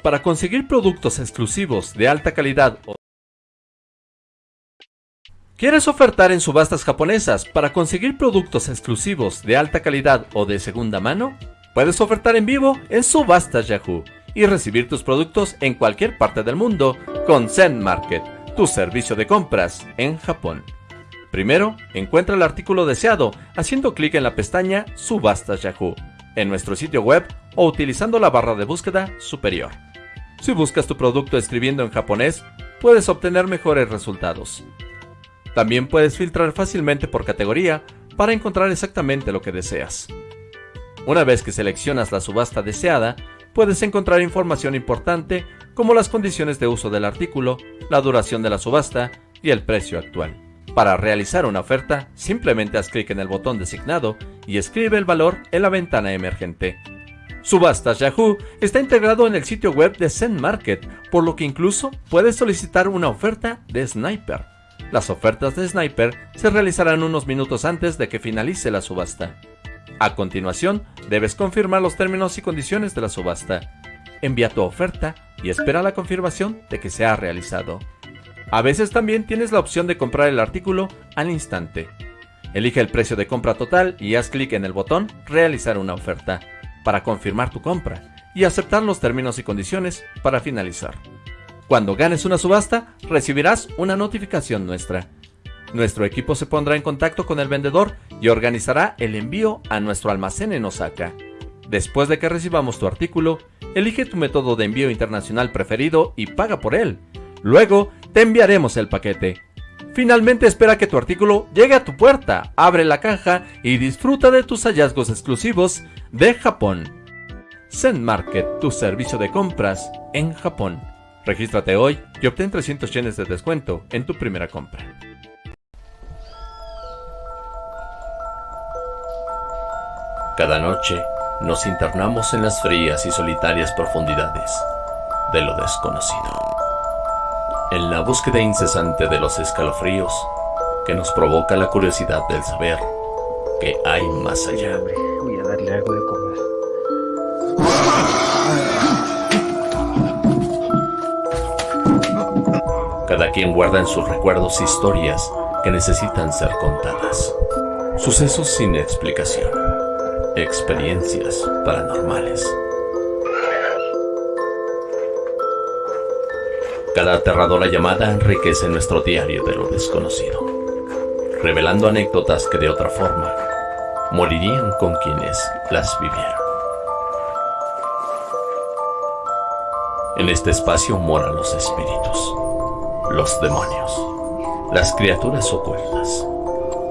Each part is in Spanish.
para conseguir productos exclusivos de alta calidad o ¿Quieres ofertar en subastas japonesas para conseguir productos exclusivos de alta calidad o de segunda mano? Puedes ofertar en vivo en Subastas Yahoo y recibir tus productos en cualquier parte del mundo con Zen Market, tu servicio de compras en Japón. Primero, encuentra el artículo deseado haciendo clic en la pestaña Subastas Yahoo en nuestro sitio web o utilizando la barra de búsqueda superior. Si buscas tu producto escribiendo en japonés, puedes obtener mejores resultados. También puedes filtrar fácilmente por categoría para encontrar exactamente lo que deseas. Una vez que seleccionas la subasta deseada, puedes encontrar información importante como las condiciones de uso del artículo, la duración de la subasta y el precio actual. Para realizar una oferta, simplemente haz clic en el botón designado y escribe el valor en la ventana emergente. Subastas Yahoo está integrado en el sitio web de Zen Market, por lo que incluso puedes solicitar una oferta de Sniper. Las ofertas de Sniper se realizarán unos minutos antes de que finalice la subasta. A continuación, debes confirmar los términos y condiciones de la subasta. Envía tu oferta y espera la confirmación de que se ha realizado. A veces también tienes la opción de comprar el artículo al instante. Elige el precio de compra total y haz clic en el botón Realizar una oferta para confirmar tu compra y aceptar los términos y condiciones para finalizar. Cuando ganes una subasta, recibirás una notificación nuestra. Nuestro equipo se pondrá en contacto con el vendedor y organizará el envío a nuestro almacén en Osaka. Después de que recibamos tu artículo, elige tu método de envío internacional preferido y paga por él. Luego, te enviaremos el paquete. Finalmente espera que tu artículo llegue a tu puerta, abre la caja y disfruta de tus hallazgos exclusivos de Japón. Zen Market, tu servicio de compras en Japón. Regístrate hoy y obtén 300 yenes de descuento en tu primera compra. Cada noche nos internamos en las frías y solitarias profundidades de lo desconocido. En la búsqueda incesante de los escalofríos que nos provoca la curiosidad del saber que hay más allá. Voy a darle algo de Cada quien guarda en sus recuerdos historias que necesitan ser contadas. Sucesos sin explicación. Experiencias paranormales. Cada aterradora llamada enriquece nuestro diario de lo desconocido, revelando anécdotas que de otra forma morirían con quienes las vivieron. En este espacio moran los espíritus los demonios, las criaturas ocultas,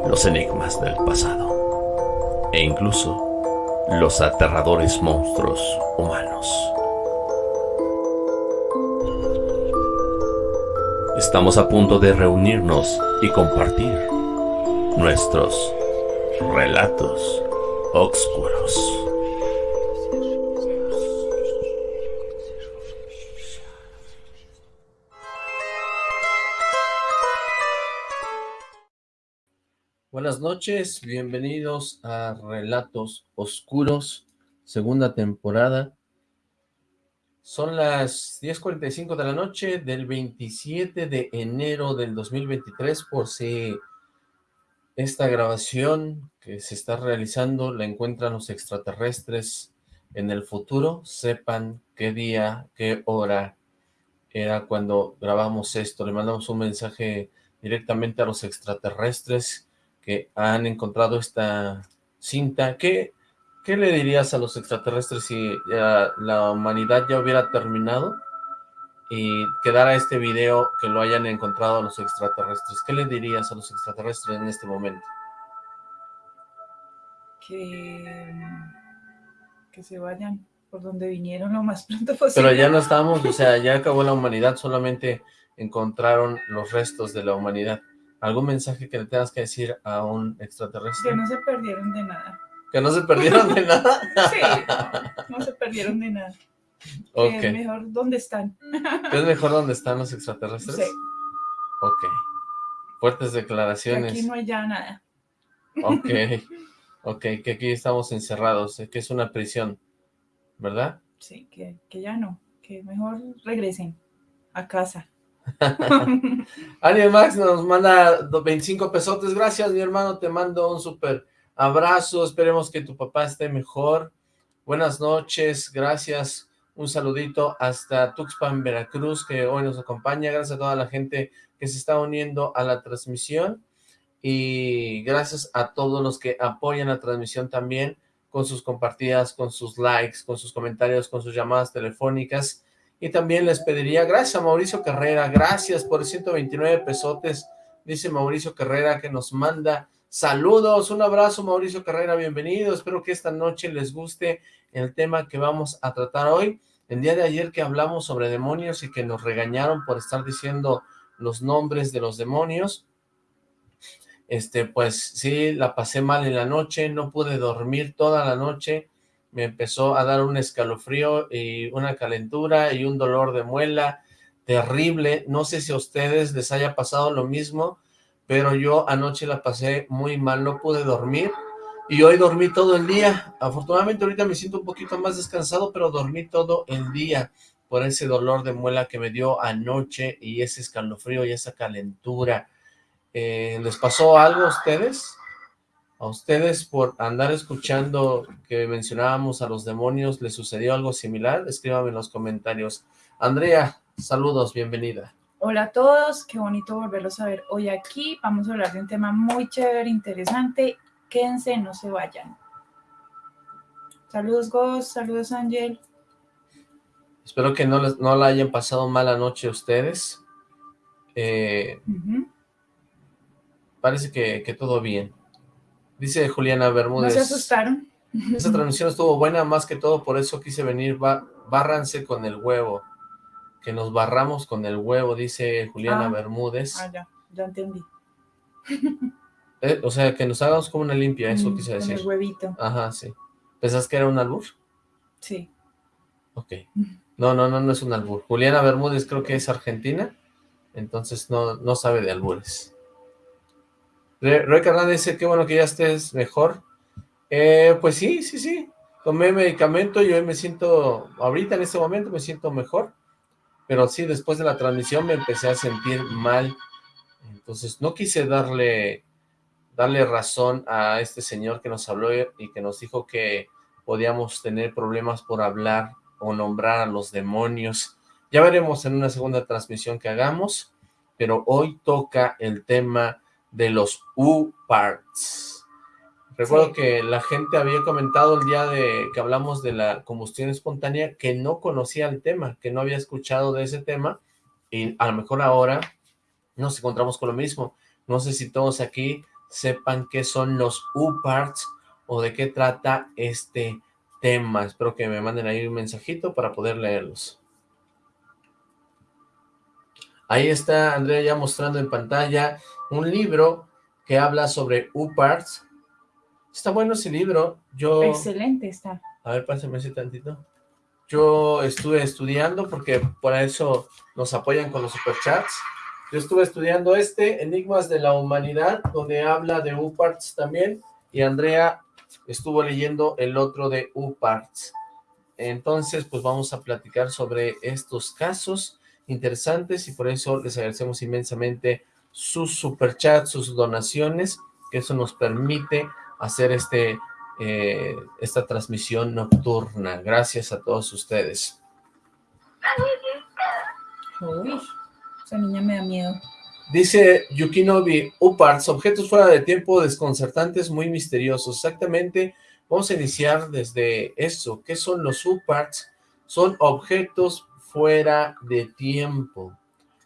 los enigmas del pasado e incluso los aterradores monstruos humanos. Estamos a punto de reunirnos y compartir nuestros relatos oscuros. Buenas noches, bienvenidos a Relatos Oscuros, segunda temporada. Son las 10.45 de la noche del 27 de enero del 2023, por si esta grabación que se está realizando la encuentran los extraterrestres en el futuro, sepan qué día, qué hora era cuando grabamos esto. Le mandamos un mensaje directamente a los extraterrestres que han encontrado esta cinta. ¿Qué, qué le dirías a los extraterrestres si la humanidad ya hubiera terminado y quedara este video que lo hayan encontrado los extraterrestres? ¿Qué le dirías a los extraterrestres en este momento? Que, que se vayan por donde vinieron lo más pronto posible. Pero ya no estamos, o sea, ya acabó la humanidad, solamente encontraron los restos de la humanidad. ¿Algún mensaje que le tengas que decir a un extraterrestre? Que no se perdieron de nada. ¿Que no se perdieron de nada? sí, no, se perdieron de nada. Ok. es mejor dónde están. ¿Es mejor dónde están los extraterrestres? Sí. Ok. Fuertes declaraciones. aquí no hay ya nada. Ok. Ok, que aquí estamos encerrados, que es una prisión, ¿verdad? Sí, que, que ya no. que mejor regresen a casa. Ariel Max nos manda 25 pesotes, gracias mi hermano, te mando un súper abrazo, esperemos que tu papá esté mejor, buenas noches, gracias, un saludito hasta Tuxpan, Veracruz, que hoy nos acompaña, gracias a toda la gente que se está uniendo a la transmisión, y gracias a todos los que apoyan la transmisión también, con sus compartidas, con sus likes, con sus comentarios, con sus llamadas telefónicas, y también les pediría, gracias a Mauricio Carrera, gracias por 129 pesotes, dice Mauricio Carrera que nos manda saludos, un abrazo Mauricio Carrera, bienvenido, espero que esta noche les guste el tema que vamos a tratar hoy. El día de ayer que hablamos sobre demonios y que nos regañaron por estar diciendo los nombres de los demonios, este, pues sí, la pasé mal en la noche, no pude dormir toda la noche, me empezó a dar un escalofrío y una calentura y un dolor de muela terrible. No sé si a ustedes les haya pasado lo mismo, pero yo anoche la pasé muy mal, no pude dormir y hoy dormí todo el día. Afortunadamente ahorita me siento un poquito más descansado, pero dormí todo el día por ese dolor de muela que me dio anoche y ese escalofrío y esa calentura. Eh, ¿Les pasó algo a ustedes? ¿A ustedes por andar escuchando que mencionábamos a los demonios les sucedió algo similar? Escríbame en los comentarios. Andrea, saludos, bienvenida. Hola a todos, qué bonito volverlos a ver hoy aquí. Vamos a hablar de un tema muy chévere, interesante. Quédense, no se vayan. Saludos, Ghost, saludos, Ángel. Espero que no, les, no la hayan pasado mala noche a ustedes. Eh, Parece que, que todo bien. Dice Juliana Bermúdez. ¿No se asustaron? Esa transmisión estuvo buena, más que todo, por eso quise venir. bárranse con el huevo. Que nos barramos con el huevo, dice Juliana Ah. Bermúdez. Ah, ya, ya entendí. Eh, o sea, que nos hagamos como una limpia, eso Mm, quise con decir. el huevito, Ajá, sí. ¿Pensás que era un albur? sí. Ok. No, no, no, no es un albur. Juliana Bermúdez creo que es argentina, entonces no, no sabe de albures. Re- Roy Hernández dice, qué bueno que ya estés mejor. Eh, pues sí, sí, sí. Tomé medicamento y hoy me siento, ahorita en este momento me siento mejor. Pero sí, después de la transmisión me empecé a sentir mal. Entonces no quise darle, darle razón a este señor que nos habló y que nos dijo que podíamos tener problemas por hablar o nombrar a los demonios. Ya veremos en una segunda transmisión que hagamos, pero hoy toca el tema de los U-Parts. Recuerdo Sí. que la gente había comentado el día de que hablamos de la combustión espontánea que no conocía el tema, que no había escuchado de ese tema, y a lo mejor ahora nos encontramos con lo mismo. No sé si todos aquí sepan qué son los U-Parts o de qué trata este tema. Espero que me manden ahí un mensajito para poder leerlos. Ahí está Andrea ya mostrando en pantalla un libro que habla sobre U-Parts. Está bueno ese libro. Yo... Excelente está. A ver, pásame ese tantito. Yo estuve estudiando porque por eso nos apoyan con los superchats. Yo estuve estudiando este, Enigmas de la Humanidad, donde habla de U-Parts también, y Andrea estuvo leyendo el otro de U-Parts. Entonces, pues vamos a platicar sobre estos casos interesantes y por eso les agradecemos inmensamente sus superchats, sus donaciones, que eso nos permite hacer este eh, esta transmisión nocturna. Gracias a todos ustedes. Uy, esa niña me da miedo. Dice Yukinobi, UPARTS, objetos fuera de tiempo desconcertantes muy misteriosos. Exactamente, vamos a iniciar desde eso. ¿Qué son los UPARTS? Son objetos fuera de tiempo.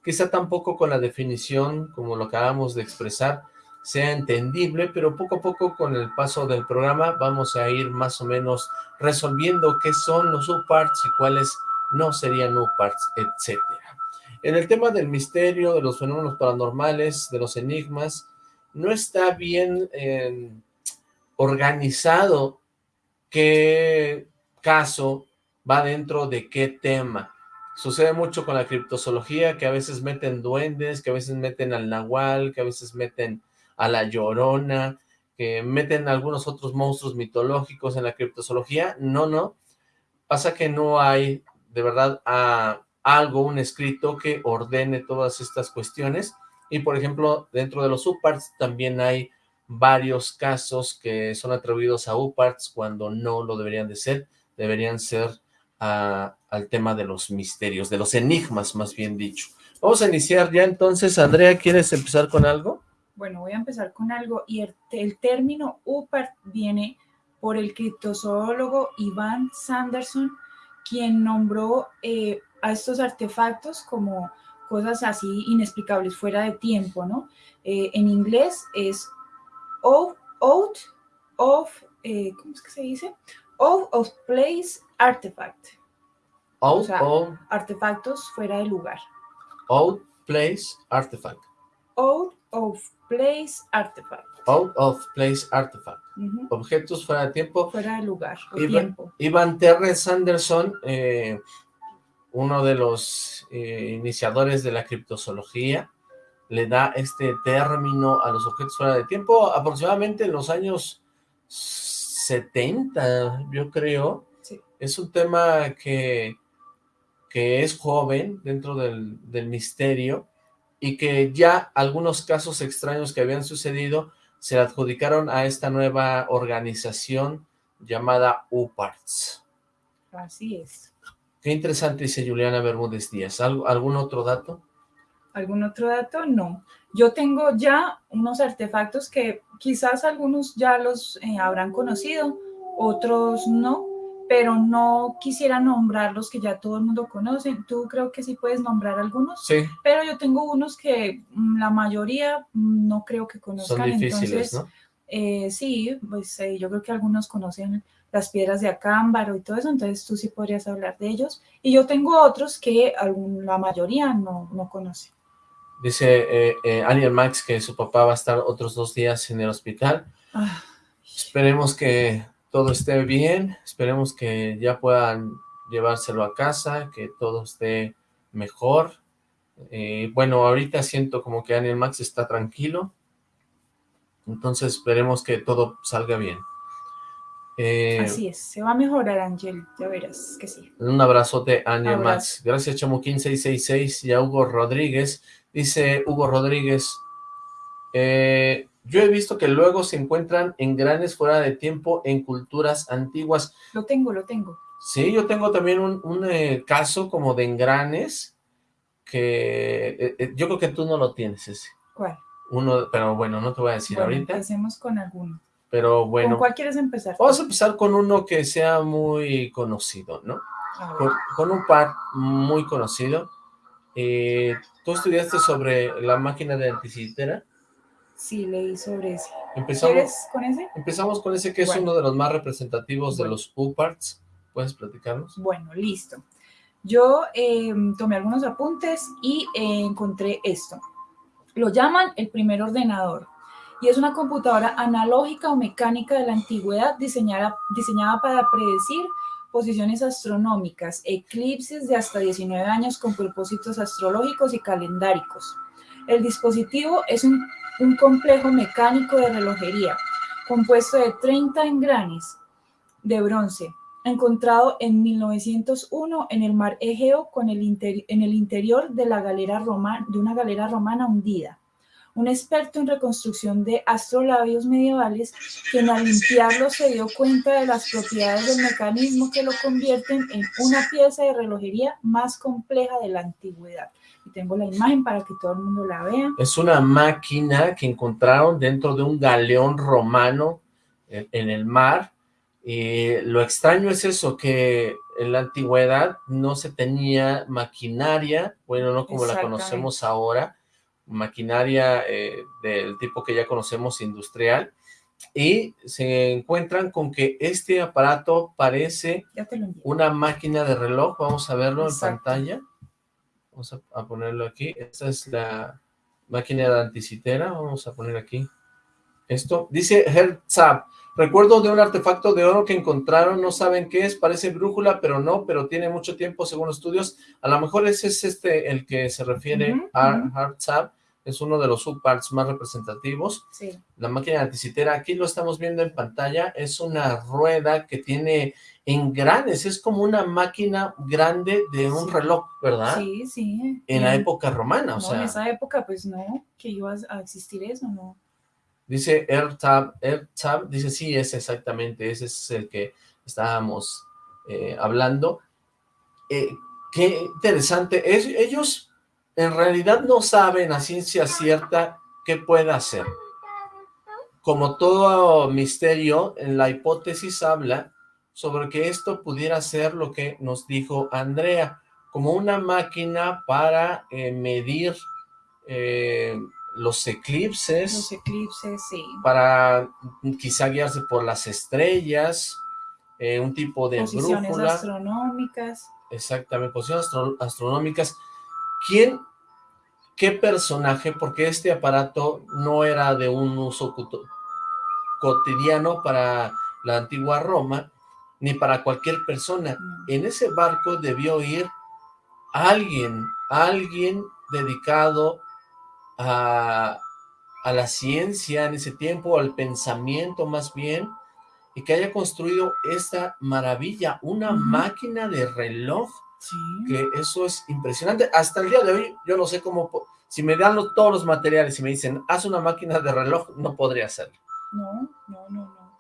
Quizá tampoco con la definición, como lo acabamos de expresar, sea entendible, pero poco a poco con el paso del programa vamos a ir más o menos resolviendo qué son los UPARTS y cuáles no serían UPARTS, etcétera. En el tema del misterio, de los fenómenos paranormales, de los enigmas, no está bien eh, organizado qué caso va dentro de qué tema. Sucede mucho con la criptozoología, que a veces meten duendes, que a veces meten al nahual, que a veces meten a la llorona, que meten algunos otros monstruos mitológicos en la criptozoología. No, no. Pasa que no hay de verdad a algo, un escrito que ordene todas estas cuestiones. Y por ejemplo, dentro de los UPARTs también hay varios casos que son atribuidos a UPARTs cuando no lo deberían de ser, deberían ser al tema de los misterios, de los enigmas más bien dicho. Vamos a iniciar ya entonces, Andrea, ¿quieres empezar con algo? Bueno, voy a empezar con algo y el, término UPART viene por el criptozoólogo Ivan Sanderson, quien nombró eh, a estos artefactos como cosas así inexplicables, fuera de tiempo, ¿no? Eh, en inglés es out, out of, eh, ¿cómo es que se dice? Out of place artifact. Out of... Artefactos fuera de lugar. Out place artifact. Out of place artifact. Out of place artifact. Objetos fuera de tiempo. Fuera de lugar o Ivan, tiempo. Ivan Terrence Anderson, eh, uno de los eh, iniciadores de la criptozoología, le da este término a los objetos fuera de tiempo aproximadamente en los años 70, yo creo. Es un tema que, que es joven dentro del, del misterio y que ya algunos casos extraños que habían sucedido se adjudicaron a esta nueva organización llamada UPARTS. Así es. Qué interesante dice Juliana Bermúdez Díaz. ¿Algún otro dato? ¿Algún otro dato? No. Yo tengo ya unos artefactos que quizás algunos ya los eh, habrán conocido, otros no, pero no quisiera nombrar los que ya todo el mundo conoce. Tú creo que sí puedes nombrar algunos. Sí. Pero yo tengo unos que mm, la mayoría mm, no creo que conozcan. Son difíciles, ¿no? Eh, sí, pues eh, yo creo que algunos conocen las piedras de acámbaro y todo eso, entonces tú sí podrías hablar de ellos. Y yo tengo otros que la mayoría no, no conoce. Dice eh, eh Max que su papá va a estar otros dos días en el hospital. Esperemos que todo esté bien, esperemos que ya puedan llevárselo a casa, que todo esté mejor. Eh, bueno, ahorita siento como que Daniel Max está tranquilo, entonces esperemos que todo salga bien. Eh, Así es, se va a mejorar, Ángel, ya verás que sí. Un abrazote, Ania Max. Gracias, Chamuquín666 y a Hugo Rodríguez. Dice Hugo Rodríguez, eh, yo he visto que luego se encuentran engranes fuera de tiempo en culturas antiguas. Lo tengo, lo tengo. Sí, yo tengo también un, eh, caso como de engranes que yo creo que tú no lo tienes ese. ¿Cuál? Uno, pero bueno, no te voy a decir bueno, ahorita. empecemos con alguno. Pero bueno. ¿Con cuál quieres empezar? Vamos a empezar con uno que sea muy conocido, ¿no? Con, un par muy conocido. Eh, ¿Tú estudiaste sobre la máquina de anticitera? Sí, leí sobre ese. ¿Empezamos, ¿Quieres con ese? Empezamos con ese que es uno de los más representativos de los U-Parts. ¿Puedes platicarnos? Bueno, listo. Yo em, tomé algunos apuntes y eh, encontré esto. Lo llaman el primer ordenador y es una computadora analógica o mecánica de la antigüedad diseñada, diseñada para predecir posiciones astronómicas, eclipses de hasta 19 años con propósitos astrológicos y calendáricos. El dispositivo es un, un complejo mecánico de relojería compuesto de 30 engranes de bronce, encontrado en 1901 en el mar Egeo con el en el interior de, la galera de una galera romana hundida. Un experto en reconstrucción de astrolabios medievales, quien al limpiarlo se dio cuenta de las propiedades del mecanismo que lo convierten en una pieza de relojería más compleja de la antigüedad. Y tengo la imagen para que todo el mundo la vea. Es una máquina que encontraron dentro de un galeón romano en el mar, y lo extraño es eso, que en la antigüedad no se tenía maquinaria, bueno, no como la conocemos ahora, maquinaria eh, del tipo que ya conocemos industrial, y se encuentran con que este aparato parece una máquina de reloj, vamos a verlo en pantalla, vamos a, ponerlo aquí, esta es la máquina de anticitera, vamos a poner aquí esto, dice Herzab, Recuerdo de un artefacto de oro que encontraron, no saben qué es, parece brújula, pero no, pero tiene mucho tiempo según estudios. A lo mejor ese es este el que se refiere a Hartzab, es uno de los subparts más representativos. Sí. La máquina anticitera, aquí lo estamos viendo en pantalla, es una rueda que tiene engranes, es como una máquina grande de un reloj, ¿verdad? Sí, sí. En la época romana, o sea. en esa época, pues no, que iba a existir eso, ¿no? Dice AirTab, AirTab, dice sí, es exactamente, ese es el que estábamos eh, hablando. Eh, qué interesante, es, ellos en realidad no saben a ciencia cierta qué puede hacer. Como todo misterio, en la hipótesis habla sobre que esto pudiera ser lo que nos dijo Andrea, como una máquina para eh, medir eh, los eclipses. Los eclipses, sí. Para quizá guiarse por las estrellas, eh, un tipo de Posiciones astronómicas. Exactamente, posiciones astronómicas. ¿Quién, qué personaje, porque este aparato no era de un uso cotidiano para la antigua Roma, ni para cualquier persona. En ese barco debió ir alguien, alguien dedicado a, a la ciencia en ese tiempo, al pensamiento más bien, y que haya construido esta maravilla, una máquina de reloj, que eso es impresionante. Hasta el día de hoy, yo no sé cómo, si me dan todos los materiales y me dicen, haz una máquina de reloj, no podría hacerlo. No, no, no, no.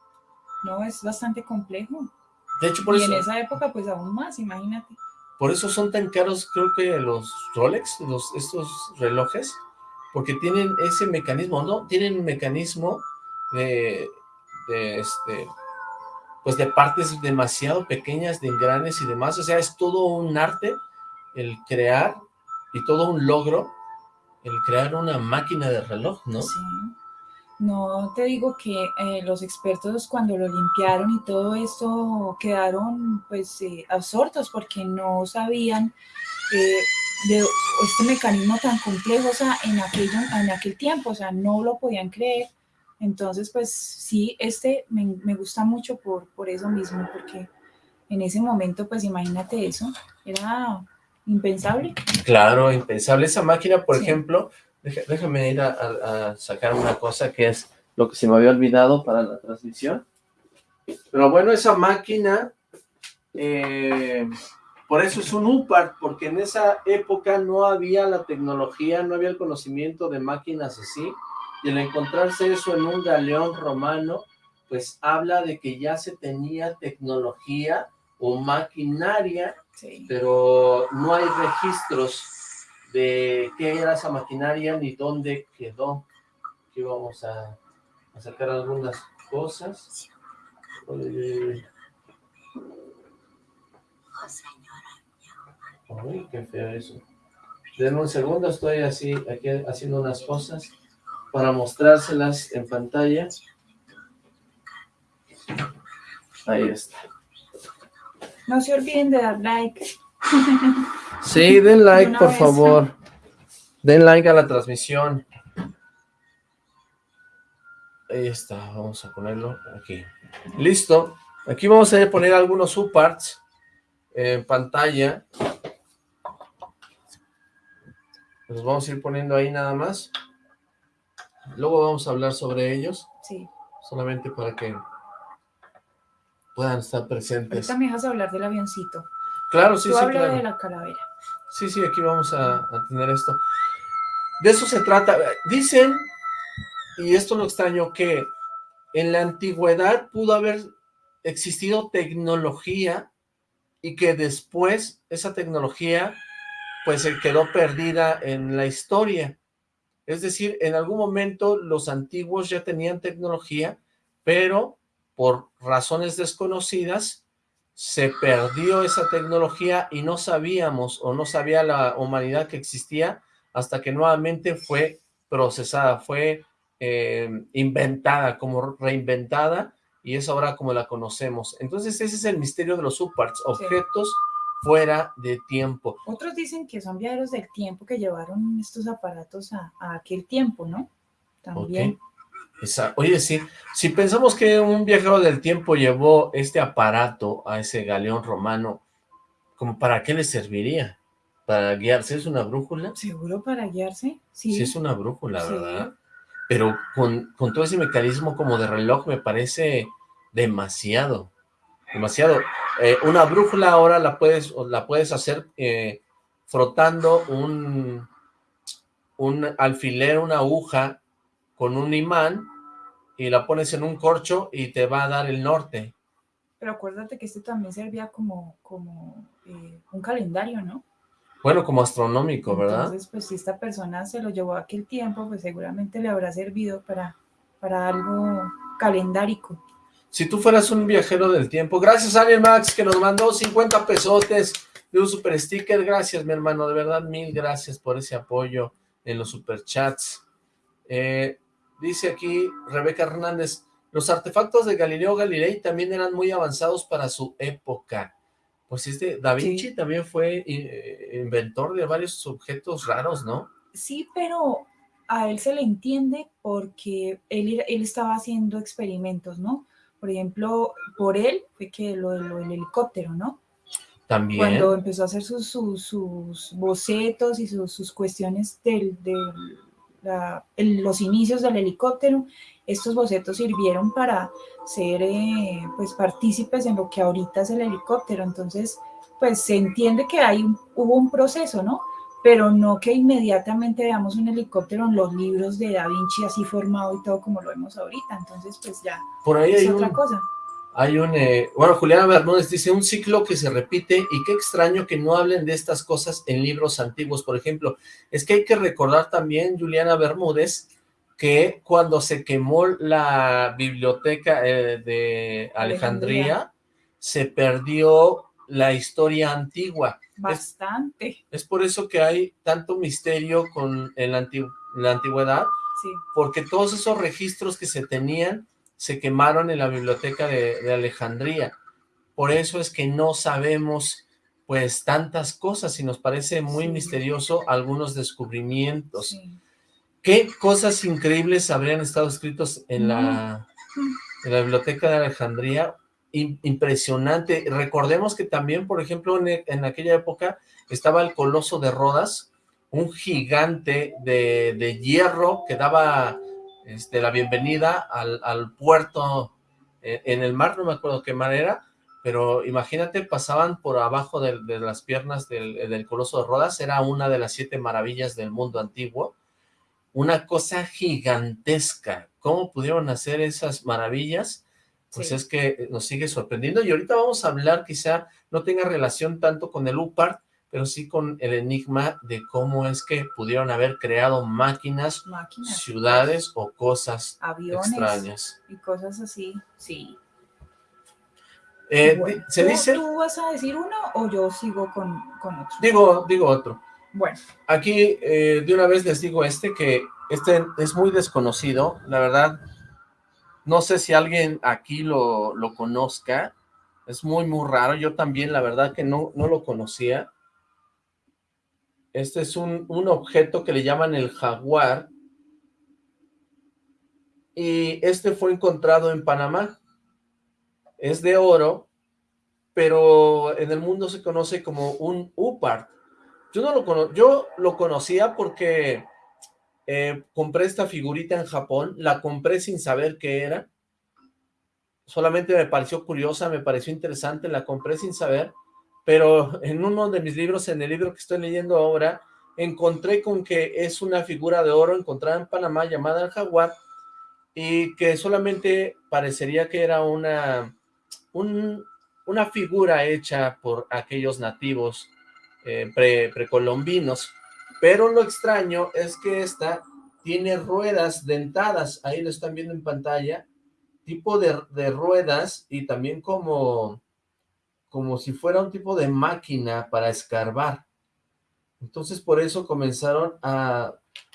No, es bastante complejo. De hecho, por y eso... en esa época, pues aún más, imagínate. Por eso son tan caros, creo que los Rolex, los, estos relojes, porque tienen ese mecanismo, ¿no? Tienen un mecanismo de, de, este, pues de partes demasiado pequeñas, de engranes y demás, o sea, es todo un arte el crear y todo un logro el crear una máquina de reloj, ¿no? Sí. No te digo que eh, los expertos cuando lo limpiaron y todo esto quedaron pues eh, absortos porque no sabían eh, de este mecanismo tan complejo, o sea, en, aquello, en aquel tiempo, o sea, no lo podían creer. Entonces, pues sí, este me, me gusta mucho por, por eso mismo, porque en ese momento, pues imagínate eso, era impensable. Claro, impensable. Esa máquina, por ejemplo, déjame ir a, sacar una cosa que es lo que se me había olvidado para la transmisión. Pero bueno, esa máquina, eh, por eso es un UPAR, porque en esa época no había la tecnología, no había el conocimiento de máquinas así, y el encontrarse eso en un galeón romano, pues habla de que ya se tenía tecnología o maquinaria, pero no hay registros de qué era esa maquinaria ni dónde quedó. Aquí vamos a, sacar algunas cosas. Uy, qué feo eso. Denme un segundo, estoy así, aquí haciendo unas cosas para mostrárselas en pantalla. Ahí está. No se olviden de dar like. Sí, den like, por favor. Den like a la transmisión. Ahí está, vamos a ponerlo aquí. Listo. Aquí vamos a poner algunos subparts en pantalla. Los vamos a ir poniendo ahí nada más. Luego vamos a hablar sobre ellos. Sí. Solamente para que puedan estar presentes. Ahorita me dejas hablar del avioncito. Claro, sí, Tú sí, habla claro. de la calavera. Sí, sí, aquí vamos a, tener esto. De eso se trata. Dicen, y esto lo extraño, que en la antigüedad pudo haber existido tecnología y que después esa tecnología pues se quedó perdida en la historia. Es decir, en algún momento los antiguos ya tenían tecnología, pero por razones desconocidas se perdió esa tecnología y no sabíamos o no sabía la humanidad que existía hasta que nuevamente fue procesada, fue eh, inventada, como reinventada y es ahora como la conocemos. Entonces ese es el misterio de los subparts, objetos fuera de tiempo. Otros dicen que son viajeros del tiempo que llevaron estos aparatos a, aquel tiempo, ¿no? También. Oye, sí, si pensamos que un viajero del tiempo llevó este aparato a ese galeón romano, ¿como para qué le serviría? ¿Para guiarse? ¿Es una brújula? ¿Seguro para guiarse? Sí. Sí, es una brújula, ¿verdad? Pero con, con todo ese mecanismo como de reloj me parece demasiado, demasiado. Eh, una brújula ahora la puedes, la puedes hacer eh, frotando un, un alfiler, una aguja con un imán y la pones en un corcho y te va a dar el norte. Pero acuérdate que este también servía como, como eh, un calendario, ¿no? Bueno, como astronómico, ¿verdad? Entonces, pues si esta persona se lo llevó aquel tiempo, pues seguramente le habrá servido para, para algo calendárico. Si tú fueras un viajero del tiempo, gracias a Max que nos mandó 50 pesotes de un super sticker, gracias mi hermano, de verdad mil gracias por ese apoyo en los superchats. Eh, dice aquí Rebeca Hernández, los artefactos de Galileo Galilei también eran muy avanzados para su época. Pues este, Da Vinci también fue eh, inventor de varios objetos raros, ¿no? Sí, pero a él se le entiende porque él, él estaba haciendo experimentos, ¿no? Por ejemplo, por él fue que lo, del helicóptero, ¿no? También. Cuando empezó a hacer sus, sus, bocetos y sus, sus cuestiones de los inicios del helicóptero, estos bocetos sirvieron para ser eh, pues partícipes en lo que ahorita es el helicóptero. Entonces, pues se entiende que hay hubo un proceso, ¿no? pero no que inmediatamente veamos un helicóptero en los libros de Da Vinci así formado y todo como lo vemos ahorita, entonces pues ya Por ahí hay otra cosa. Hay un, eh, bueno, Juliana Bermúdez dice, un ciclo que se repite y qué extraño que no hablen de estas cosas en libros antiguos, por ejemplo. Es que hay que recordar también, Juliana Bermúdez, que cuando se quemó la biblioteca eh, de Alejandría, se perdió la historia antigua. Bastante. Es, por eso que hay tanto misterio con en la, antigüedad, porque todos esos registros que se tenían se quemaron en la biblioteca de, Alejandría. Por eso es que no sabemos pues tantas cosas y nos parece muy misterioso algunos descubrimientos. ¿Qué cosas increíbles habrían estado escritos en la, en la biblioteca de Alejandría? impresionante. Recordemos que también, por ejemplo, en, aquella época estaba el Coloso de Rodas, un gigante de, hierro que daba este, la bienvenida al, puerto e, en, el mar, no me acuerdo qué manera, pero imagínate, pasaban por abajo de, las piernas del, del, Coloso de Rodas, era una de las siete maravillas del mundo antiguo, una cosa gigantesca. ¿Cómo pudieron hacer esas maravillas? pues es que nos sigue sorprendiendo. Y ahorita vamos a hablar, quizá no tenga relación tanto con el UPART, pero sí con el enigma de cómo es que pudieron haber creado máquinas, ciudades o cosas Aviones extrañas. y cosas así, sí. Eh, se dice... ¿Tú vas a decir uno o yo sigo con, con otro? Digo, digo otro. Bueno. Aquí eh, de una vez les digo este, que este es muy desconocido, la verdad no sé si alguien aquí lo, conozca. Es muy, muy raro. Yo también, la verdad que no, no lo conocía. Este es un, un objeto que le llaman el jaguar. Y este fue encontrado en Panamá. Es de oro, pero en el mundo se conoce como un upart. Yo no lo yo lo conocía porque eh, compré esta figurita en Japón, la compré sin saber qué era, solamente me pareció curiosa, me pareció interesante, la compré sin saber, pero en uno de mis libros, en el libro que estoy leyendo ahora, encontré con que es una figura de oro encontrada en Panamá llamada el jaguar, y que solamente parecería que era una, una figura hecha por aquellos nativos eh, precolombinos, pero lo extraño es que esta tiene ruedas dentadas, ahí lo están viendo en pantalla, tipo de, ruedas y también como, como si fuera un tipo de máquina para escarbar. Entonces por eso comenzaron a,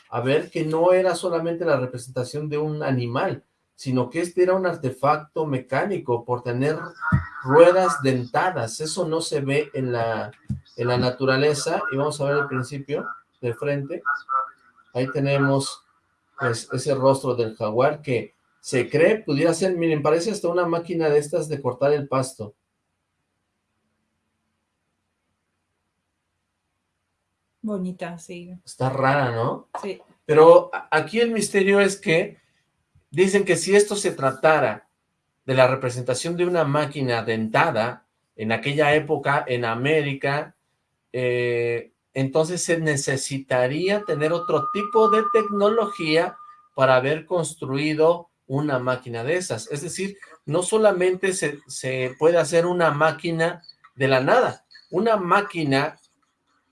a ver que no era solamente la representación de un animal, sino que este era un artefacto mecánico por tener ruedas dentadas. Eso no se ve en la, en la naturaleza. Y vamos a ver el principio de frente, ahí tenemos pues ese rostro del jaguar que se cree pudiera ser, miren, parece hasta una máquina de estas de cortar el pasto. Bonita, sí. Está rara, ¿no? Sí. Pero aquí el misterio es que dicen que si esto se tratara de la representación de una máquina dentada, en aquella época en América, eh, entonces se necesitaría tener otro tipo de tecnología para haber construido una máquina de esas. Es decir, no solamente se, se puede hacer una máquina de la nada, una máquina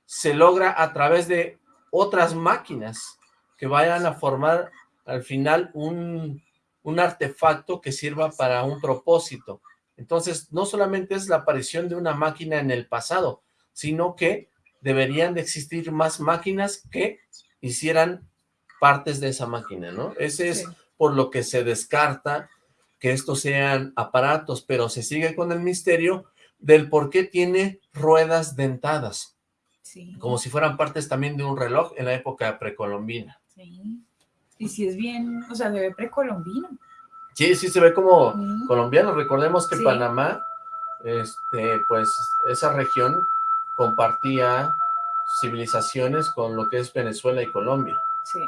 se logra a través de otras máquinas que vayan a formar al final un, un artefacto que sirva para un propósito. Entonces, no solamente es la aparición de una máquina en el pasado, sino que deberían de existir más máquinas que hicieran partes de esa máquina, ¿no? Ese es por lo que se descarta que estos sean aparatos, pero se sigue con el misterio del por qué tiene ruedas dentadas. Como si fueran partes también de un reloj en la época precolombina. Sí. Y si es bien, o sea, se ve precolombino. Sí, sí se ve como colombiano. Recordemos que Panamá, este, pues, esa región compartía civilizaciones con lo que es Venezuela y Colombia. Sí.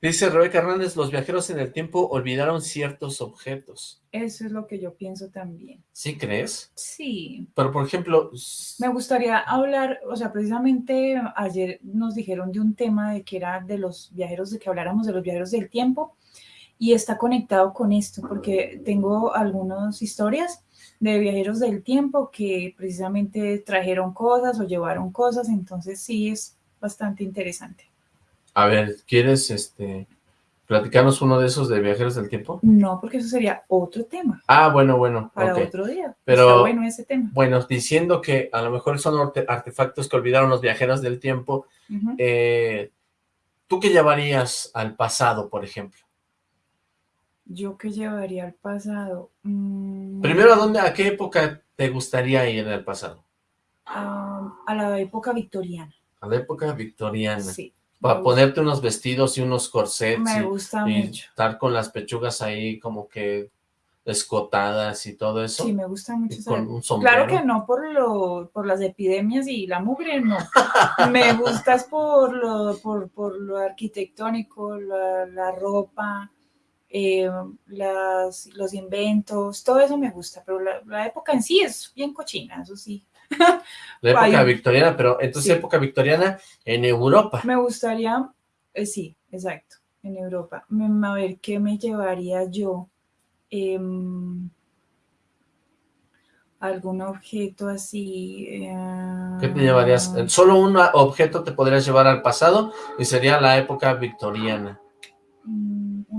Dice Rebeca Hernández, los viajeros en el tiempo olvidaron ciertos objetos. Eso es lo que yo pienso también. ¿Sí crees? Sí. Pero, por ejemplo... Me gustaría hablar, o sea, precisamente ayer nos dijeron de un tema de que era de los viajeros, de que habláramos de los viajeros del tiempo, y está conectado con esto, porque tengo algunas historias de viajeros del tiempo que precisamente trajeron cosas o llevaron cosas, entonces sí es bastante interesante. A ver, ¿quieres este platicarnos uno de esos de viajeros del tiempo? No, porque eso sería otro tema. Ah, bueno, bueno. Para otro día. Pero, bueno ese tema. Bueno, diciendo que a lo mejor son artefactos que olvidaron los viajeros del tiempo, eh, ¿tú qué llevarías al pasado, por ejemplo? ¿Yo qué llevaría al pasado? Mm. Primero, ¿a dónde, a qué época te gustaría ir el pasado? a la época victoriana. A la época victoriana. Sí. Para ponerte unos vestidos y unos corsets. Me gusta y mucho. estar con las pechugas ahí como que escotadas y todo eso. Sí, me gusta mucho. con un sombrero. Claro que no por lo, por las epidemias y la mugre, no. me gustas por lo, por, por lo arquitectónico, la, la ropa, eh, las, los inventos, todo eso me gusta, pero la, la, época en sí es bien cochina, eso sí. La época victoriana, pero entonces época victoriana en Europa. Me gustaría, eh, sí, exacto, en Europa. A ver, ¿qué me llevaría yo? Eh, algún objeto así. Eh... ¿Qué te llevarías? Solo un objeto te podrías llevar al pasado y sería la época victoriana.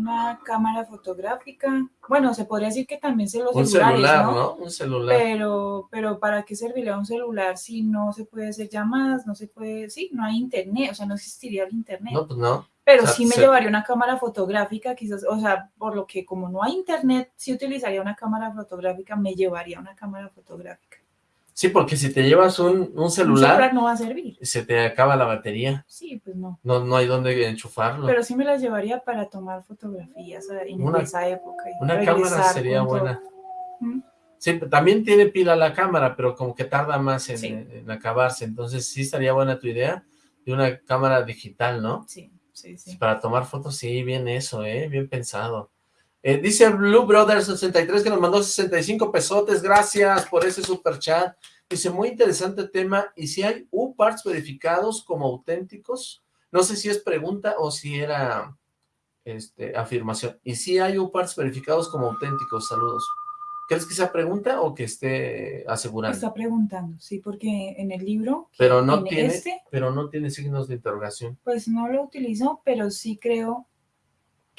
Una cámara fotográfica. Bueno, se podría decir que también se los un celulares, celular, ¿no? ¿no? Un celular. Pero, pero ¿para qué serviría un celular si no se puede hacer llamadas, no se puede, sí, no hay internet, o sea, no existiría el internet. No, pues no. Pero O sea, sí me se- llevaría una cámara fotográfica, quizás, o sea, por lo que como no hay internet, sí utilizaría una cámara fotográfica, me llevaría una cámara fotográfica. Sí, porque si te llevas un, un Un celular, no va a servir. se te acaba la batería. Sí, pues no. No, no hay dónde enchufarlo. Pero sí me las llevaría para tomar fotografías en Una- esa época. Una cámara sería buena. ¿Mm? Sí, también tiene pila la cámara, pero como que tarda más en, Sí. en acabarse. Entonces sí estaría buena tu idea de una cámara digital, ¿no? Sí, sí, sí. Para tomar fotos, sí, bien eso, ¿eh? Bien pensado. Eh, dice Blue Brother 63 que nos mandó 65 pesotes, gracias por ese super chat. Dice, muy interesante tema, y si hay U-Parts verificados como auténticos, no sé si es pregunta o si era este, afirmación. Y si hay U-Parts verificados como auténticos, saludos. ¿Crees que sea pregunta o que esté asegurando? Está preguntando, sí, porque en el libro, pero no tiene tiene, este, pero no tiene signos de interrogación. pues no lo utilizo, pero sí creo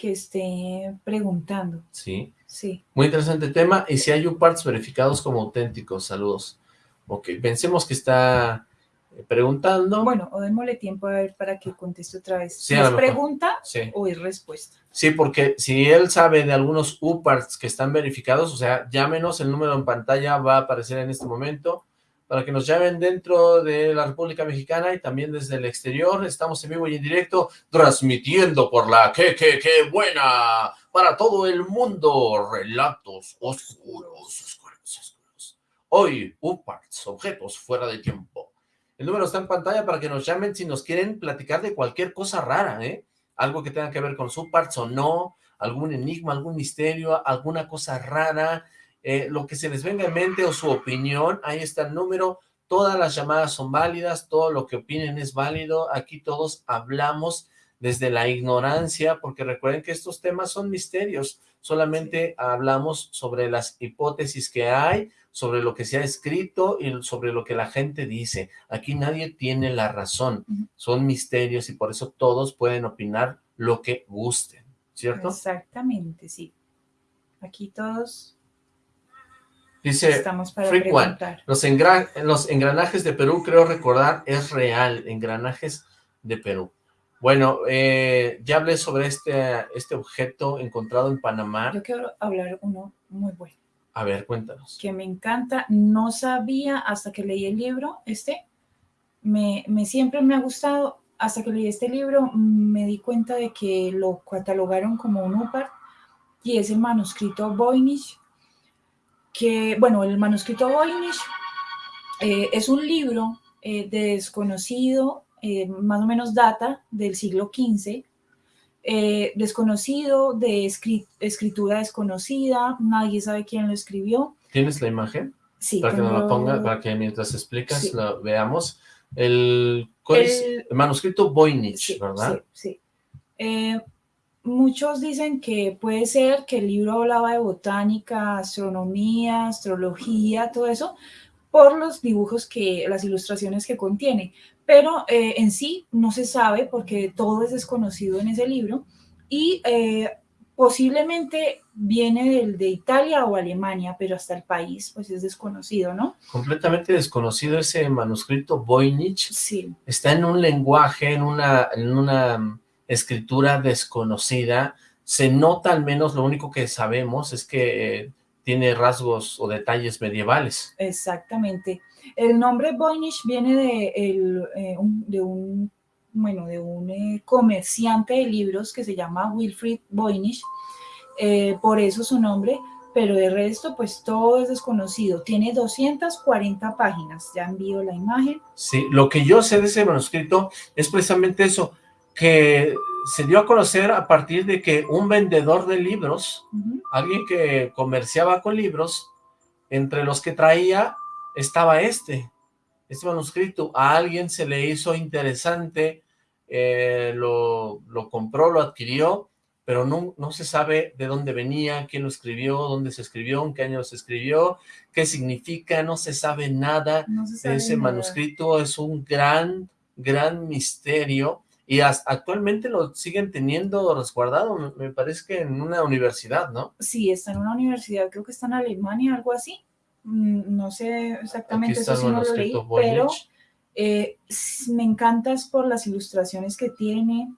que esté preguntando, Sí. sí. Muy interesante tema. Y si hay U-Parts verificados como auténticos, saludos. Ok, pensemos que está eh, preguntando. Bueno, o démosle tiempo a ver para que conteste otra vez. Sí, es pregunta Sí. o es respuesta. Sí, porque si él sabe de algunos U-Parts que están verificados, o sea, llámenos, el número en pantalla va a aparecer en este momento, para que nos llamen dentro de la República Mexicana y también desde el exterior. Estamos en vivo y en directo, transmitiendo por la que, que, que buena, para todo el mundo, relatos oscuros, oscuros, oscuros. Hoy, U-Parts, objetos fuera de tiempo. El número está en pantalla para que nos llamen si nos quieren platicar de cualquier cosa rara, ¿eh? algo que tenga que ver con su parts o no, algún enigma, algún misterio, alguna cosa rara, eh, lo que se les venga en mente o su opinión, ahí está el número, todas las llamadas son válidas, todo lo que opinen es válido, aquí todos hablamos desde la ignorancia, porque recuerden que estos temas son misterios, solamente hablamos sobre las hipótesis que hay, sobre lo que se ha escrito y sobre lo que la gente dice. Aquí nadie tiene la razón, son misterios y por eso todos pueden opinar lo que gusten, ¿cierto? Exactamente, sí. Aquí todos Dice Freak One, los, engra- los engranajes de Perú, creo recordar, es real, engranajes de Perú. Bueno, eh, ya hablé sobre este, este objeto encontrado en Panamá. Yo quiero hablar uno muy bueno, A ver, cuéntanos. que me encanta. No sabía hasta que leí el libro, este, me, me siempre me ha gustado. Hasta que leí este libro me di cuenta de que lo catalogaron como un UPAR y es el manuscrito Voynich, que, bueno, el manuscrito Voynich eh, es un libro eh, desconocido, eh, más o menos data del siglo XV, desconocido, de escri- escritura desconocida, nadie sabe quién lo escribió. ¿Tienes la imagen? Sí, Para que nos la ponga, para que mientras explicas Sí. lo veamos. El manuscrito Voynich, Sí, ¿verdad? sí, sí. Muchos dicen que puede ser que el libro hablaba de botánica, astronomía, astrología, todo eso, por los dibujos que, las ilustraciones que contiene. Pero eh, en sí no se sabe porque todo es desconocido en ese libro y eh, posiblemente viene del, de Italia o Alemania, pero hasta el país pues es desconocido, ¿no? Completamente desconocido ese manuscrito Voynich. Sí, está en un lenguaje, en una, en una escritura desconocida, se nota al menos, lo único que sabemos es que eh, tiene rasgos o detalles medievales. Exactamente. El nombre Voynich viene de, el, eh, un, de un, bueno, de un eh, comerciante de libros que se llama Wilfrid Voynich, eh, por eso su nombre, pero de resto pues todo es desconocido. Tiene 240 páginas, ya envío la imagen. Sí, lo que yo sé de ese manuscrito es precisamente eso, que se dio a conocer a partir de que un vendedor de libros, alguien que comerciaba con libros, entre los que traía estaba este, este manuscrito. A alguien se le hizo interesante, eh, lo, lo compró, lo adquirió, pero no, no se sabe de dónde venía, quién lo escribió, dónde se escribió, en qué año se escribió, qué significa, no se sabe nada No se sabe de ese nada. manuscrito, es un gran, gran misterio y actualmente lo siguen teniendo resguardado, me, parece que en una universidad, ¿no? Sí, está en una universidad, creo que está en Alemania, algo así. Mm, No sé exactamente, eso sí no lo leí, pero. Eh, me encantas por las ilustraciones que tiene.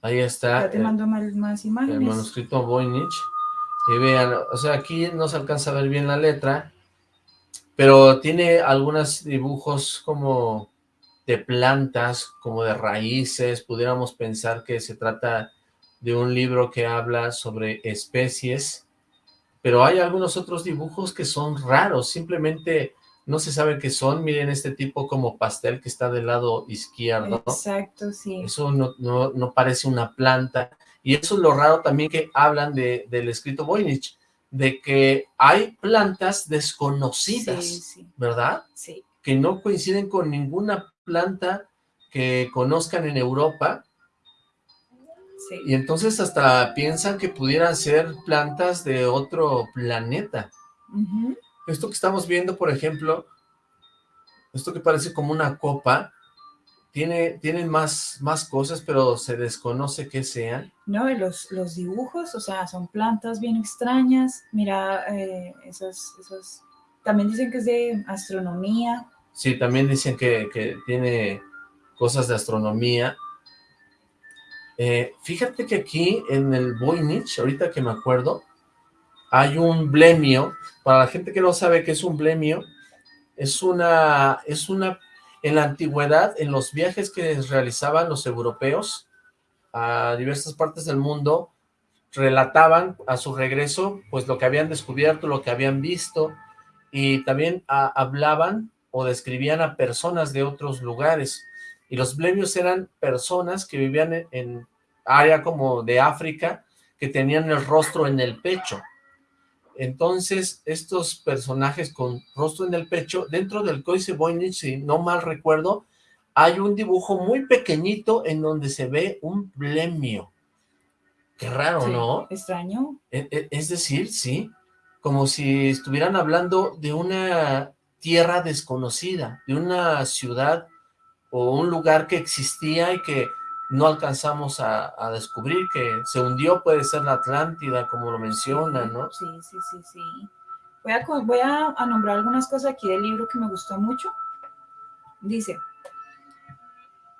Ahí está Ya te el, mando más, más el imágenes. manuscrito Voynich. Y vean, o sea, aquí no se alcanza a ver bien la letra, pero tiene algunos dibujos como de plantas, como de raíces, pudiéramos pensar que se trata de un libro que habla sobre especies, pero hay algunos otros dibujos que son raros, simplemente no se sabe qué son, miren este tipo como pastel que está del lado izquierdo, Exacto, sí. eso no, no, no parece una planta. Y eso es lo raro también que hablan de, del escrito Voynich, de que hay plantas desconocidas, Sí, sí, ¿verdad? sí. Que no coinciden con ninguna planta que conozcan en Europa, sí. y entonces hasta piensan que pudieran ser plantas de otro planeta. Esto que estamos viendo, por ejemplo, esto que parece como una copa, tiene, tienen más, más cosas, pero se desconoce qué sean. No, y los, los dibujos, o sea, son plantas bien extrañas. Mira, eh, esas, esas. También dicen que es de astronomía. Sí, también dicen que, que tiene cosas de astronomía. Eh, fíjate que aquí en el Voynich, ahorita que me acuerdo, hay un blemio. Para la gente que no sabe qué es un blemio, es una, es una, en la antigüedad, en los viajes que realizaban los europeos a diversas partes del mundo, relataban a su regreso, pues lo que habían descubierto, lo que habían visto, y también a- hablaban o describían a personas de otros lugares. Y los blemios eran personas que vivían en, en área como de África, que tenían el rostro en el pecho. Entonces, estos personajes con rostro en el pecho, dentro del Códice Voynich, si no mal recuerdo, hay un dibujo muy pequeñito en donde se ve un blemio. Qué raro, ¿no? Extraño. E, e, es decir, sí, como si estuvieran hablando de una tierra desconocida, de una ciudad o un lugar que existía y que no alcanzamos a, descubrir, que se hundió, puede ser la Atlántida, como lo mencionan, ¿no? Sí, sí, sí, sí. Voy a, voy a, a nombrar algunas cosas aquí del libro que me gustó mucho. Dice,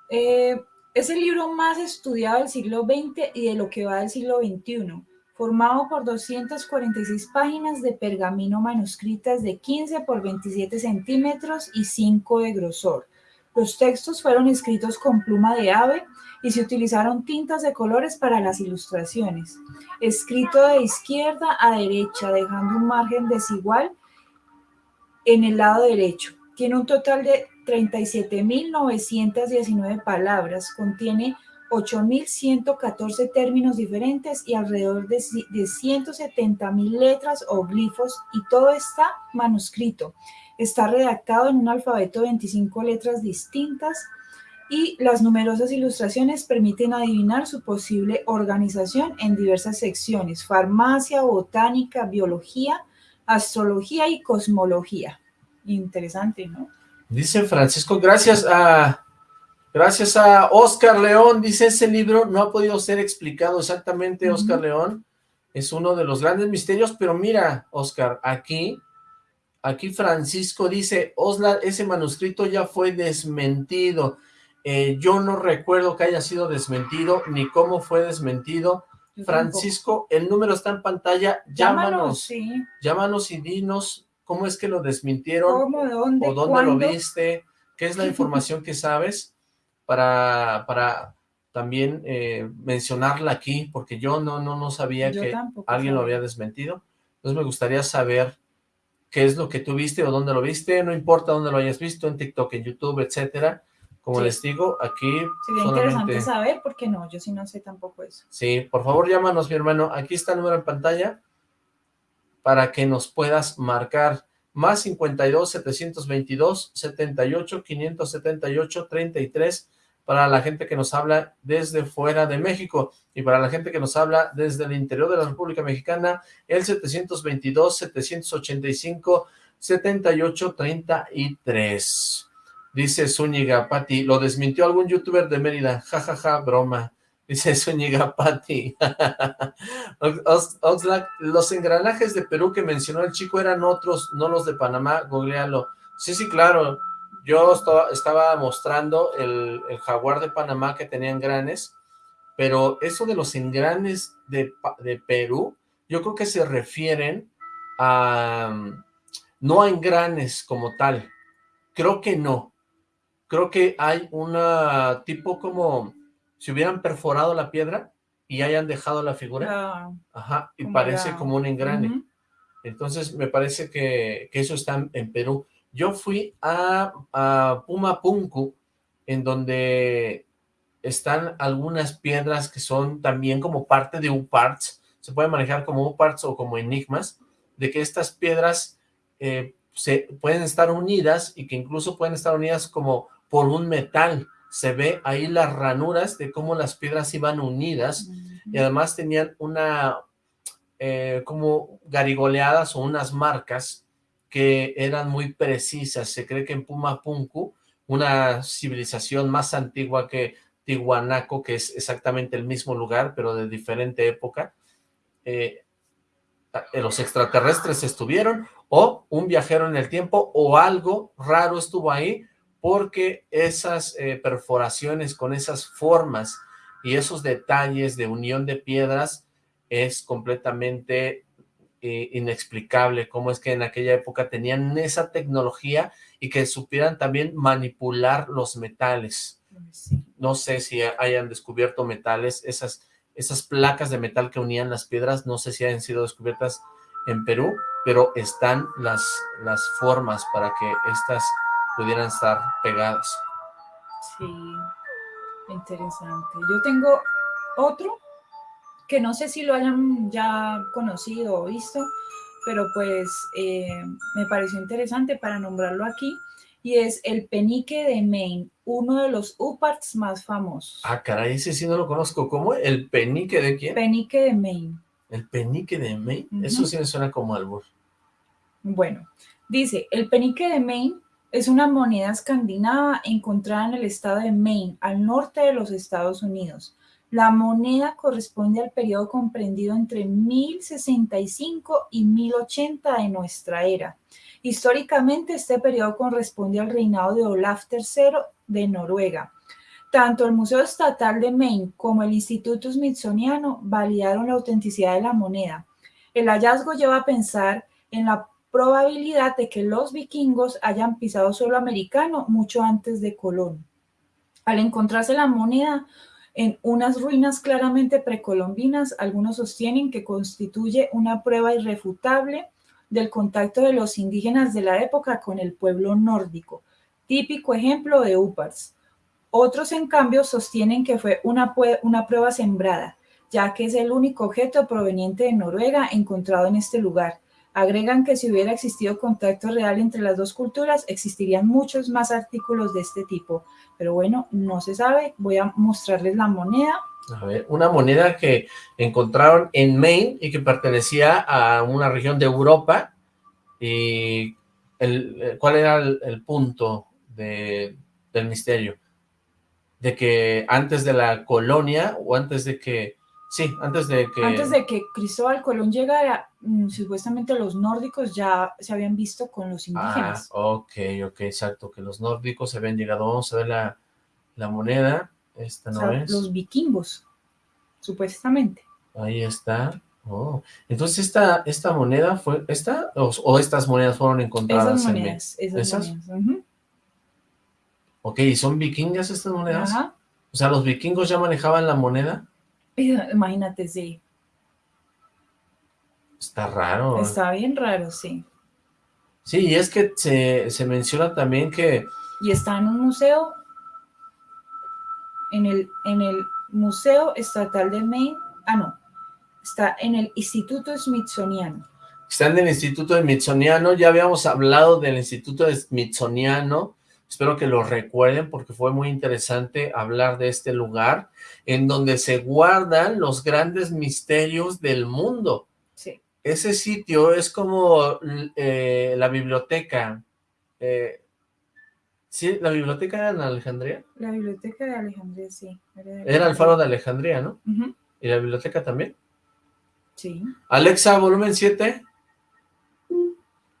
eh, es el libro más estudiado del siglo XX y de lo que va del siglo XXI, formado por 246 páginas de pergamino manuscritas de 15 por 27 centímetros y 5 de grosor. Los textos fueron escritos con pluma de ave y se utilizaron tintas de colores para las ilustraciones. Escrito de izquierda a derecha, dejando un margen desigual en el lado derecho. Tiene un total de 37.919 palabras, contiene 8.114 términos diferentes y alrededor de, de 170.000 letras o glifos y todo está manuscrito. Está redactado en un alfabeto de 25 letras distintas y las numerosas ilustraciones permiten adivinar su posible organización en diversas secciones, farmacia, botánica, biología, astrología y cosmología. Interesante, ¿no? Dice Francisco, gracias a gracias a Oscar León, dice ese libro no ha podido ser explicado exactamente, Oscar León, es uno de los grandes misterios, pero mira, Oscar, aquí, aquí Francisco dice, Osla, ese manuscrito ya fue desmentido, eh, yo no recuerdo que haya sido desmentido, ni cómo fue desmentido, Francisco, el número está en pantalla, llámanos, llámanos y dinos cómo es que lo desmintieron, o dónde lo viste, qué es la información que sabes para, para también eh, mencionarla aquí, porque yo no, no, no sabía que alguien lo había desmentido. Entonces me gustaría saber qué es lo que tú viste o dónde lo viste, no importa dónde lo hayas visto, en TikTok, en YouTube, etcétera. Como les digo, aquí Sería interesante saber, porque no, yo sí no sé tampoco eso. Sí, por favor llámanos, mi hermano. Aquí está el número en pantalla para que nos puedas marcar más 52 722 78 578 33 para la gente que nos habla desde fuera de México y para la gente que nos habla desde el interior de la República Mexicana el 722 785 78 33 dice Zúñiga Pati lo desmintió algún youtuber de Mérida jajaja ja, ja, broma Dice Zúñiga Pati. Oxlack, los engranajes de Perú que mencionó el chico eran otros, no los de Panamá, googlealo. Sí, sí, claro. Yo estaba mostrando el, jaguar de Panamá que tenía engranes, pero eso de los engranes de, de Perú, yo creo que se refieren a... no a engranes como tal. Creo que no. Creo que hay una tipo como si hubieran perforado la piedra y hayan dejado la figura, ajá, y parece como un engrane. Entonces me parece que, eso está en Perú. Yo fui a, a Pumapunku, en donde están algunas piedras que son también como parte de UParts, se puede manejar como UParts o como enigmas, de que estas piedras eh, se pueden estar unidas y que incluso pueden estar unidas como por un metal, se ve ahí las ranuras de cómo las piedras iban unidas y además tenían una eh, como garigoleadas o unas marcas que eran muy precisas. Se cree que en Pumapunku, una civilización más antigua que Tihuanaco, que es exactamente el mismo lugar, pero de diferente época, eh, los extraterrestres estuvieron, o un viajero en el tiempo, o algo raro estuvo ahí, porque esas eh, perforaciones con esas formas y esos detalles de unión de piedras es completamente eh, inexplicable cómo es que en aquella época tenían esa tecnología y que supieran también manipular los metales. No sé si hayan descubierto metales, esas, esas placas de metal que unían las piedras, no sé si hayan sido descubiertas en Perú, pero están las, las formas para que estas pudieran estar pegadas. Sí, interesante. Yo tengo otro que no sé si lo hayan ya conocido o visto, pero pues eh, me pareció interesante para nombrarlo aquí, y es el penique de Maine, uno de los uparts más famosos. Ah, caray, ese sí no lo conozco. ¿Cómo? ¿El penique de quién? Penique de Maine. ¿El penique de Maine? Eso sí me suena como albur. Bueno, dice, el penique de Maine es una moneda escandinava encontrada en el estado de Maine, al norte de los Estados Unidos. La moneda corresponde al periodo comprendido entre 1065 y 1080 de nuestra era. Históricamente, este periodo corresponde al reinado de Olaf III de Noruega. Tanto el Museo Estatal de Maine como el Instituto Smithsoniano validaron la autenticidad de la moneda. El hallazgo lleva a pensar en la probabilidad de que los vikingos hayan pisado suelo americano mucho antes de Colón. Al encontrarse la moneda, en unas ruinas claramente precolombinas, algunos sostienen que constituye una prueba irrefutable del contacto de los indígenas de la época con el pueblo nórdico, típico ejemplo de UPARS. Otros, en cambio, sostienen que fue una, prueba sembrada, ya que es el único objeto proveniente de Noruega encontrado en este lugar, Agregan que si hubiera existido contacto real entre las dos culturas, existirían muchos más artículos de este tipo. Pero bueno, no se sabe. Voy a mostrarles la moneda. A ver, una moneda que encontraron en Maine y que pertenecía a una región de Europa. ¿Y el, cuál era el, punto del misterio? De que antes de la colonia o antes de que Sí, antes de que... Antes de que Cristóbal Colón llegara, mm, supuestamente los nórdicos ya se habían visto con los indígenas. Ah, ok, ok, exacto, que los nórdicos se habían llegado. Vamos a ver la, moneda. Esta no es. Los vikingos, supuestamente. Ahí está. Oh. Entonces, esta, esta moneda fue, ¿esta? O, estas monedas fueron encontradas esas monedas, en esas, ¿Esas? monedas. Ok, ¿son vikingas estas monedas? Ajá. O sea, ¿los vikingos ya manejaban la moneda? Imagínate, sí. Está raro. Está bien raro, sí. Sí, y es que se, menciona también que... Y está en un museo, en el, en el Museo Estatal de Maine, ah, no, está en el Instituto Smithsoniano. Está en el Instituto Smithsoniano, ya habíamos hablado del Instituto Smithsoniano, Espero que lo recuerden porque fue muy interesante hablar de este lugar en donde se guardan los grandes misterios del mundo. Sí. Ese sitio es como eh, la biblioteca. Eh, ¿Sí? ¿La biblioteca era en Alejandría? La biblioteca de Alejandría, sí. Era, el faro de Alejandría, ¿no? ¿Y la biblioteca también? Sí. Alexa, volumen 7.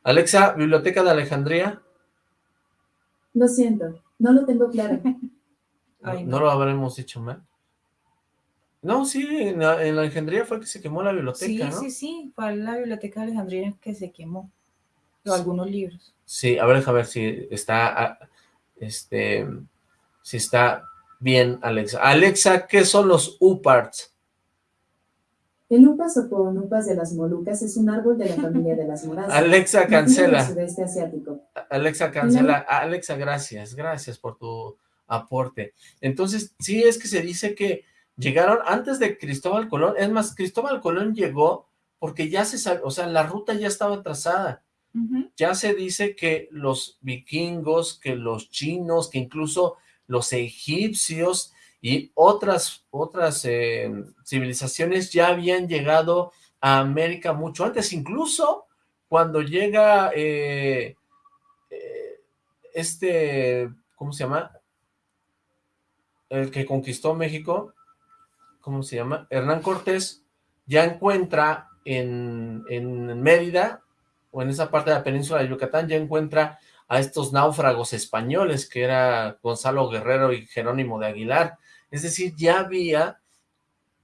Alexa, biblioteca de Alejandría. Lo siento, no lo tengo claro. no. lo habremos dicho mal. No, sí, en, la, Alejandría fue que se quemó la biblioteca, Sí, sí, sí, fue la biblioteca de Alejandría que se quemó. O algunos libros. Sí, a ver, a ver si está, ah, este, si está bien, Alexa. Alexa, ¿qué son los UPARTs? El upas o upas de las Molucas es un árbol de la familia de las moradas. Alexa, cancela. sudeste asiático. Alexa, cancela. Alexa, gracias, gracias por tu aporte. Entonces, sí es que se dice que llegaron antes de Cristóbal Colón. Es más, Cristóbal Colón llegó porque ya se sabe, o sea, la ruta ya estaba trazada. Ya se dice que los vikingos, que los chinos, que incluso los egipcios y otras, otras eh, civilizaciones ya habían llegado a América mucho antes, incluso cuando llega eh, eh, este, ¿cómo se llama? El que conquistó México, ¿cómo se llama? Hernán Cortés, ya encuentra en, en Mérida, o en esa parte de la península de Yucatán, ya encuentra a estos náufragos españoles, que era Gonzalo Guerrero y Jerónimo de Aguilar, es decir, ya había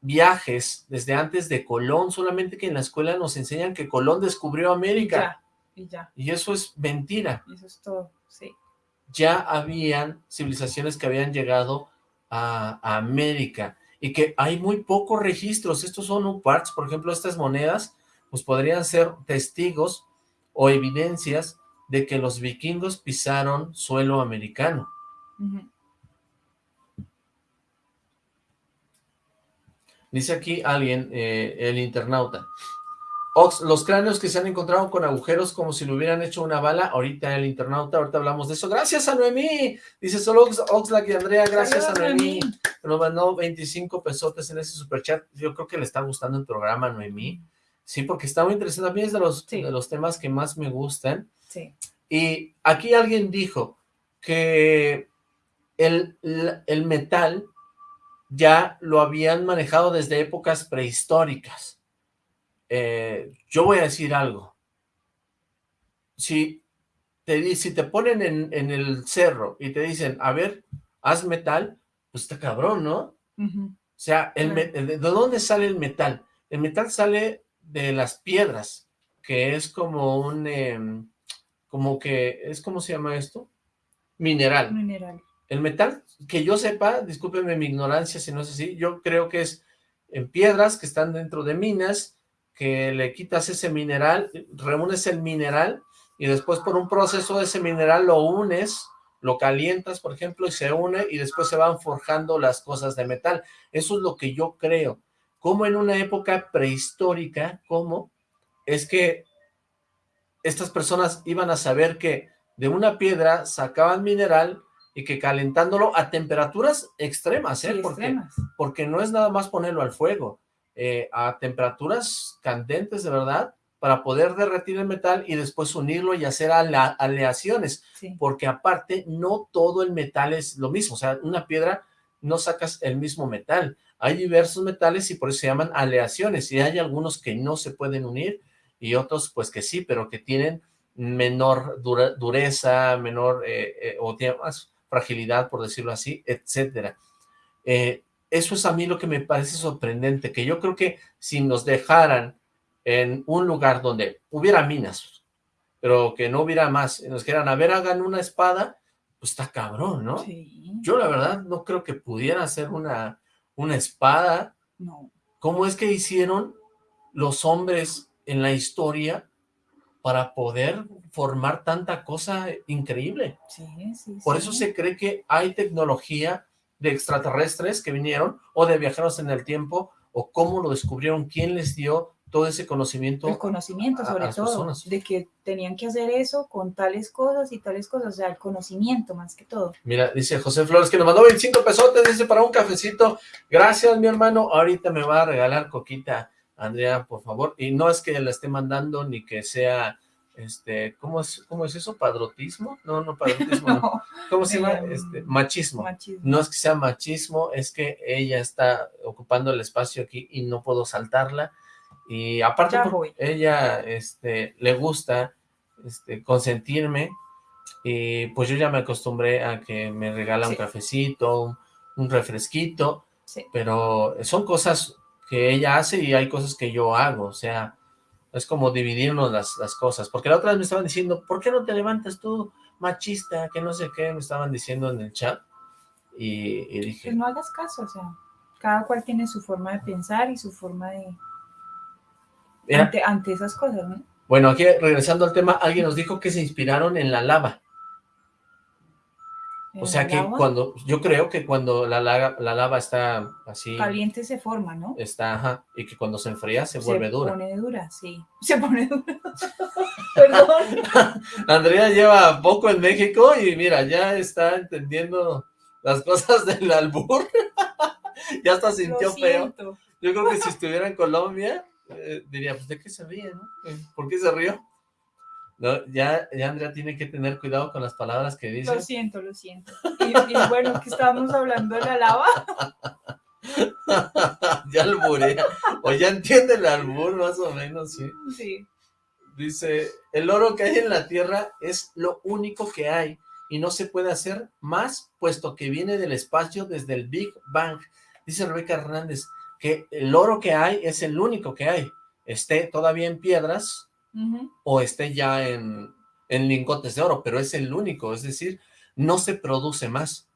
viajes desde antes de Colón, solamente que en la escuela nos enseñan que Colón descubrió América. Y ya, y eso es mentira. Eso es todo, sí. Ya habían civilizaciones que habían llegado a, América y que hay muy pocos registros. Estos son UPARTs, por ejemplo, estas monedas, pues podrían ser testigos o evidencias de que los vikingos pisaron suelo americano. Dice aquí alguien, eh, el internauta. los cráneos que se han encontrado con agujeros como si le hubieran hecho una bala, ahorita el internauta, ahorita hablamos de eso. Gracias a Noemí, dice solo Oxlack y Andrea, gracias a Noemí. Nos mandó 25 pesotes en ese superchat. Yo creo que le está gustando el programa, Noemí. Sí, porque está muy interesante. A mí es de los, de los temas que más me gustan. Sí. Y aquí alguien dijo que el, el metal ya lo habían manejado desde épocas prehistóricas. Eh, yo voy a decir algo. Si te, si te ponen en, el cerro y te dicen, a ver, haz metal, pues está cabrón, ¿no? O sea, el, ¿de dónde sale el metal? El metal sale de las piedras, que es como un, em, como que, es ¿cómo se llama esto? Mineral. Mineral. El metal, que yo sepa, discúlpenme mi ignorancia si no es así, yo creo que es en piedras que están dentro de minas, que le quitas ese mineral, reúnes el mineral y después por un proceso de ese mineral lo unes, lo calientas, por ejemplo, y se une y después se van forjando las cosas de metal. Eso es lo que yo creo. Como en una época prehistórica, ¿cómo? Es que estas personas iban a saber que de una piedra sacaban mineral y que calentándolo a temperaturas extremas, ¿eh? porque, porque no es nada más ponerlo al fuego, eh, a temperaturas candentes de verdad, para poder derretir el metal y después unirlo y hacer aleaciones, porque aparte no todo el metal es lo mismo, o sea, una piedra no sacas el mismo metal, hay diversos metales y por eso se llaman aleaciones, y hay algunos que no se pueden unir y otros pues que sí, pero que tienen menor dureza, menor, eh, eh, o tienen más fragilidad, por decirlo así, etcétera. Eh, eso es a mí lo que me parece sorprendente, que yo creo que si nos dejaran en un lugar donde hubiera minas, pero que no hubiera más, y nos quieran, a ver, hagan una espada, pues está cabrón, ¿no? Yo la verdad no creo que pudiera hacer una, una espada. No. ¿Cómo es que hicieron los hombres en la historia para poder formar tanta cosa increíble. Sí, sí, Por eso se cree que hay tecnología de extraterrestres que vinieron, o de viajeros en el tiempo, o cómo lo descubrieron, quién les dio todo ese conocimiento. El conocimiento, sobre todo, de que tenían que hacer eso con tales cosas y tales cosas, o sea, el conocimiento más que todo. Mira, dice José Flores que nos mandó 25 pesotes, dice, para un cafecito. Gracias, mi hermano, ahorita me va a regalar coquita Andrea, por favor, y no es que la esté mandando ni que sea, este, ¿cómo es, cómo es eso? ¿Padrotismo? No, no, padrotismo, no. ¿Cómo se llama? Este, machismo. No es que sea machismo, es que ella está ocupando el espacio aquí y no puedo saltarla, y aparte ella, este, le gusta, este, consentirme, y pues yo ya me acostumbré a que me regala un cafecito, un, refresquito, pero son cosas que ella hace y hay cosas que yo hago, o sea, es como dividirnos las, las cosas, porque la otra vez me estaban diciendo, ¿por qué no te levantas tú, machista, que no sé qué, me estaban diciendo en el chat, y, dije... Pues no hagas caso, o sea, cada cual tiene su forma de pensar y su forma de... Ante, ante esas cosas, ¿no? Bueno, aquí regresando al tema, alguien nos dijo que se inspiraron en la lava. O sea que cuando, yo creo que cuando la lava, la lava está así... Caliente se forma, ¿no? Está, ajá, y que cuando se enfría se, vuelve dura. Se pone dura, sí. Se pone dura. Perdón. Andrea lleva poco en México y mira, ya está entendiendo las cosas del albur. ya hasta sintió feo. Yo creo que si estuviera en Colombia, eh, diría, pues ¿de qué se ríe, no? ¿Por qué se rió? No, ya, ya Andrea tiene que tener cuidado con las palabras que dice. Lo siento, lo siento. Y, bueno, que estábamos hablando de la lava. ya alburea. O ya entiende el albur, más o menos, sí. Sí. Dice, el oro que hay en la Tierra es lo único que hay y no se puede hacer más, puesto que viene del espacio desde el Big Bang. Dice Rebeca Hernández que el oro que hay es el único que hay. Esté todavía en piedras, o esté ya en, en lingotes de oro, pero es el único, es decir, no se produce más.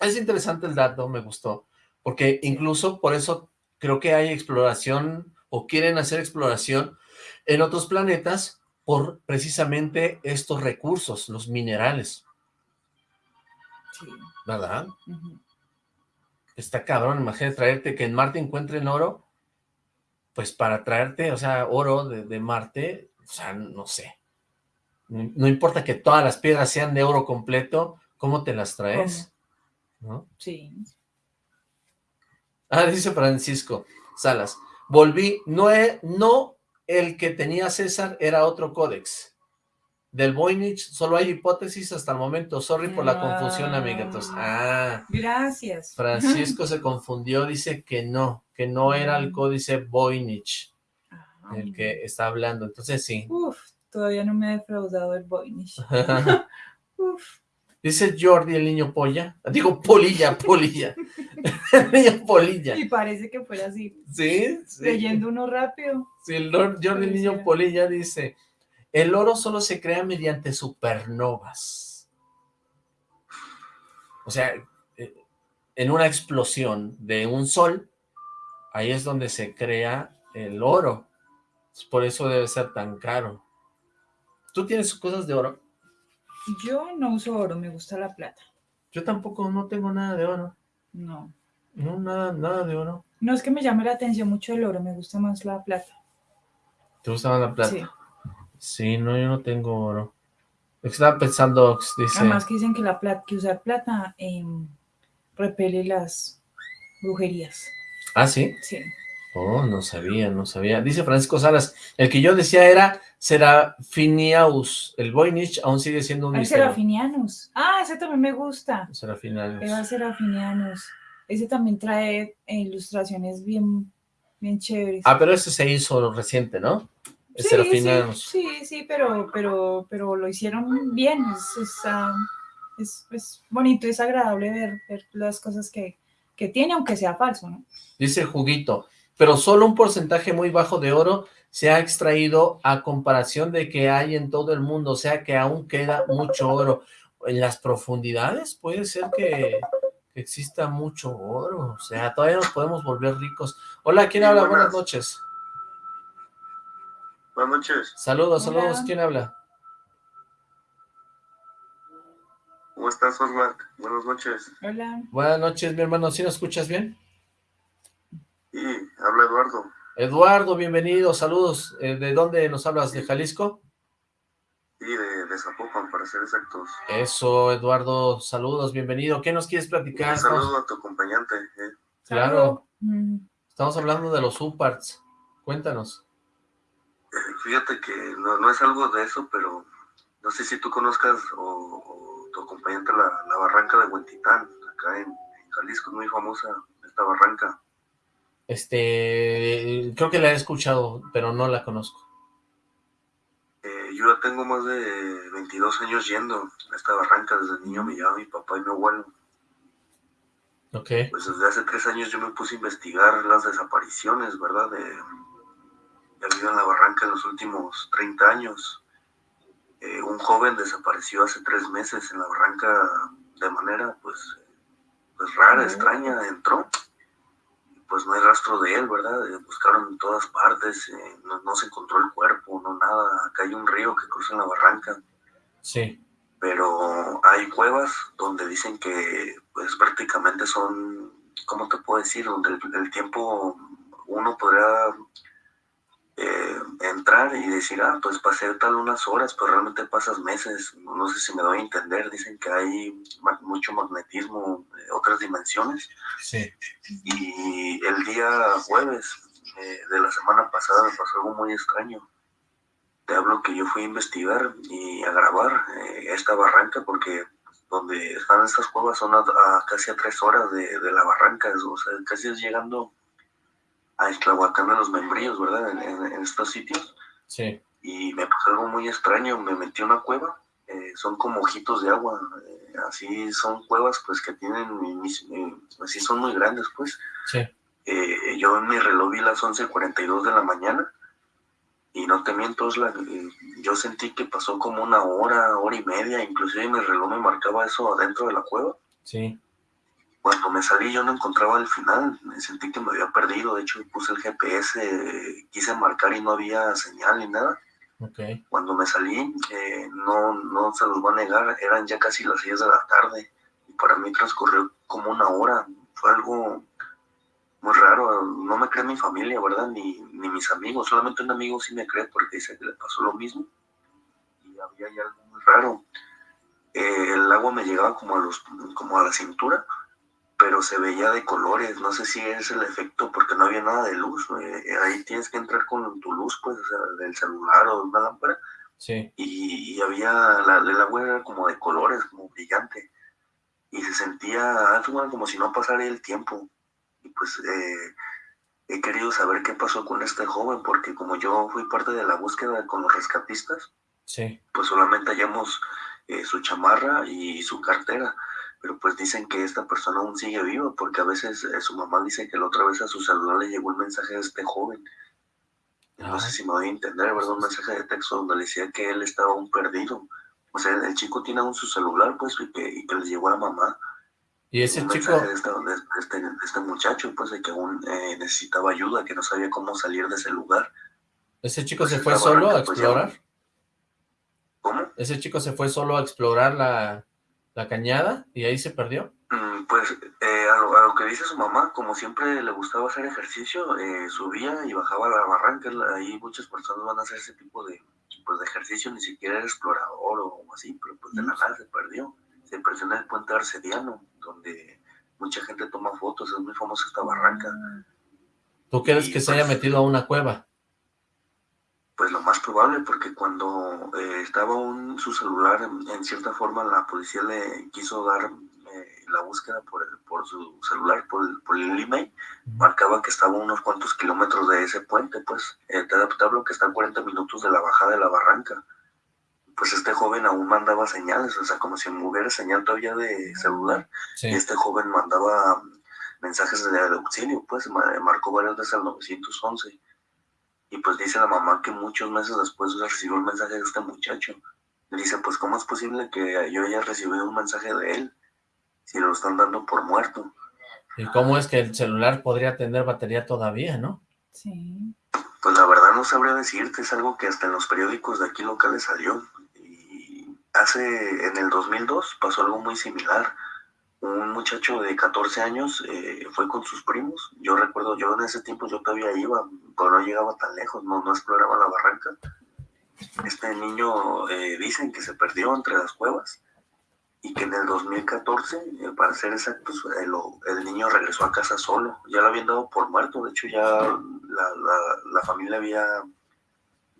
Es interesante el dato, me gustó, porque incluso por eso creo que hay exploración, o quieren hacer exploración en otros planetas, por precisamente estos recursos, los minerales. Sí. ¿Verdad? Está cabrón, imagínate traerte, que en Marte encuentren oro, pues para traerte, o sea, oro de, de Marte, o sea, no sé. No, no importa que todas las piedras sean de oro completo, ¿cómo te las traes? ¿No? Sí. Ah, dice Francisco Salas, volví, no, he- no el que tenía César era otro códex. Del Voynich solo hay hipótesis hasta el momento, sorry por la confusión, amiguitos. Ah, Gracias. Francisco se confundió, dice que no, que no era el códice Voynich Ah, el que está hablando, entonces sí. Uf, todavía no me ha defraudado el Voynich. Uf. Dice Jordi el niño polla, digo polilla, polilla, el niño polilla, Y parece que fuera así, ¿sí? sí. leyendo uno rápido. Sí, el Lord Jordi el Niño. Polilla dice, el oro solo se crea mediante supernovas. O sea, eh, en una explosión de un sol, ahí es donde se crea el oro. Por eso debe ser tan caro. ¿Tú tienes cosas de oro? Yo no uso oro, me gusta la plata. Yo tampoco no tengo nada de oro. No. No, nada, nada de oro. No es que me llame la atención mucho el oro, me gusta más la plata. ¿Te gusta más la plata? Sí. Sí, no, yo no tengo oro. Estaba pensando, dice... Además que dicen que la plata, que usar plata repele las brujerías. Ah, ¿sí? Sí. Oh, no sabía, no sabía. Dice Francisco Salas, el que yo decía era Serafiniaus. El Voynich aún sigue siendo un Hay misterio. Serafinianus. Ah, ese también me gusta. Serafinianos. Eva Serafinianus. Ese también trae eh, ilustraciones bien, bien chéveres. Ah, pero ese se hizo reciente, ¿no? El Sí, Serafinianos. Sí, sí, sí, pero, pero, pero lo hicieron bien. Es, es, ah, es- es bonito, es agradable ver, ver las cosas que, que tiene, aunque sea falso, ¿no? Dice Juguito, pero solo un porcentaje muy bajo de oro se ha extraído a comparación de que hay en todo el mundo, o sea que aún queda mucho oro. En las profundidades puede ser que, que exista mucho oro, o sea, todavía nos podemos volver ricos. Hola, ¿quién Sí, habla? buenas. Buenas noches. Buenas noches, Saludos, Hola. saludos, ¿quién habla? ¿Cómo estás, Osmar? Buenas noches. Hola. Buenas noches, mi hermano, ¿sí nos escuchas bien? Y habla Eduardo, Eduardo, bienvenido, saludos. Eh, ¿De dónde nos hablas? ¿De Jalisco? y de, de Zapopan, para ser exactos. Eso, Eduardo, saludos, bienvenido. ¿Qué nos quieres platicar? Un Estamos- saludo a tu acompañante. ¿eh? Claro, Mm, estamos hablando de los UPARTs. Cuéntanos. Eh, Fíjate que no, no es algo de eso, pero no sé si tú conozcas o, o tu acompañante la, la barranca de Huentitán, acá en, en Jalisco, es muy famosa esta barranca. Este, creo que la he escuchado, pero no la conozco. Eh, yo ya tengo más de 22 años yendo a esta barranca, desde niño me llevaba mi papá y mi abuelo. Ok, Pues desde hace tres años yo me puse a investigar las desapariciones, ¿verdad? De, de habido en la barranca en los últimos 30 años. Eh, un joven desapareció hace tres meses en la barranca de manera, pues, pues rara, extraña, entró. Pues no hay rastro de él, ¿verdad? Eh, buscaron en todas partes, eh, no, no se encontró el cuerpo, no nada. Acá hay un río que cruza en la barranca sí, pero hay cuevas donde dicen que pues prácticamente son, ¿cómo te puedo decir? Donde el, el tiempo uno podrá eh, entrar y decir, ah, pues pasé tal unas horas, pero realmente pasas meses, no sé si me doy a entender, dicen que hay ma- mucho magnetismo, eh, otras dimensiones, sí. y el día jueves eh, de la semana pasada me pasó algo muy extraño. Te hablo que yo fui a investigar y a grabar eh, esta barranca porque donde están estas cuevas son a, a casi a tres horas de, de la barranca, o sea, casi es llegando a Esclahuacán de los Membrillos, ¿verdad? En, en- en estos sitios. Sí, Y me pasó algo muy extraño, me metí a una cueva, eh, son como ojitos de agua, eh, así son cuevas pues que tienen, mis- eh, así son muy grandes pues. sí. Eh, yo en mi reloj vi las 11.42 de la mañana y no te miento, eh, yo sentí que pasó como una hora, hora y media, inclusive mi reloj me marcaba eso adentro de la cueva. Sí, Cuando me salí yo no encontraba el final, me sentí que me había perdido, de hecho puse el GPS, quise marcar y no había señal ni nada. ok. Cuando me salí, eh, no, no se los voy a negar, eran ya casi las 6 de la tarde y para mí transcurrió como una hora, fue algo muy raro, no me cree mi familia, ¿verdad? Ni, ni mis amigos, solamente un amigo sí me cree porque dice que le pasó lo mismo. Y había algo muy raro. Eh, el agua me llegaba como a, los, como a la cintura, pero se veía de colores, no sé si es el efecto porque no había nada de luz, eh, ahí tienes que entrar con tu luz, pues, o sea, del celular o de una lámpara, sí. y, había, la, el agua era como de colores, como brillante, y se sentía como si no pasara el tiempo, y pues eh, he querido saber qué pasó con este joven, porque como yo fui parte de la búsqueda con los rescatistas, sí. pues solamente hallamos eh, su chamarra y su cartera, pero pues dicen que esta persona aún sigue viva, porque a veces eh, su mamá dice que la otra vez a su celular le llegó un mensaje de este joven. No sé si me voy a entender, ¿verdad? Un mensaje de texto donde le decía que él estaba aún perdido. O sea, el chico tiene aún su celular, pues, y que, y que le llegó a la mamá. Y ese un chico... De este, de, este, de este, muchacho, pues, de que aún eh, necesitaba ayuda, que no sabía cómo salir de ese lugar. ¿Ese chico pues, se fue solo a explorar? Pues, ¿Cómo? ¿Ese chico se fue solo a explorar la, la cañada y ahí se perdió? Mm, pues eh, a, lo, a, lo, que dice su mamá, como siempre le gustaba hacer ejercicio, eh, subía y bajaba la barranca. Ahí muchas personas van a hacer ese tipo de, pues, de ejercicio, ni siquiera era explorador o así, pero pues de la nada se perdió. Se perdió en el puente arcediano, donde mucha gente toma fotos, es muy famosa esta barranca. ¿Tú crees y, que se pues, haya metido a una cueva? Pues lo más probable, porque cuando eh, estaba un, su celular, en, cierta forma la policía le quiso dar eh, la búsqueda por, el, por su celular, por el, por el email, marcaba que estaba a unos cuantos kilómetros de ese puente, pues, eh, te, hablo que está a 40 minutos de la bajada de la barranca. Pues este joven aún mandaba señales, o sea, como si hubiera señal todavía de celular. Sí. Y este joven mandaba mensajes de, de auxilio, pues, marcó varias veces al 911 y pues dice la mamá que muchos meses después recibió un mensaje de este muchacho. Le dice, pues ¿cómo es posible que yo haya recibido un mensaje de él si lo están dando por muerto? ¿Y cómo es que el celular podría tener batería todavía, no? Sí. Pues la verdad no sabría decirte, es algo que hasta en los periódicos de aquí locales salió. Y hace, en el 2002 pasó algo muy similar un muchacho de 14 años eh, fue con sus primos. Yo recuerdo, yo en ese tiempo yo todavía iba, pero no llegaba tan lejos, no, no exploraba la barranca. Este niño eh, dicen que se perdió entre las cuevas y que en el 2014, eh, para ser exactos, el, el, niño regresó a casa solo. Ya lo habían dado por muerto, de hecho ya la, la, la familia había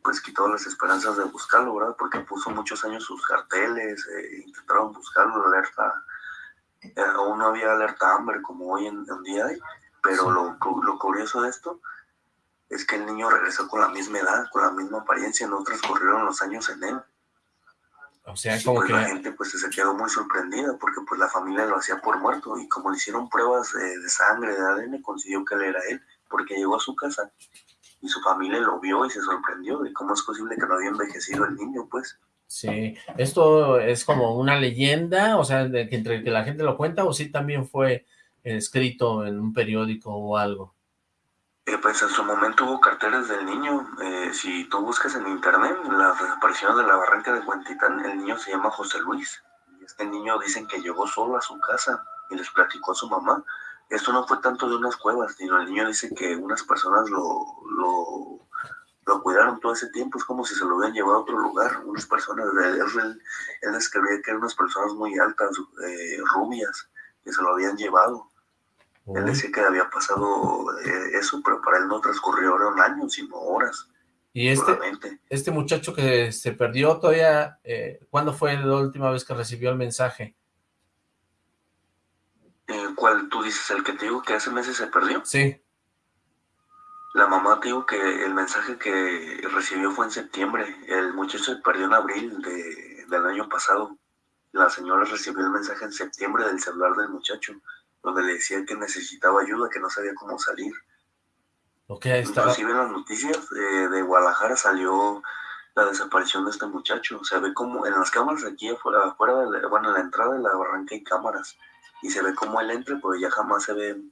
pues quitado las esperanzas de buscarlo, ¿verdad? Porque puso muchos años sus carteles, intentaron buscarlo, alerta aún no había alerta Amber como hoy en, en día hay, pero sí. lo, lo, curioso de esto es que el niño regresó con la misma edad, con la misma apariencia, no transcurrieron los años en él. O sea, como pues que... La gente pues se quedó muy sorprendida porque pues la familia lo hacía por muerto y como le hicieron pruebas de, de sangre, de ADN, consiguió que él era él, porque llegó a su casa y su familia lo vio y se sorprendió de cómo es posible que no había envejecido el niño, pues. Sí, esto es como una leyenda, o sea, de que entre que la gente lo cuenta, o sí también fue escrito en un periódico o algo. Eh, pues en su momento hubo carteles del niño, eh, si tú buscas en internet las desapariciones de la barranca de Cuentitán, el niño se llama José Luis, y este niño dicen que llegó solo a su casa y les platicó a su mamá. Esto no fue tanto de unas cuevas, sino el niño dice que unas personas lo, lo lo cuidaron todo ese tiempo, es como si se lo hubieran llevado a otro lugar, unas personas, él, él, él describía que eran unas personas muy altas, eh, rubias, que se lo habían llevado. Él decía que había pasado eh, eso, pero para él no transcurrió un año, sino horas. Y este, solamente. este muchacho que se perdió todavía, eh, ¿cuándo fue la última vez que recibió el mensaje? Eh, ¿Cuál tú dices? ¿El que te digo que hace meses se perdió? Sí. La mamá dijo que el mensaje que recibió fue en septiembre. El muchacho se perdió en abril de, del año pasado. La señora recibió el mensaje en septiembre del celular del muchacho, donde le decía que necesitaba ayuda, que no sabía cómo salir. Ok, estaba... Inclusive en las noticias eh, de Guadalajara salió la desaparición de este muchacho. Se ve como en las cámaras aquí afuera, afuera de la, bueno, en la entrada de la barranca hay cámaras. Y se ve como él entra, pero ya jamás se ve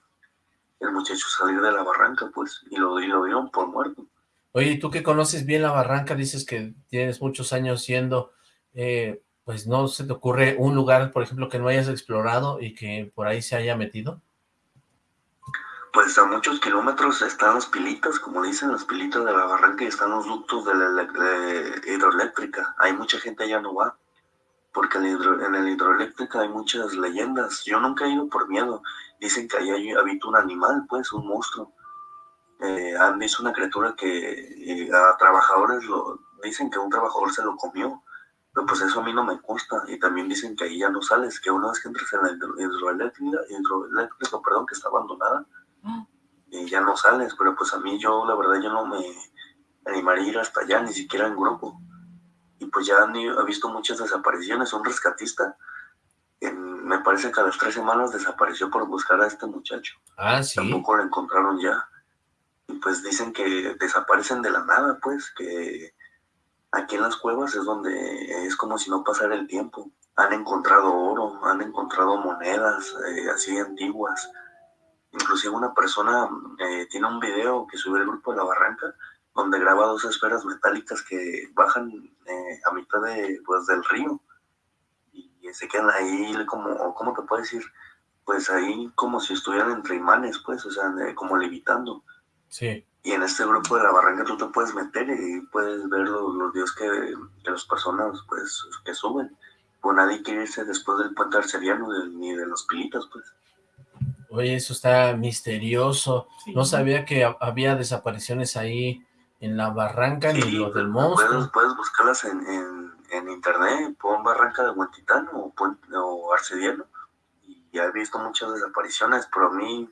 el muchacho salir de la barranca, pues, y lo, y lo vieron por muerto. Oye, tú que conoces bien la barranca, dices que tienes muchos años yendo, eh, pues ¿no se te ocurre un lugar, por ejemplo, que no hayas explorado y que por ahí se haya metido? pues a muchos kilómetros están las pilitas, como dicen, las pilitas de la barranca y están los ductos de la hidroeléctrica. Hay mucha gente allá no va, porque en, la hidroeléctrica hay muchas leyendas. Yo nunca he ido por miedo. Dicen que ahí habita un animal, pues, un monstruo. Eh, han visto una criatura que eh, a trabajadores lo dicen que un trabajador se lo comió. Pero pues eso a mí no me gusta. Y también dicen que ahí ya no sales, que una vez que entres en la hidroeléctrica, hidroeléctrica perdón, que está abandonada, y ya no sales, pero pues a mí yo, la verdad, yo no me animaría a ir hasta allá, ni siquiera en grupo. Y pues ya he visto muchas desapariciones. Un rescatista, me parece que a las tres semanas desapareció por buscar a este muchacho. Ah, sí. Tampoco lo encontraron ya. Y pues dicen que desaparecen de la nada, pues, que aquí en las cuevas es donde es como si no pasara el tiempo. Han encontrado oro, han encontrado monedas eh, así antiguas, Inclusive una persona eh, tiene un video que sube el grupo de la barranca donde graba dos esferas metálicas que bajan eh, a mitad de, pues, del río y se quedan ahí como, ¿cómo te puedo decir? Pues ahí como si estuvieran entre imanes, pues, o sea, como levitando. Sí. Y en este grupo de la barranca tú te puedes meter y puedes ver los, los videos que, de las personas, pues, que suben. Pues nadie quiere irse después del puente arceriano ni de los pilitas, pues. Oye, eso está misterioso. No sabía que había desapariciones ahí en la barranca ni lo del monstruo. Puedes, buscarlas en, internet, pon barranca de Huentitán o, o Arcediano. Y ya he visto muchas desapariciones, pero a mí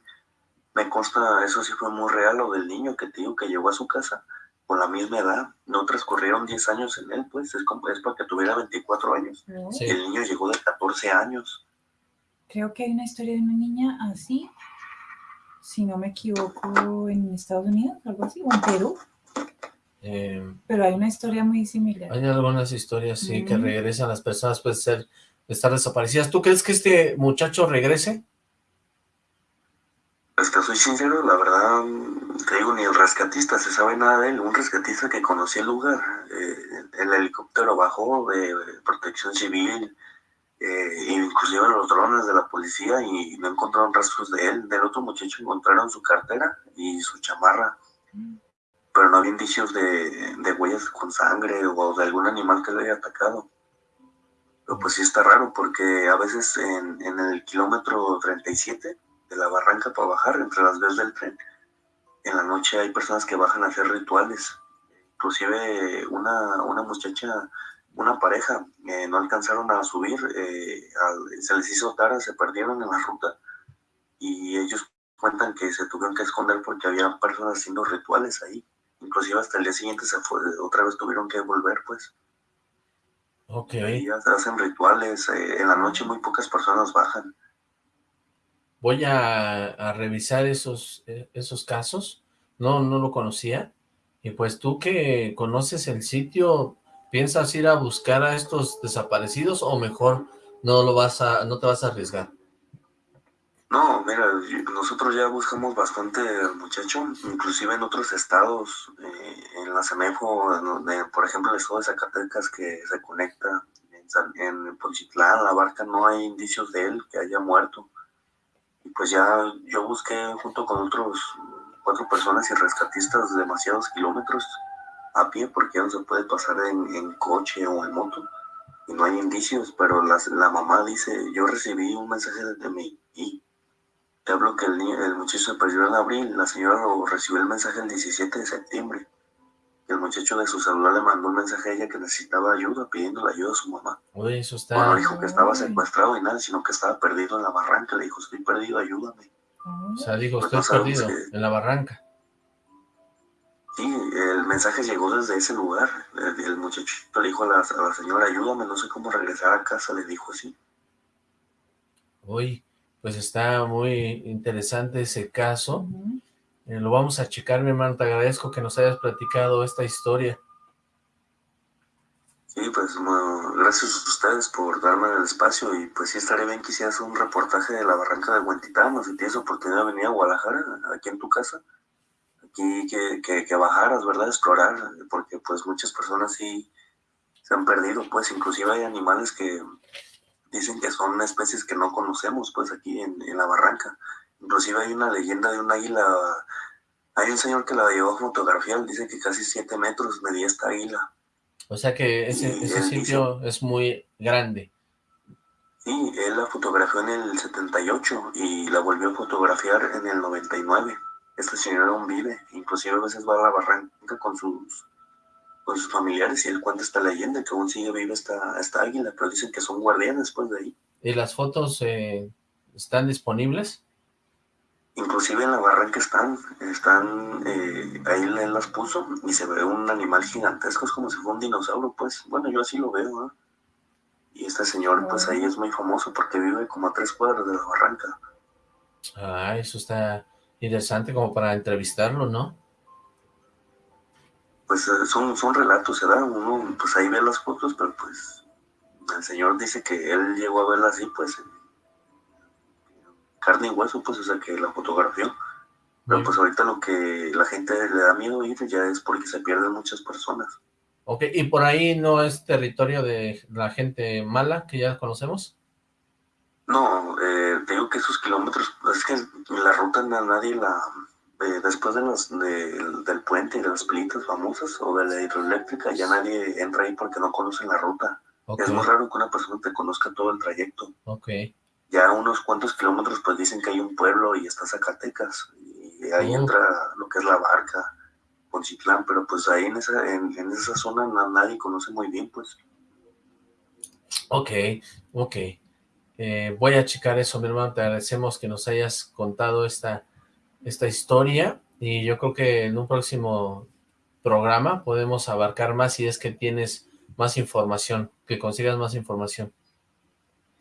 me consta, eso sí fue muy real, lo del niño que te digo que llegó a su casa con la misma edad. No transcurrieron 10 años en él, pues es, como, es para que tuviera 24 años. el niño llegó de 14 años creo que hay una historia de una niña así, si no me equivoco, en Estados Unidos, algo así, o en Perú. Eh, Pero hay una historia muy similar. Hay algunas historias, sí, que regresan las personas, puede ser estar desaparecidas. ¿Tú crees que este muchacho regrese? Pues que soy sincero, la verdad, te digo, ni el rescatista se sabe nada de él. Un rescatista que conocía el lugar, eh, el helicóptero bajó de protección civil, eh, inclusive los drones de la policía y no encontraron rastros de él. Del otro muchacho encontraron su cartera y su chamarra, pero no había indicios de, de huellas con sangre o de algún animal que le haya atacado. Pero pues sí está raro porque a veces en, el kilómetro 37 de la barranca para bajar, entre las vías del tren, en la noche hay personas que bajan a hacer rituales. Inclusive una, una muchacha una pareja, eh, no alcanzaron a subir, eh, se les hizo tarde, se perdieron en la ruta y ellos cuentan que se tuvieron que esconder porque había personas haciendo rituales ahí. Inclusive hasta el día siguiente se fue, otra vez tuvieron que volver, pues. Ok. Y hacen rituales, eh, en la noche muy pocas personas bajan. Voy a, a revisar esos, esos casos, no, no lo conocía, y pues tú que conoces el sitio, ¿Piensas ir a buscar a estos desaparecidos o mejor no lo vas a, no te vas a arriesgar? No, mira, nosotros ya buscamos bastante al muchacho, inclusive en otros estados, eh, en la CEMEFO, por ejemplo, el estado de Zacatecas que se conecta, en, en Ponchitlán, la barca, no hay indicios de él que haya muerto. Y pues ya yo busqué junto con otros cuatro personas y rescatistas demasiados kilómetros a pie porque ya no se puede pasar en, coche o en moto y no hay indicios, pero la, la mamá dice, yo recibí un mensaje de mí y el, el muchacho se perdió en abril, la señora lo recibió el mensaje el 17 de septiembre. El muchacho de su celular le mandó un mensaje a ella que necesitaba ayuda, pidiendo la ayuda a su mamá. Uy, eso está... Bueno, dijo que estaba secuestrado y nada, sino que estaba perdido en la barranca. Le dijo, estoy perdido, ayúdame. O sea, dijo, pues estoy perdido en la barranca. Sí, el mensaje llegó desde ese lugar. El, muchachito le dijo a la, señora, ayúdame, no sé cómo regresar a casa, le dijo así. Uy, pues está muy interesante ese caso. Eh, lo vamos a checar, mi hermano. Te agradezco que nos hayas platicado esta historia. Sí, pues gracias a ustedes por darme el espacio y pues sí estaré bien que hicieras un reportaje de la barranca de Huentitán o si tienes oportunidad de venir a Guadalajara, aquí en tu casa que, que, que, bajaras, ¿verdad? Explorar, porque pues muchas personas sí se han perdido, pues inclusive hay animales que dicen que son especies que no conocemos, pues aquí en, en la barranca. Inclusive hay una leyenda de un águila, hay un señor que la llevó a fotografiar, dice que casi siete metros medía esta águila. O sea que ese, sitio es muy grande. Sí, él la fotografió en el 78 y la volvió a fotografiar en el 99. Este señor aún vive, inclusive a veces va a la barranca con sus con sus familiares y él cuenta esta leyenda que aún sigue viva esta, esta águila, pero dicen que son guardianes pues de ahí. ¿Y las fotos eh, están disponibles? Inclusive en la barranca están, están, eh, ahí él las puso y se ve un animal gigantesco, es como si fuera un dinosaurio, pues, bueno, yo así lo veo, ¿eh? Y este señor, pues ahí es muy famoso porque vive como a tres cuadras de la barranca. Ah, eso está interesante como para entrevistarlo, ¿no? Pues eh, son, son relatos, ¿verdad? Uno, pues ahí ve las fotos, pero pues el señor dice que él llegó a verla así, pues, en carne y hueso, pues, o sea, que la fotografió. Pero pues ahorita lo que la gente le da miedo ir ya es porque se pierden muchas personas. Ok, ¿y por ahí no es territorio de la gente mala que ya conocemos? No, eh, te digo que esos kilómetros, es que la ruta na- nadie la... eh, después de los, de- del puente y de las pilitas famosas o de la hidroeléctrica, ya nadie entra ahí porque no conocen la ruta. Es muy raro que una persona te conozca todo el trayecto. Ya unos cuantos kilómetros pues dicen que hay un pueblo y está Zacatecas. Y ahí Oh. entra lo que es la barca, Poncitlán, pero pues ahí en esa, en, en esa zona na- nadie conoce muy bien pues. Ok, ok. Eh, voy a checar eso, mi hermano. Te agradecemos que nos hayas contado esta, esta historia y yo creo que en un próximo programa podemos abarcar más si es que tienes más información, que consigas más información.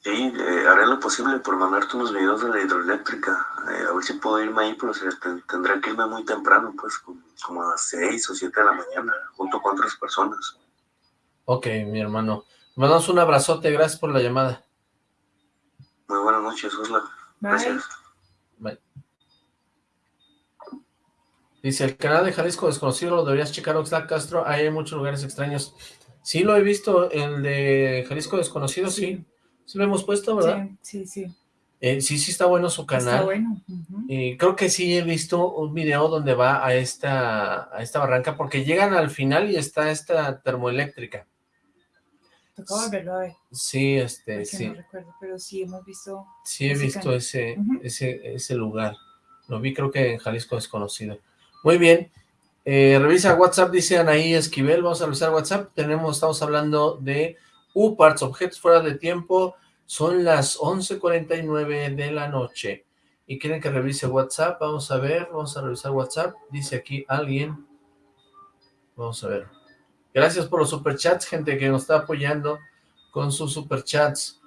Sí, eh, haré lo posible por mandarte unos videos de la hidroeléctrica. Eh, a ver si puedo irme ahí, pero tendré que irme muy temprano, pues como, como a las 6 o 7 de la mañana, junto con otras personas. Ok, mi hermano. Mandamos un abrazote, gracias por la llamada. Muy buenas noches, Osla. Bye. Gracias. Bye. Dice, el canal de Jalisco Desconocido lo deberías checar, Oxlack Castro, ahí hay muchos lugares extraños. Sí, lo he visto, el de Jalisco Desconocido, sí. Sí lo hemos puesto, ¿verdad? Sí, sí, sí. Eh, sí, sí está bueno su canal. Está bueno. ujú. Y creo que sí he visto un video donde va a esta, a esta barranca, porque llegan al final y está esta termoeléctrica. Toca volverlo a ver. Sí, este, porque sí. no recuerdo, pero sí hemos visto. Sí, he ese visto canal. ese, ese, ese lugar. Lo vi creo que en Jalisco Desconocido. Muy bien. Eh, revisa WhatsApp, dice Anaí Esquivel. Vamos a revisar WhatsApp. Tenemos, estamos hablando de UParts, objetos fuera de tiempo. Son las 11.49 de la noche. Y quieren que revise WhatsApp. Vamos a ver, vamos a revisar WhatsApp. Dice aquí alguien. Vamos a ver. Gracias por los superchats, gente que nos está apoyando con sus superchats.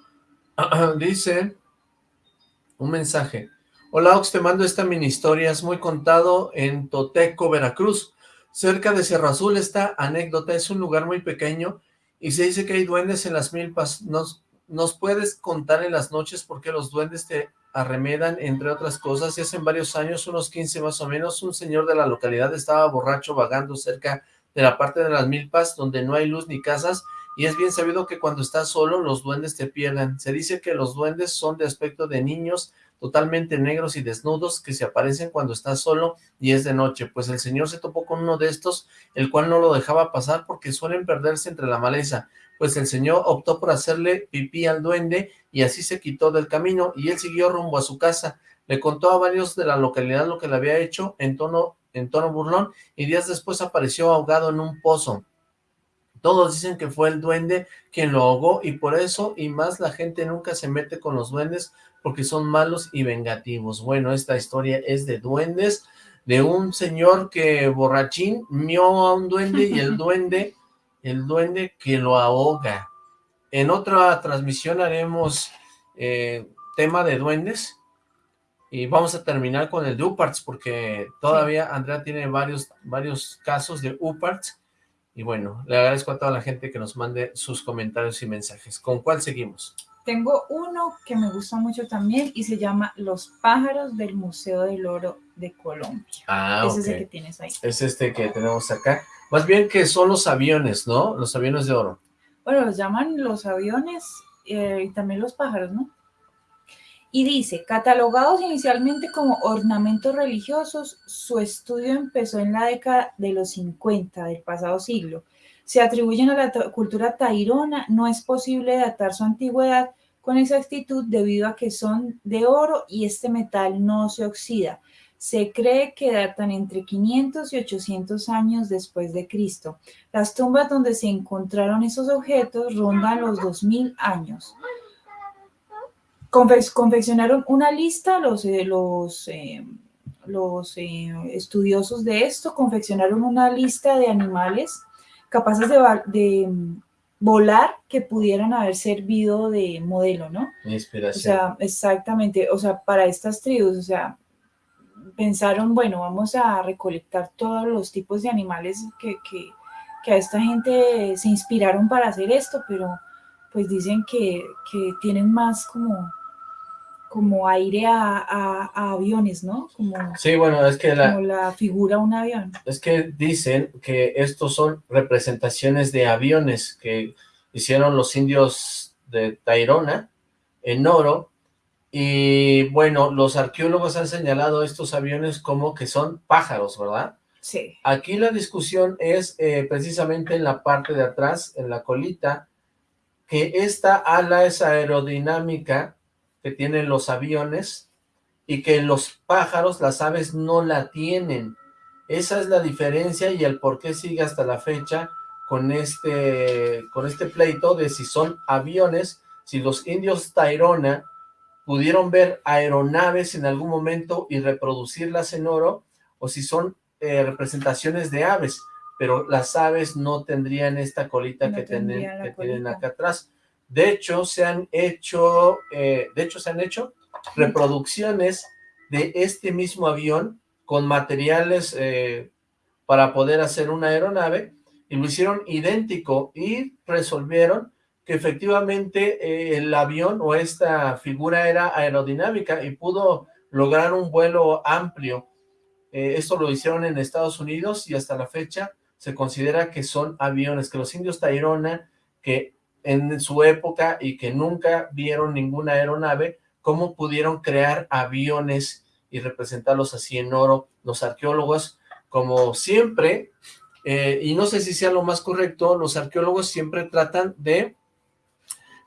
Dice un mensaje. Hola Ox, te mando esta mini historia, es muy contado en Toteco, Veracruz. Cerca de Cerro Azul esta anécdota es un lugar muy pequeño y se dice que hay duendes en las milpas. ¿Nos, puedes contar en las noches por qué los duendes te arremedan, entre otras cosas? Y hace varios años, unos 15 más o menos, un señor de la localidad estaba borracho vagando cerca de la parte de las milpas donde no hay luz ni casas y es bien sabido que cuando estás solo los duendes te pierden. Se dice que los duendes son de aspecto de niños totalmente negros y desnudos que se aparecen cuando estás solo y es de noche. Pues el señor se topó con uno de estos, el cual no lo dejaba pasar porque suelen perderse entre la maleza. Pues el señor optó por hacerle pipí al duende y así se quitó del camino y él siguió rumbo a su casa. Le contó a varios de la localidad lo que le había hecho en tono, en tono burlón y días después apareció ahogado en un pozo. Todos dicen que fue el duende quien lo ahogó y por eso y más la gente nunca se mete con los duendes porque son malos y vengativos. Bueno, esta historia es de duendes, de un señor que borrachín mió a un duende y el duende, el duende que lo ahoga. En otra transmisión haremos eh, tema de duendes y vamos a terminar con el de Uparts porque todavía Andrea tiene varios, varios casos de Uparts y bueno, le agradezco a toda la gente que nos mande sus comentarios y mensajes. ¿Con cuál seguimos? Tengo uno que me gusta mucho también y se llama Los pájaros del Museo del Oro de Colombia. Ah, Ese es el ok. que tienes ahí. Es este que tenemos acá. Más bien que son los aviones, ¿no? Los aviones de oro. Bueno, los llaman los aviones eh, y también los pájaros, ¿no? Y dice, catalogados inicialmente como ornamentos religiosos, su estudio empezó en la década de los 50 del pasado siglo. Se atribuyen a la cultura tairona, no es posible datar su antigüedad con exactitud debido a que son de oro y este metal no se oxida. Se cree que datan entre 500 y 800 años después de Cristo. Las tumbas donde se encontraron esos objetos rondan los 2000 años confeccionaron una lista, los, eh, los, eh, los eh, estudiosos de esto confeccionaron una lista de animales capaces de, de, mm, volar que pudieran haber servido de modelo, ¿no? Inspiración. O sea, exactamente, o sea, para estas tribus, o sea, pensaron, bueno, vamos a recolectar todos los tipos de animales que, que, que a esta gente se inspiraron para hacer esto, pero pues dicen que, que tienen más como como aire a, aviones, ¿no? Como, sí, bueno, es que la, como la figura de un avión. Es que dicen que estos son representaciones de aviones que hicieron los indios de Tairona en oro, y bueno, los arqueólogos han señalado estos aviones como que son pájaros, ¿verdad? Sí. Aquí la discusión es eh, precisamente en la parte de atrás, en la colita, que esta ala es aerodinámica que tienen los aviones y que los pájaros, las aves, no la tienen. Esa es la diferencia y el por qué sigue hasta la fecha con este, con este pleito de si son aviones, si los indios Tairona pudieron ver aeronaves en algún momento y reproducirlas en oro, o si son eh, representaciones de aves, pero las aves no tendrían esta colita que, tienen, que tienen acá atrás. De hecho, se han hecho, eh, de hecho, se han hecho reproducciones de este mismo avión con materiales eh, para poder hacer una aeronave y lo hicieron idéntico y resolvieron que efectivamente eh, el avión o esta figura era aerodinámica y pudo lograr un vuelo amplio. esto lo hicieron en Estados Unidos y hasta la fecha se considera que son aviones, que los indios Tairona, que en su época y que nunca vieron ninguna aeronave, cómo pudieron crear aviones y representarlos así en oro. Los arqueólogos, como siempre, eh, y no sé si sea lo más correcto, los arqueólogos siempre tratan de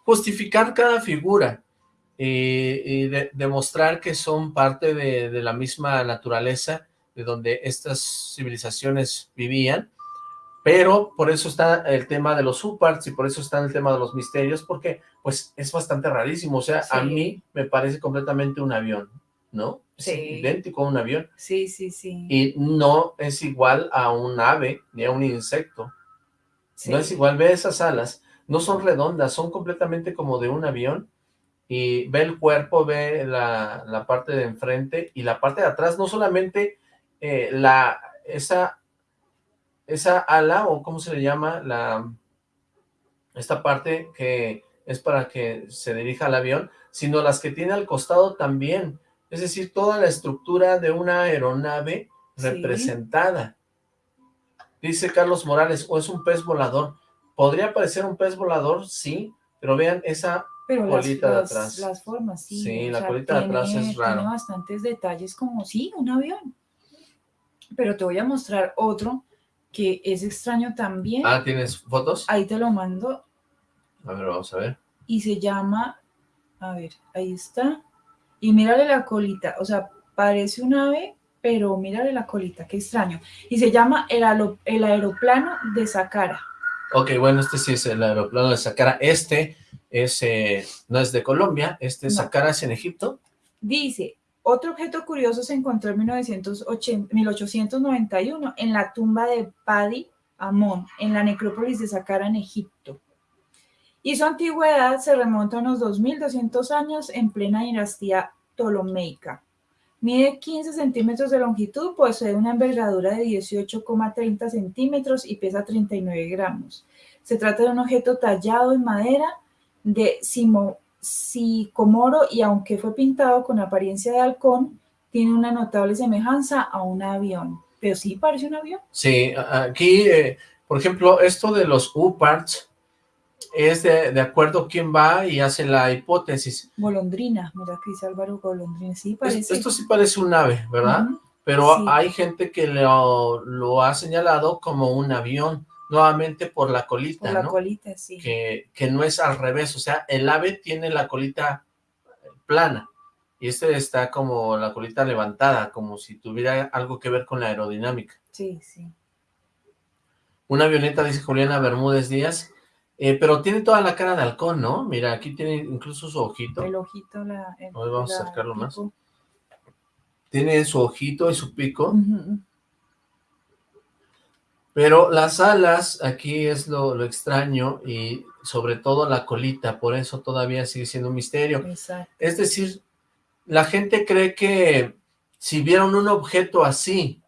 justificar cada figura y, demostrar que son parte de, de la misma naturaleza de donde estas civilizaciones vivían, pero por eso está el tema de los subparts y por eso está el tema de los misterios, porque pues es bastante rarísimo, o sea, a mí me parece completamente un avión, ¿no? Sí. idéntico a un avión. Sí, sí, sí. Y no es igual a un ave ni a un insecto. No es igual, ve esas alas, no son redondas, son completamente como de un avión, y ve el cuerpo, ve la, la parte de enfrente y la parte de atrás, no solamente eh, la, esa esa ala, o cómo se le llama, la esta parte que es para que se dirija al avión, sino las que tiene al costado también, es decir, toda la estructura de una aeronave representada. Dice Carlos Morales, o es un pez volador. ¿Podría parecer un pez volador? Sí, pero vean esa colita de atrás. Las formas, sí. Sí, la colita de atrás es raro. Tiene bastantes detalles como, sí, un avión. Pero te voy a mostrar otro que es extraño también. Ah, ¿tienes fotos? Ahí te lo mando. A ver, vamos a ver. Y se llama, a ver, ahí está. Y mírale la colita, o sea, parece un ave, pero mírale la colita, qué extraño. Y se llama el, el aeroplano de Saqqara. Ok, bueno, este sí es el aeroplano de Saqqara. Este es, eh, no es de Colombia, este es Saqqara es en Egipto. Dice, otro objeto curioso se encontró en 1891 en la tumba de Padi Amón, en la necrópolis de Saqqara, en Egipto. Y su antigüedad se remonta a unos 2.200 años en plena dinastía ptolomeica. Mide 15 centímetros de longitud, posee una envergadura de 18,30 centímetros y pesa 39 gramos. Se trata de un objeto tallado en madera de simo, Sicomoro y aunque fue pintado con apariencia de halcón, tiene una notable semejanza a un avión. Pero sí parece un avión. Sí, aquí, eh, por ejemplo, esto de los U-parts, es de, de acuerdo quién va y hace la hipótesis. Golondrina, mira que dice Álvaro Golondrina, sí Es- parece. Esto sí parece un ave, ¿verdad? Pero Sí. hay gente que lo, lo ha señalado como un avión, nuevamente por la colita, Por la ¿no? colita, sí. que, que no es al revés, o sea, el ave tiene la colita plana y este está como la colita levantada, como si tuviera algo que ver con la aerodinámica. Sí, sí. Una avioneta, dice Juliana Bermúdez Díaz, eh, pero tiene toda la cara de halcón, ¿no? Mira, aquí tiene incluso su ojito, El ojito, la... el- ver, vamos a acercarlo más. tiene su ojito y su pico, Ujú, pero las alas, aquí es lo, lo extraño y sobre todo la colita, por eso todavía sigue siendo un misterio. Exacto. Es decir, la gente cree que si vieron un objeto así,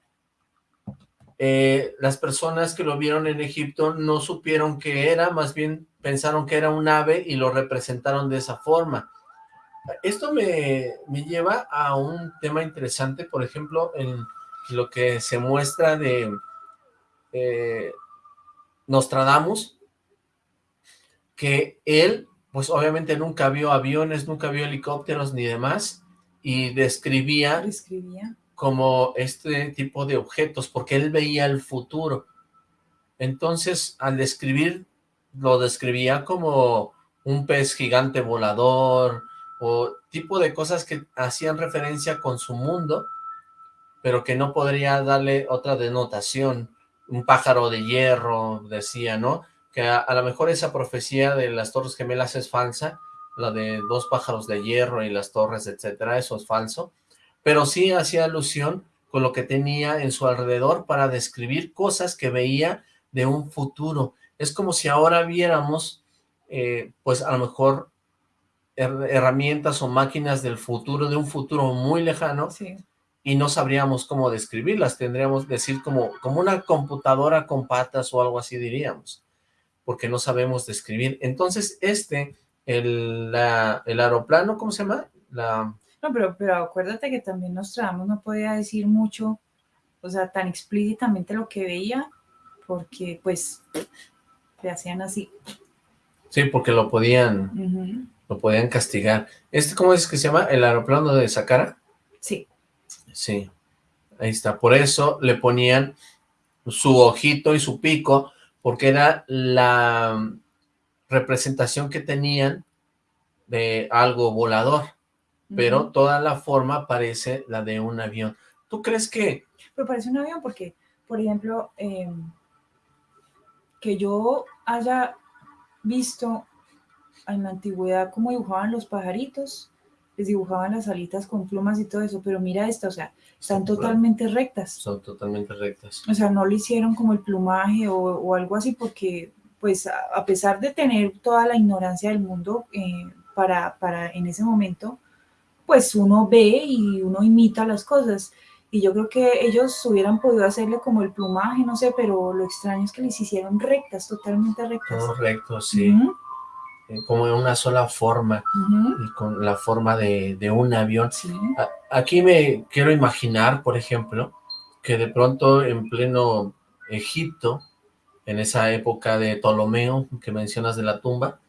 eh, las personas que lo vieron en Egipto no supieron qué era, más bien pensaron que era un ave y lo representaron de esa forma. Esto me, me lleva a un tema interesante, por ejemplo, en lo que se muestra de eh, Nostradamus, que él, pues obviamente nunca vio aviones, nunca vio helicópteros ni demás, y describía Escribía. como este tipo de objetos, porque él veía el futuro. Entonces, al describir, lo describía como un pez gigante volador, o tipo de cosas que hacían referencia con su mundo, pero que no podría darle otra denotación. Un pájaro de hierro, decía, ¿no? Que a, lo mejor esa profecía de las Torres Gemelas es falsa, la de dos pájaros de hierro y las torres, etcétera, eso es falso, pero sí hacía alusión con lo que tenía en su alrededor para describir cosas que veía de un futuro. Es como si ahora viéramos, eh, pues a lo mejor, her- herramientas o máquinas del futuro, de un futuro muy lejano, Sí. Y no sabríamos cómo describirlas, tendríamos que decir como, como una computadora con patas o algo así diríamos, porque no sabemos describir. Entonces este, el, la- el aeroplano, ¿cómo se llama? La, No, pero, pero acuérdate que también Nostradamus no podía decir mucho, o sea, tan explícitamente lo que veía, porque pues le hacían así. sí, porque lo podían, lo podían castigar. ¿Este cómo es que se llama? ¿El aeroplano de Sakara? Sí, ahí está. Por eso le ponían su ojito y su pico, porque era la representación que tenían de algo volador, pero toda la forma parece la de un avión. ¿Tú crees que Pero parece un avión porque, por ejemplo, eh, que yo haya visto en la antigüedad cómo dibujaban los pajaritos, les dibujaban las alitas con plumas y todo eso, pero mira esta, o sea, están totalmente rectas. son totalmente rectas? O sea, no le hicieron como el plumaje o, o algo así porque, pues, a, a pesar de tener toda la ignorancia del mundo eh, para, para en ese momento, pues uno ve y uno imita las cosas. Y yo creo que ellos hubieran podido hacerle como el plumaje, no sé, pero lo extraño es que les hicieron rectas, totalmente rectas. Todo recto, sí, como en una sola forma, y con la forma de, de un avión. sí, Aquí me quiero imaginar, por ejemplo, que de pronto en pleno Egipto, en esa época de Ptolomeo que mencionas de la tumba,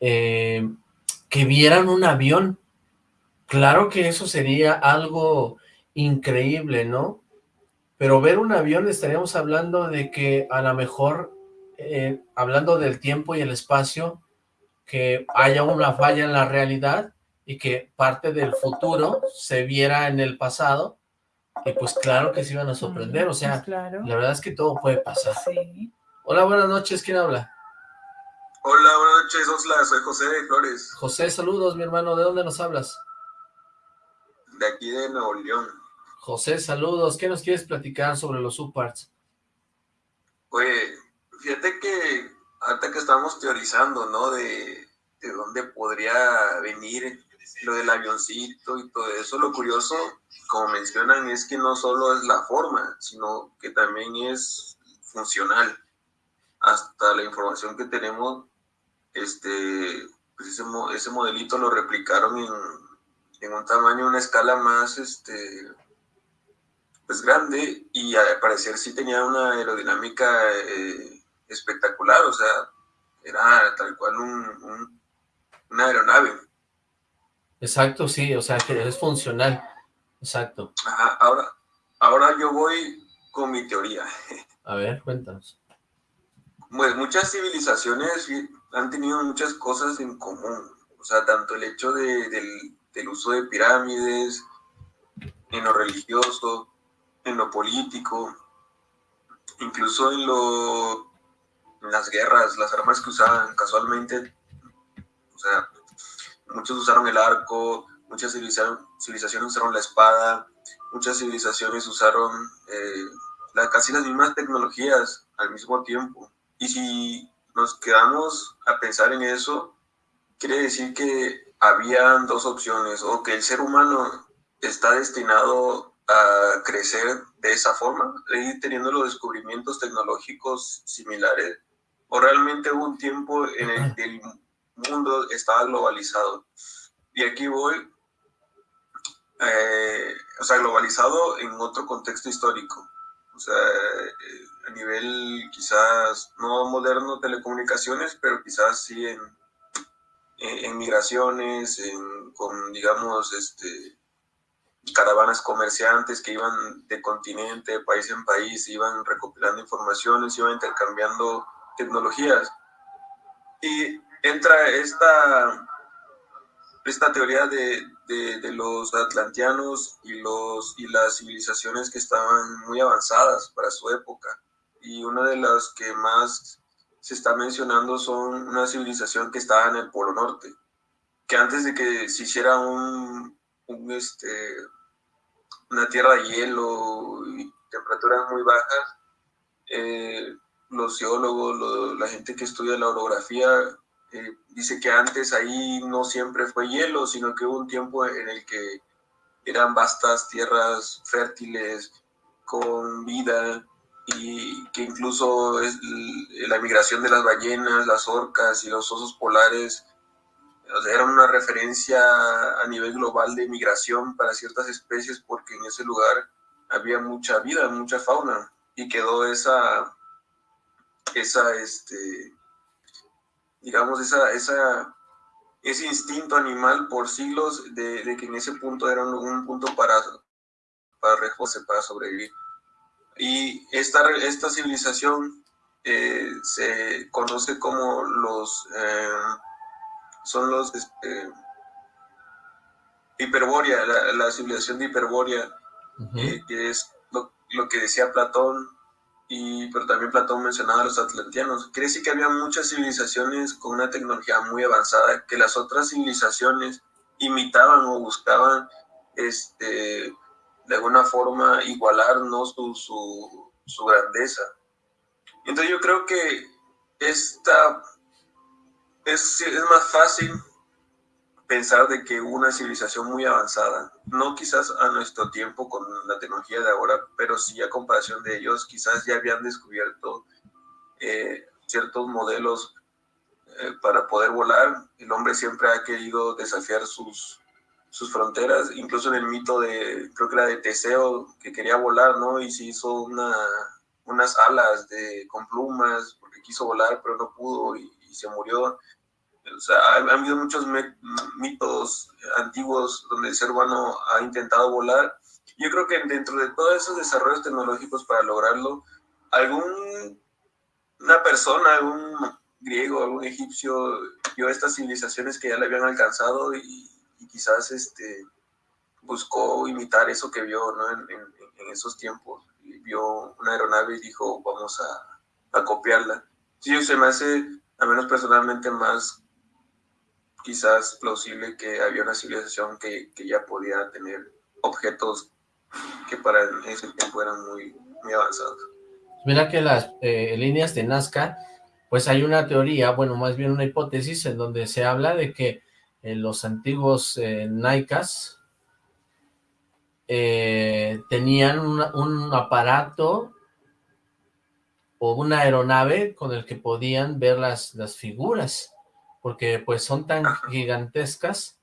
eh, que vieran un avión. Claro que eso sería algo increíble, ¿no? Pero ver un avión estaríamos hablando de que a lo mejor, eh, hablando del tiempo y el espacio, que haya una falla en la realidad y que parte del futuro se viera en el pasado, y pues claro que se iban a sorprender, o pues sea, claro, la verdad es que todo puede pasar. sí. Hola, buenas noches, ¿quién habla? Hola, buenas noches, Osla, soy José de Flores, José, saludos, mi hermano, ¿de dónde nos hablas? de aquí de Nuevo León. José, saludos, ¿qué nos quieres platicar sobre los subparts? Oye, fíjate que ahorita que estamos teorizando, ¿no? De, de dónde podría venir lo del avioncito y todo eso, lo curioso, como mencionan, es que no solo es la forma, sino que también es funcional. Hasta la información que tenemos, este, pues ese, ese modelito lo replicaron en, en un tamaño, una escala más, este, pues grande y al parecer sí tenía una aerodinámica eh, espectacular, o sea, era tal cual un, una aeronave. Exacto, sí, o sea, que es funcional, exacto. ahora, ahora yo voy con mi teoría. A ver, cuéntanos. Pues muchas civilizaciones han tenido muchas cosas en común, o sea, tanto el hecho de, del, del uso de pirámides, en lo religioso, en lo político, incluso en, lo, las guerras, las armas que usaban casualmente, o sea, muchos usaron el arco, muchas civilizaciones usaron la espada, muchas civilizaciones usaron eh, casi las mismas tecnologías al mismo tiempo. Y si nos quedamos a pensar en eso, quiere decir que habían dos opciones, o que el ser humano está destinado a crecer de esa forma, ir teniendo los descubrimientos tecnológicos similares, o realmente hubo un tiempo en el que el mundo estaba globalizado. Y aquí voy, eh, o sea, globalizado en otro contexto histórico, o sea, eh, a nivel quizás no moderno telecomunicaciones, pero quizás sí en, en, migraciones, en, con, digamos, este, caravanas comerciantes que iban de continente, de país en país, iban recopilando informaciones, iban intercambiando tecnologías. Y entra esta, esta teoría de, de, los atlanteanos y, los, y las civilizaciones que estaban muy avanzadas para su época. Y una de las que más se está mencionando son una civilización que estaba en el Polo Norte, que antes de que se hiciera un, un este, una tierra de hielo y temperaturas muy bajas, eh, los geólogos, la gente que estudia la orografía, eh, dice que antes ahí no siempre fue hielo, sino que hubo un tiempo en el que eran vastas tierras fértiles, con vida, y que incluso es la migración de las ballenas, las orcas y los osos polares era una referencia a nivel global de migración para ciertas especies porque en ese lugar había mucha vida, mucha fauna y quedó esa, esa, este, digamos, esa, esa, ese instinto animal por siglos de, que en ese punto era un, punto para, para para sobrevivir. Y esta, esta civilización eh, se conoce como los... Eh, son los este, la, civilización de Hiperbórea, eh, que es lo, que decía Platón, y, pero también Platón mencionaba a los atlanteanos. Quiere que había muchas civilizaciones con una tecnología muy avanzada que las otras civilizaciones imitaban o buscaban este, de alguna forma igualar su, su, su grandeza. Entonces yo creo que esta es, es más fácil pensar de que una civilización muy avanzada, no quizás a nuestro tiempo con la tecnología de ahora, pero sí a comparación de ellos, quizás ya habían descubierto eh, ciertos modelos eh, para poder volar. El hombre siempre ha querido desafiar sus, sus fronteras, incluso en el mito de, creo que era de Teseo, que quería volar, ¿no? Y se hizo una, unas alas de, con plumas, porque quiso volar, pero no pudo y, y se murió. O sea, ha, habido muchos mitos antiguos donde el ser humano ha intentado volar. Yo creo que dentro de todos esos desarrollos tecnológicos para lograrlo, algún una persona, algún griego, algún egipcio, vio estas civilizaciones que ya le habían alcanzado y, quizás este, buscó imitar eso que vio ¿no? en, en, esos tiempos. vio una aeronave y dijo, vamos a, a copiarla. Sí, se me hace, a menos personalmente, más quizás plausible que había una civilización que, que ya podía tener objetos que para ese tiempo eran muy, muy avanzados. Mira que las eh, líneas de Nazca, pues hay una teoría, bueno, más bien una hipótesis en donde se habla de que eh, los antiguos eh, eh, tenían un aparato o una aeronave con el que podían ver las, las figuras porque pues son tan gigantescas,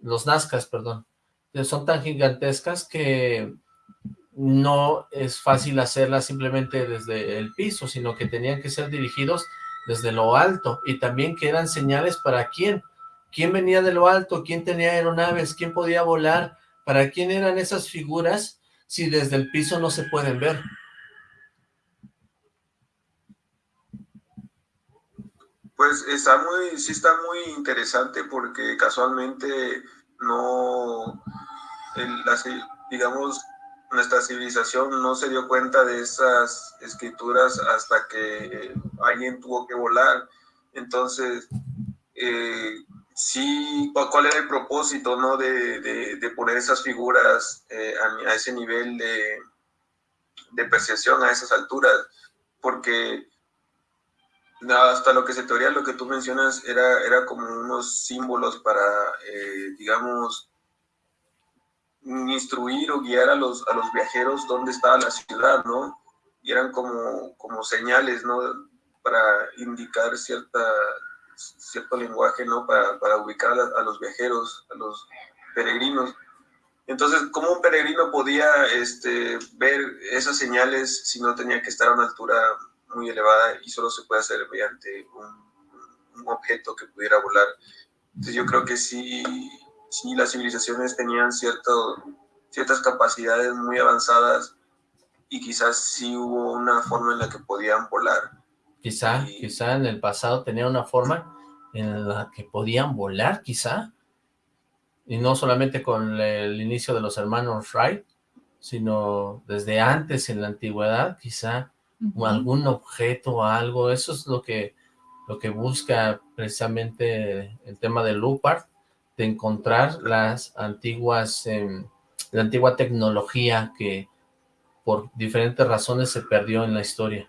los Nazcas, perdón, son tan gigantescas que no es fácil hacerlas simplemente desde el piso, sino que tenían que ser dirigidos desde lo alto, y también que eran señales para quién, quién venía de lo alto, quién tenía aeronaves, quién podía volar, para quién eran esas figuras si desde el piso no se pueden ver. Pues está muy, sí está muy interesante porque casualmente no, digamos, nuestra civilización no se dio cuenta de esas escrituras hasta que alguien tuvo que volar. Entonces, eh, sí, ¿cuál era el propósito ¿no? de, poner esas figuras eh, a, ese nivel de, de percepción, a esas alturas? Porque hasta lo que se teoría, lo que tú mencionas, era, era como unos símbolos para, eh, digamos, instruir o guiar a los, a los viajeros dónde estaba la ciudad, ¿no? Y eran como, como señales, ¿no? Para indicar cierta, cierto lenguaje, ¿no? Para, para ubicar a, los viajeros, a los peregrinos. Entonces, ¿cómo un peregrino podía este, ver esas señales si no tenía que estar a una altura muy elevada y solo se puede hacer mediante un, un objeto que pudiera volar? Entonces, yo creo que sí, sí las civilizaciones tenían cierto, ciertas capacidades muy avanzadas y quizás sí hubo una forma en la que podían volar. Quizá, quizá en el pasado tenía una forma en la que podían volar, quizá. Y no solamente con el inicio de los hermanos Wright, sino desde antes en la antigüedad, quizá algún objeto o algo. Eso es lo que, lo que busca precisamente el tema de Lupart, de encontrar las antiguas, em, la antigua tecnología que por diferentes razones se perdió en la historia.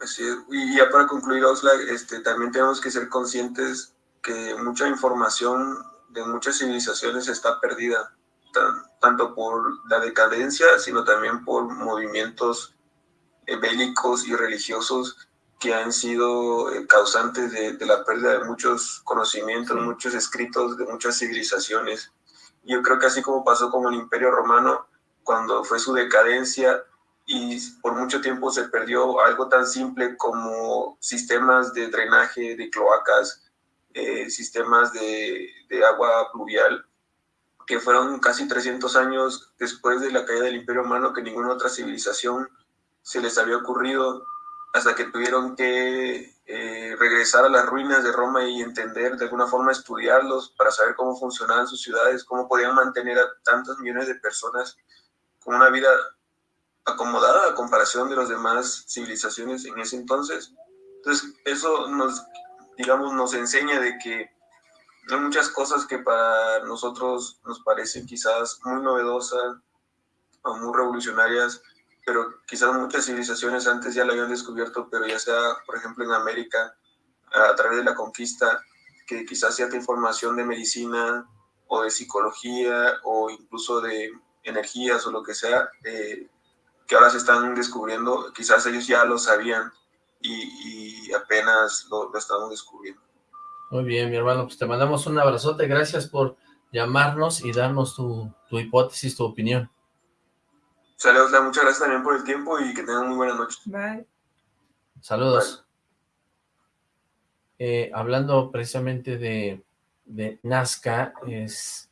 Así es. Y ya para concluir, Oxlack, este, también tenemos que ser conscientes que mucha información de muchas civilizaciones está perdida, tanto por la decadencia, sino también por movimientos eh, bélicos y religiosos que han sido eh, causantes de, la pérdida de muchos conocimientos, muchos escritos de muchas civilizaciones. Yo creo que así como pasó con el Imperio Romano, cuando fue su decadencia y por mucho tiempo se perdió algo tan simple como sistemas de drenaje de cloacas, eh, sistemas de, de agua pluvial, que fueron casi 300 años después de la caída del Imperio Romano que ninguna otra civilización se les había ocurrido hasta que tuvieron que eh, regresar a las ruinas de Roma y entender, de alguna forma estudiarlos para saber cómo funcionaban sus ciudades, cómo podían mantener a tantos millones de personas con una vida acomodada a comparación de las demás civilizaciones en ese entonces. Entonces, eso nos, digamos, nos enseña de que hay muchas cosas que para nosotros nos parecen quizás muy novedosas o muy revolucionarias, pero quizás muchas civilizaciones antes ya lo habían descubierto, pero ya sea, por ejemplo, en América, a través de la conquista, que quizás cierta información de medicina o de psicología o incluso de energías o lo que sea, eh, que ahora se están descubriendo, quizás ellos ya lo sabían y, apenas lo, lo, estamos descubriendo. Muy bien, mi hermano, pues te mandamos un abrazote, gracias por llamarnos y darnos tu, tu hipótesis, tu opinión. Saludos, muchas gracias también por el tiempo y que tengan muy buenas noches. Bye. Saludos. Eh, hablando precisamente de, de Nazca, es...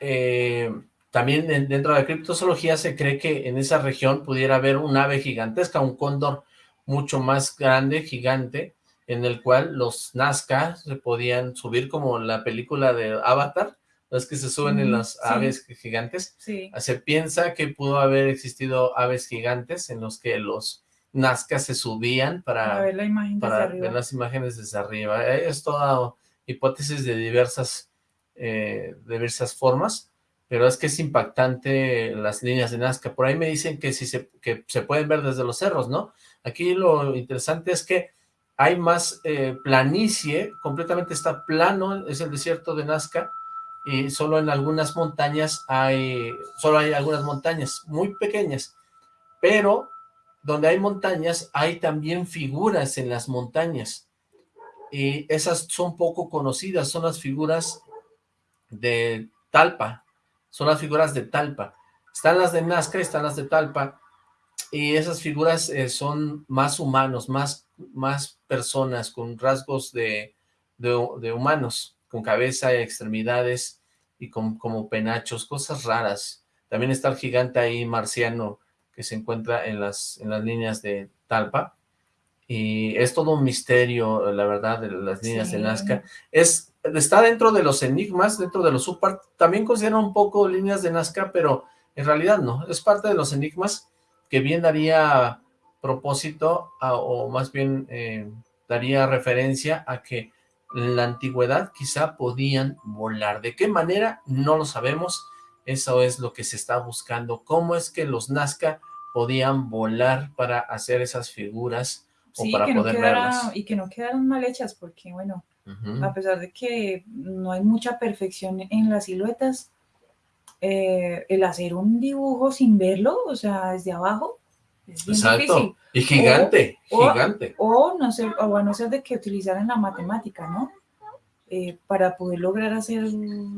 Eh, también dentro de la criptozoología se cree que en esa región pudiera haber un ave gigantesca, un cóndor mucho más grande, gigante, en el cual los Nazca se podían subir como la película de Avatar, es que se suben en las aves gigantes. Se piensa que pudo haber existido aves gigantes en los que los Nazca se subían para, ver, las imágenes desde arriba. Es toda hipótesis de diversas, eh, diversas formas, pero es que es impactante las líneas de Nazca. Por ahí me dicen que, si se, que se pueden ver desde los cerros, ¿no? Aquí lo interesante es que hay más eh, planicie, completamente está plano, es el desierto de Nazca, y solo en algunas montañas hay, solo hay algunas montañas muy pequeñas, pero donde hay montañas hay también figuras en las montañas, y esas son poco conocidas, son las figuras de Talpa, son las figuras de Talpa, están las de Nazca, están las de Talpa, y esas figuras eh, son más humanos, más, más personas con rasgos de, de, humanos, con cabeza, y extremidades y con, como penachos, cosas raras. También está el gigante ahí marciano que se encuentra en las, en las líneas de Talpa. Y es todo un misterio, la verdad, de las líneas de Nazca. Es, está dentro de los enigmas, dentro de los super, también considera un poco líneas de Nazca, pero en realidad no, es parte de los enigmas que bien daría propósito, o más bien eh, daría referencia a que en la antigüedad quizá podían volar. ¿De qué manera? No lo sabemos. Eso es lo que se está buscando. ¿Cómo es que los Nazca podían volar para hacer esas figuras o para poder verlas? Y que no quedaron mal hechas porque, bueno, a pesar de que no hay mucha perfección en las siluetas, eh, el hacer un dibujo sin verlo, o sea, desde abajo, es bien Exacto. Y gigante, gigante. O, no ser, o a no ser de que utilizaran la matemática, ¿no? Eh, para poder lograr hacer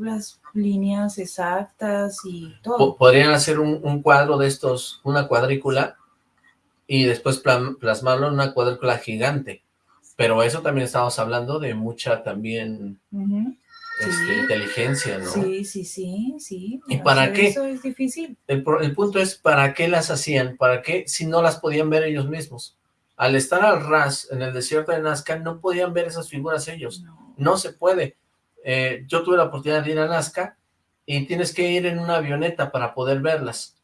las líneas exactas y todo. Podrían hacer un, cuadro de estos, una cuadrícula, y después plasmarlo en una cuadrícula gigante. Pero eso también estamos hablando de mucha también este, inteligencia, ¿no? Sí, sí, sí, sí. ¿Y para qué? Eso es difícil. El, punto es, ¿para qué las hacían? ¿Para qué si no las podían ver ellos mismos? Al estar al ras, en el desierto de Nazca, no podían ver esas figuras ellos. No, se puede. Eh, yo tuve la oportunidad de ir a Nazca y tienes que ir en una avioneta para poder verlas.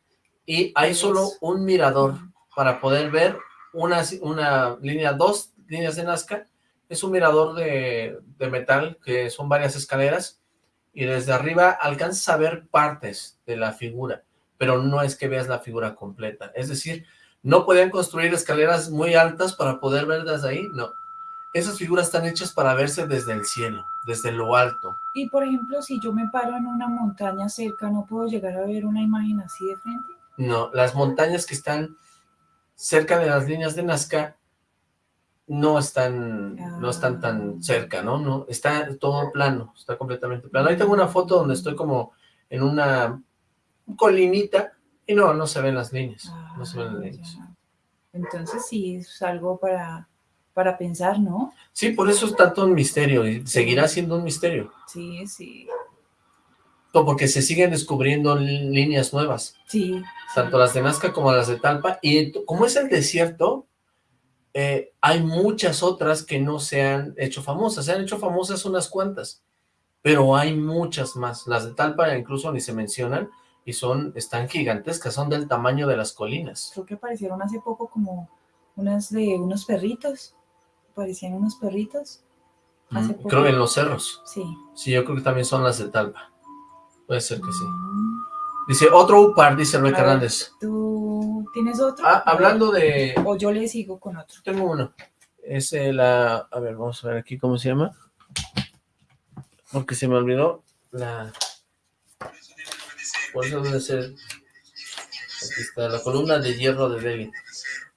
Y hay solo un mirador para poder ver una, una línea, dos líneas de Nazca es un mirador de, metal, que son varias escaleras, y desde arriba alcanzas a ver partes de la figura, pero no es que veas la figura completa. Es decir, no podían construir escaleras muy altas para poder ver desde ahí, no. Esas figuras están hechas para verse desde el cielo, desde lo alto. Y por ejemplo, si yo me paro en una montaña cerca, ¿no puedo llegar a ver una imagen así de frente? No, las montañas que están cerca de las líneas de Nazca no están, no están tan ah. cerca, ¿no? no Está todo plano, está completamente plano. Ahí tengo una foto donde estoy como en una colinita y no, no se ven las líneas, no se ven las ah, líneas. Entonces sí, es algo para, para pensar, ¿no? Sí, por eso es tanto un misterio y seguirá siendo un misterio. Sí, sí. Porque se siguen descubriendo líneas nuevas. Sí. Tanto las de Nazca como las de Talpa. Y como es el desierto, eh, hay muchas otras que no se han hecho famosas, se han hecho famosas unas cuantas, pero hay muchas más, las de Talpa incluso ni se mencionan, y son, están gigantescas, son del tamaño de las colinas. Creo que aparecieron hace poco como unas de unos perritos, aparecían unos perritos. Hace mm, Creo en los cerros. Sí. Sí, yo creo que también son las de Talpa. Puede ser que sí. Dice, otro UPAR, dice Luis Hernández. ¿Tú tienes otro? Ah, hablando de... O yo le sigo con otro. Tengo uno. Es la... A ver, vamos a ver aquí cómo se llama. Porque se me olvidó la... ¿Cuál debe ser? Aquí está, la columna de hierro de Delhi.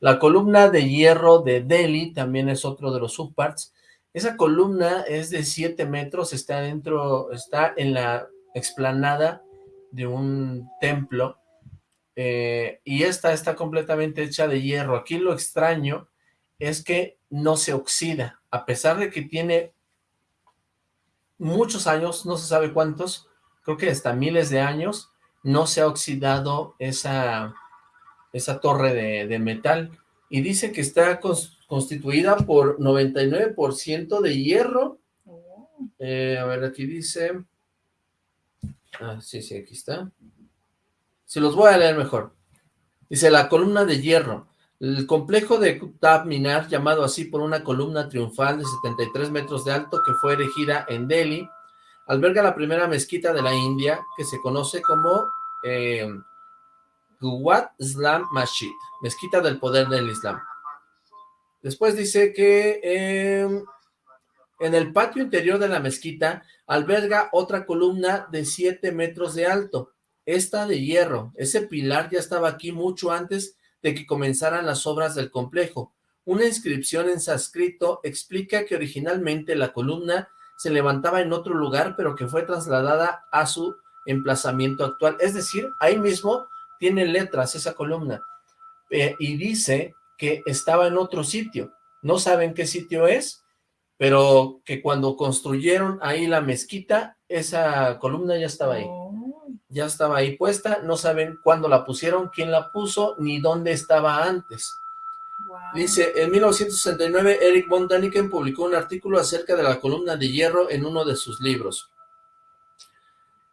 La columna de hierro de Delhi también es otro de los subparts. Esa columna es de 7 metros, está dentro, está en la explanada de un templo, eh, y esta está completamente hecha de hierro. Aquí lo extraño es que no se oxida, a pesar de que tiene muchos años, no se sabe cuántos, creo que hasta miles de años, no se ha oxidado esa, esa torre de, metal, y dice que está constituida por 99% de hierro, oh. eh, a ver, aquí dice, Ah, sí, sí, aquí está. Se los voy a leer mejor. Dice, la columna de hierro. El complejo de Qutb Minar, llamado así por una columna triunfal de 73 metros de alto que fue erigida en Delhi, alberga la primera mezquita de la India que se conoce como eh, Islam Masjid, mezquita del poder del Islam. Después dice que eh, en el patio interior de la mezquita alberga otra columna de 7 metros de alto, esta de hierro. Ese pilar ya estaba aquí mucho antes de que comenzaran las obras del complejo. Una inscripción en sánscrito explica que originalmente la columna se levantaba en otro lugar, pero que fue trasladada a su emplazamiento actual. Es decir, ahí mismo tiene letras esa columna. eh, y dice que estaba en otro sitio. No saben qué sitio es, pero que cuando construyeron ahí la mezquita, esa columna ya estaba ahí. Ya estaba ahí puesta, no saben cuándo la pusieron, quién la puso, ni dónde estaba antes. Dice, en 1969 Eric von Daniken publicó un artículo acerca de la columna de hierro en uno de sus libros.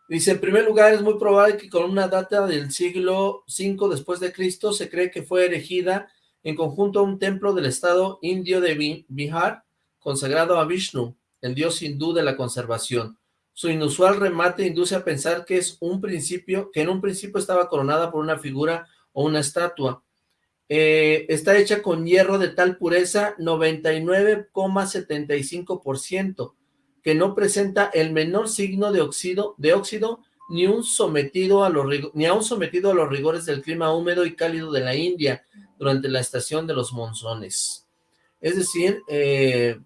Dice, en primer lugar, es muy probable que columna data del siglo V después de Cristo. Se cree que fue erigida en conjunto a un templo del estado indio de Bihar, consagrado a Vishnu, el dios hindú de la conservación. Su inusual remate induce a pensar que es un principio, que en un principio estaba coronada por una figura o una estatua. Eh, está hecha con hierro de tal pureza 99,75%, que no presenta el menor signo de óxido, de óxido ni, un sometido a los, ni aún sometido a los rigores del clima húmedo y cálido de la India durante la estación de los monzones. Es decir, eh,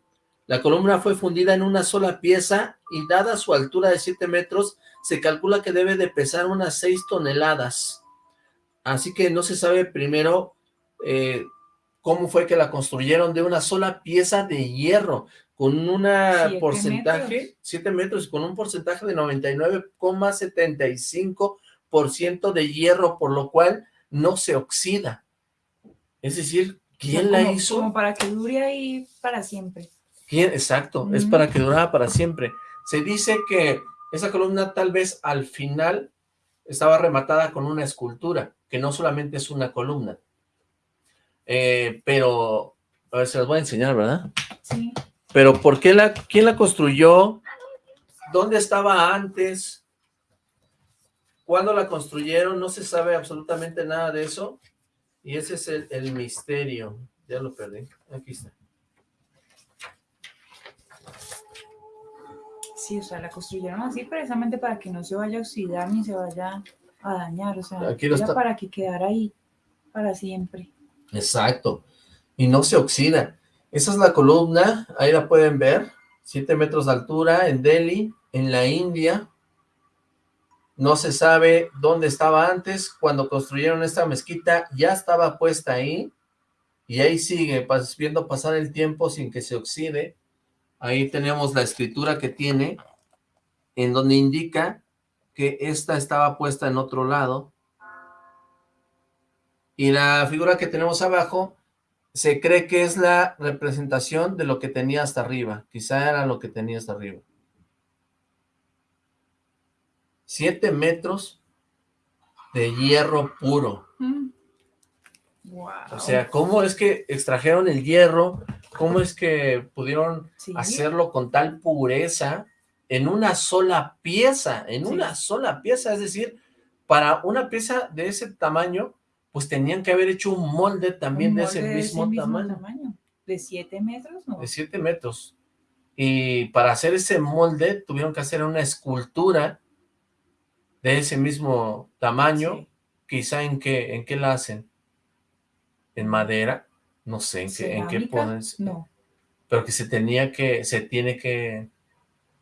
la columna fue fundida en una sola pieza y dada su altura de 7 metros, se calcula que debe de pesar unas 6 toneladas. Así que no se sabe primero eh, cómo fue que la construyeron de una sola pieza de hierro con un porcentaje, 7 metros, con un porcentaje de 99,75% de hierro, por lo cual no se oxida. Es decir, ¿quién la hizo? Como para que dure ahí para siempre. ¿Quién? Exacto, es para que durara para siempre. Se dice que esa columna tal vez al final estaba rematada con una escultura, que no solamente es una columna. Eh, pero, a ver, se las voy a enseñar, ¿verdad? Sí. Pero ¿por qué la, quién la construyó? ¿Dónde estaba antes? ¿Cuándo la construyeron? No se sabe absolutamente nada de eso. Y ese es el, misterio. Ya lo perdí. Aquí está. Sí, o sea, la construyeron así precisamente para que no se vaya a oxidar ni se vaya a dañar. O sea, para que quedara ahí para siempre. Exacto. Y no se oxida. Esa es la columna, ahí la pueden ver, 7 metros de altura en Delhi, en la India. No se sabe dónde estaba antes, cuando construyeron esta mezquita ya estaba puesta ahí, y ahí sigue, viendo pasar el tiempo sin que se oxide. Ahí tenemos la escritura que tiene, en donde indica que esta estaba puesta en otro lado. Y la figura que tenemos abajo se cree que es la representación de lo que tenía hasta arriba. Quizá era lo que tenía hasta arriba. Siete metros de hierro puro. Mm. O sea, ¿cómo es que extrajeron el hierro? ¿Cómo es que pudieron hacerlo con tal pureza en una sola pieza? En una sola pieza, es decir, para una pieza de ese tamaño, pues tenían que haber hecho un molde también de ese, mismo, tamaño. ¿De 7 metros? No. De 7 metros. Y para hacer ese molde tuvieron que hacer una escultura de ese mismo tamaño. Quizá en qué, en qué la hacen. ¿En madera? No sé, ¿en qué, en qué ponen? No. Pero que se tenía que, se tiene que...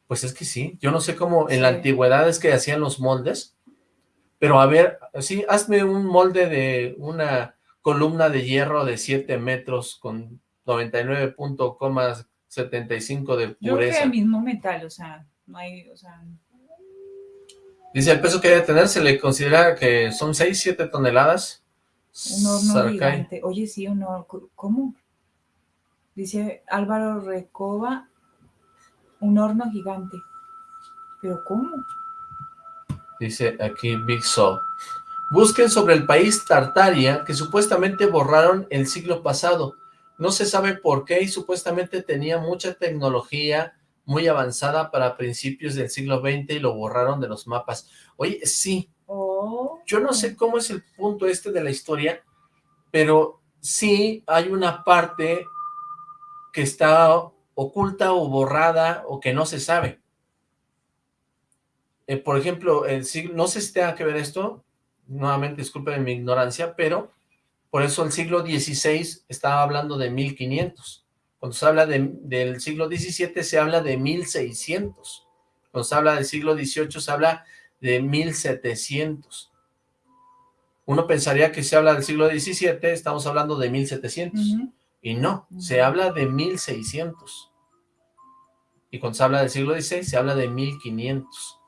Pues es que sí, yo no sé cómo en la antigüedad es que hacían los moldes, pero a ver, sí, hazme un molde de una columna de hierro de 7 metros con 99.75 de pureza. Yo creo que el mismo metal, o sea, no hay, o sea... Dice, el peso que debe tener se le considera que son 6, 7 toneladas. Un horno gigante. Oye, sí, un horno, ¿cómo? Dice Álvaro Recoba, un horno gigante. ¿Pero cómo? dice aquí Big Soul. Busquen sobre el país Tartaria, que supuestamente borraron el siglo pasado. No se sabe por qué y supuestamente tenía mucha tecnología muy avanzada para principios del siglo XX y lo borraron de los mapas. Oye, sí, oh. yo no sé cómo es el punto este de la historia, pero sí hay una parte que está oculta o borrada o que no se sabe. Eh, por ejemplo, el siglo, no sé si tenga que ver esto, nuevamente disculpen mi ignorancia, pero por eso el siglo XVI estaba hablando de 1500. Cuando se habla del siglo XVII se habla de 1600. Cuando se habla del siglo XVIII se habla de 1700. Uno pensaría que se habla del siglo XVII, estamos hablando de 1700. Ujú. Y no, se habla de 1600. Y cuando se habla del siglo XVI, se habla de 1500.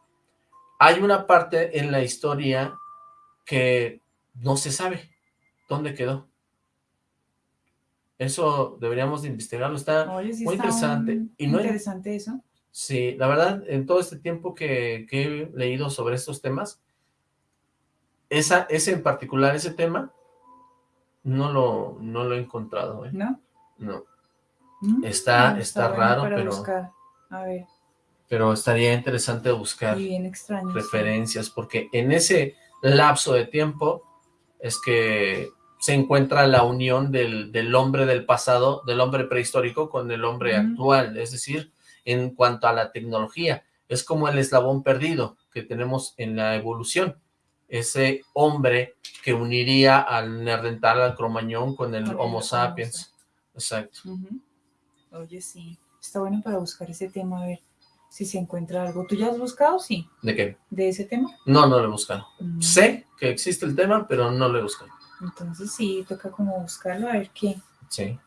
Hay una parte en la historia que no se sabe dónde quedó. Eso deberíamos de investigarlo, está Oye, sí muy está interesante. un- Y no hay- interesante eso. Sí, la verdad, en todo este tiempo que, que he leído sobre estos temas, esa, ese en particular, ese tema, no lo, no lo he encontrado, ¿eh? ¿No? No, Mm, Está- bueno, está bueno raro, pero- buscar. A ver, pero estaría interesante buscar y bien extraño. sí. referencias, porque en ese lapso de tiempo es que se encuentra la unión del, del hombre del pasado, del hombre prehistórico con el hombre actual, es decir, en cuanto a la tecnología, es como el eslabón perdido que tenemos en la evolución, ese hombre que uniría al neandertal, al cromañón con el homo sapiens, exacto. Oye, sí. Está bueno para buscar ese tema, a ver si se encuentra algo. ¿Tú ya has buscado? Sí. ¿De qué? ¿De ese tema? No, no lo he buscado. Mm, Sé que existe el tema, pero no lo he buscado. Entonces sí, toca como buscarlo, a ver qué. Sí.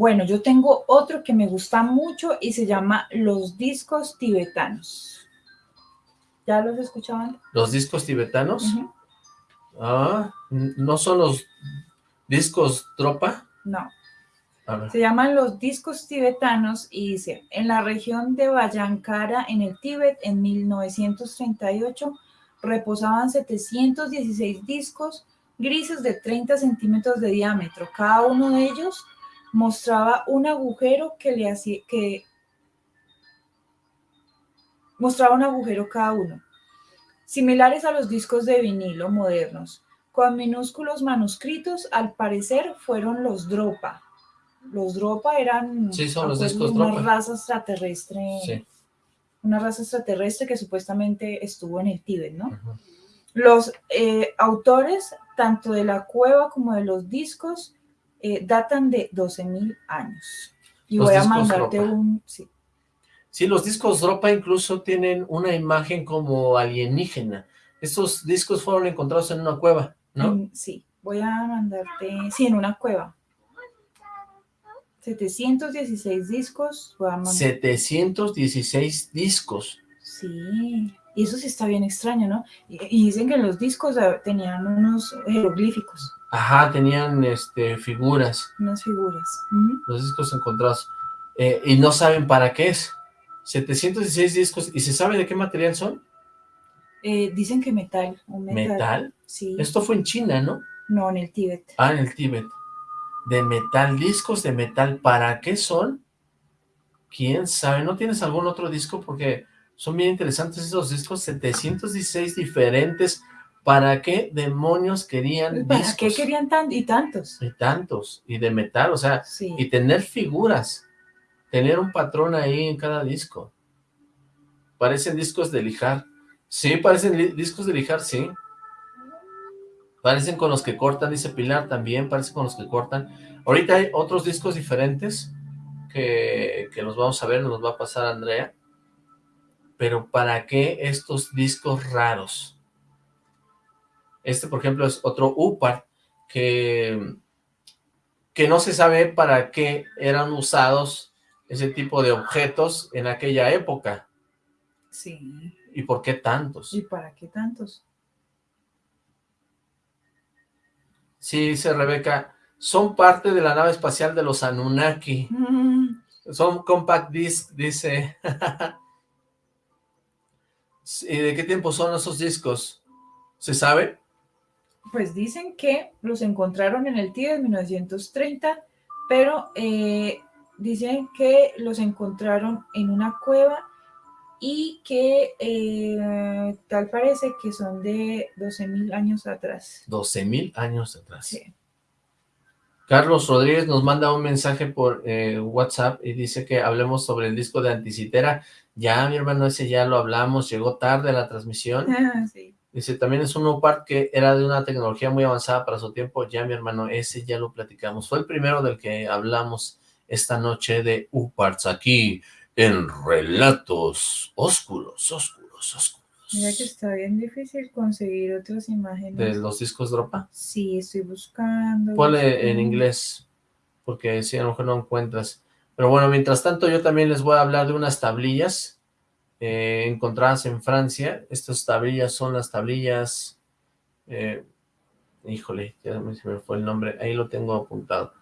Bueno, yo tengo otro que me gusta mucho y se llama Los discos tibetanos. ¿Ya los escuchaban? Los discos tibetanos, ah, ¿no son los discos tropa? No, se llaman los discos tibetanos y dice, en la región de Bayankara, en el Tíbet, en 1938, reposaban 716 discos grises de 30 centímetros de diámetro. Cada uno de ellos mostraba un agujero que le hacía, que mostraba un agujero cada uno, similares a los discos de vinilo modernos, con minúsculos manuscritos, al parecer fueron los Dropa. Los Dropa eran Sí, son los acuerdo, discos una Dropa. raza extraterrestre, sí. una raza extraterrestre que supuestamente estuvo en el Tíbet, ¿no? Los eh, autores, tanto de la cueva como de los discos, eh, datan de 12.000 años. Y Los voy a mandarte un... Sí, Sí, los discos dropa incluso tienen una imagen como alienígena. Estos discos fueron encontrados en una cueva, ¿no? en- sí, voy a mandarte... Sí, en una cueva. 716 discos. Voy a mandar- 716 discos. Sí, y eso sí está bien extraño, ¿no? Y, y dicen que los discos tenían unos jeroglíficos, Ajá, tenían este, figuras, unas figuras. Los discos encontrados. Eh, y no saben para qué es. 716 discos. ¿Y se sabe de qué material son? Eh, dicen que metal, un metal. Metal. Sí, Esto fue en China, ¿no? no, en el Tíbet. Ah, en el Tíbet. De metal, discos de metal. ¿Para qué son? ¿Quién sabe? ¿No tienes algún otro disco? Porque son bien interesantes esos discos. 716 diferentes. ¿Para qué demonios querían ¿Para discos? qué querían tan y tantos? Y tantos. Y de metal, o sea, Sí. y tener figuras. Tener un patrón ahí en cada disco. Parecen discos de lijar. Sí, parecen discos de lijar, sí. Parecen con los que cortan, dice Pilar, también parecen con los que cortan. Ahorita hay otros discos diferentes que, que los vamos a ver, nos va a pasar Andrea. Pero ¿para qué estos discos raros? Este, por ejemplo, es otro UPAR que, que no se sabe para qué eran usados ese tipo de objetos en aquella época Sí. y por qué tantos. ¿Y para qué tantos? Sí, dice Rebeca, son parte de la nave espacial de los Anunnaki. Mm, Son compact disc, dice. ¿Y de qué tiempo son esos discos? ¿Se sabe? Pues dicen que los encontraron en el Tíbet en 1930, pero eh, dicen que los encontraron en una cueva y que eh, tal parece que son de 12.000 años atrás. 12 mil años atrás. Sí. Carlos Rodríguez nos manda un mensaje por eh, WhatsApp y dice que hablemos sobre el disco de Anticitera. Ya, mi hermano, ese ya lo hablamos, llegó tarde la transmisión. sí. Dice, también es un UPART que era de una tecnología muy avanzada para su tiempo. Ya, mi hermano, ese ya lo platicamos. Fue el primero del que hablamos esta noche de UPARTs aquí en Relatos Oscuros, Oscuros, Oscuros. Mira que está bien difícil conseguir otras imágenes. ¿De los discos Dropa? Sí, estoy buscando. Ponle en inglés, porque si a lo mejor no encuentras. Pero bueno, mientras tanto yo también les voy a hablar de unas tablillas eh, encontradas en Francia. Estas tablillas son las tablillas... eh, híjole, ya se me fue el nombre, ahí lo tengo apuntado.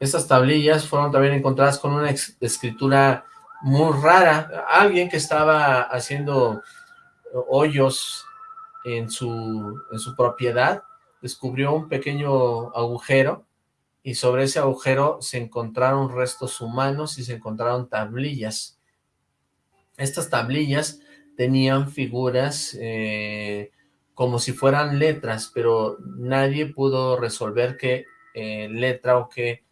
Estas tablillas fueron también encontradas con una escritura muy rara. Alguien que estaba haciendo hoyos en su, en su propiedad descubrió un pequeño agujero y sobre ese agujero se encontraron restos humanos y se encontraron tablillas. Estas tablillas tenían figuras eh, como si fueran letras, pero nadie pudo resolver qué eh, letra o qué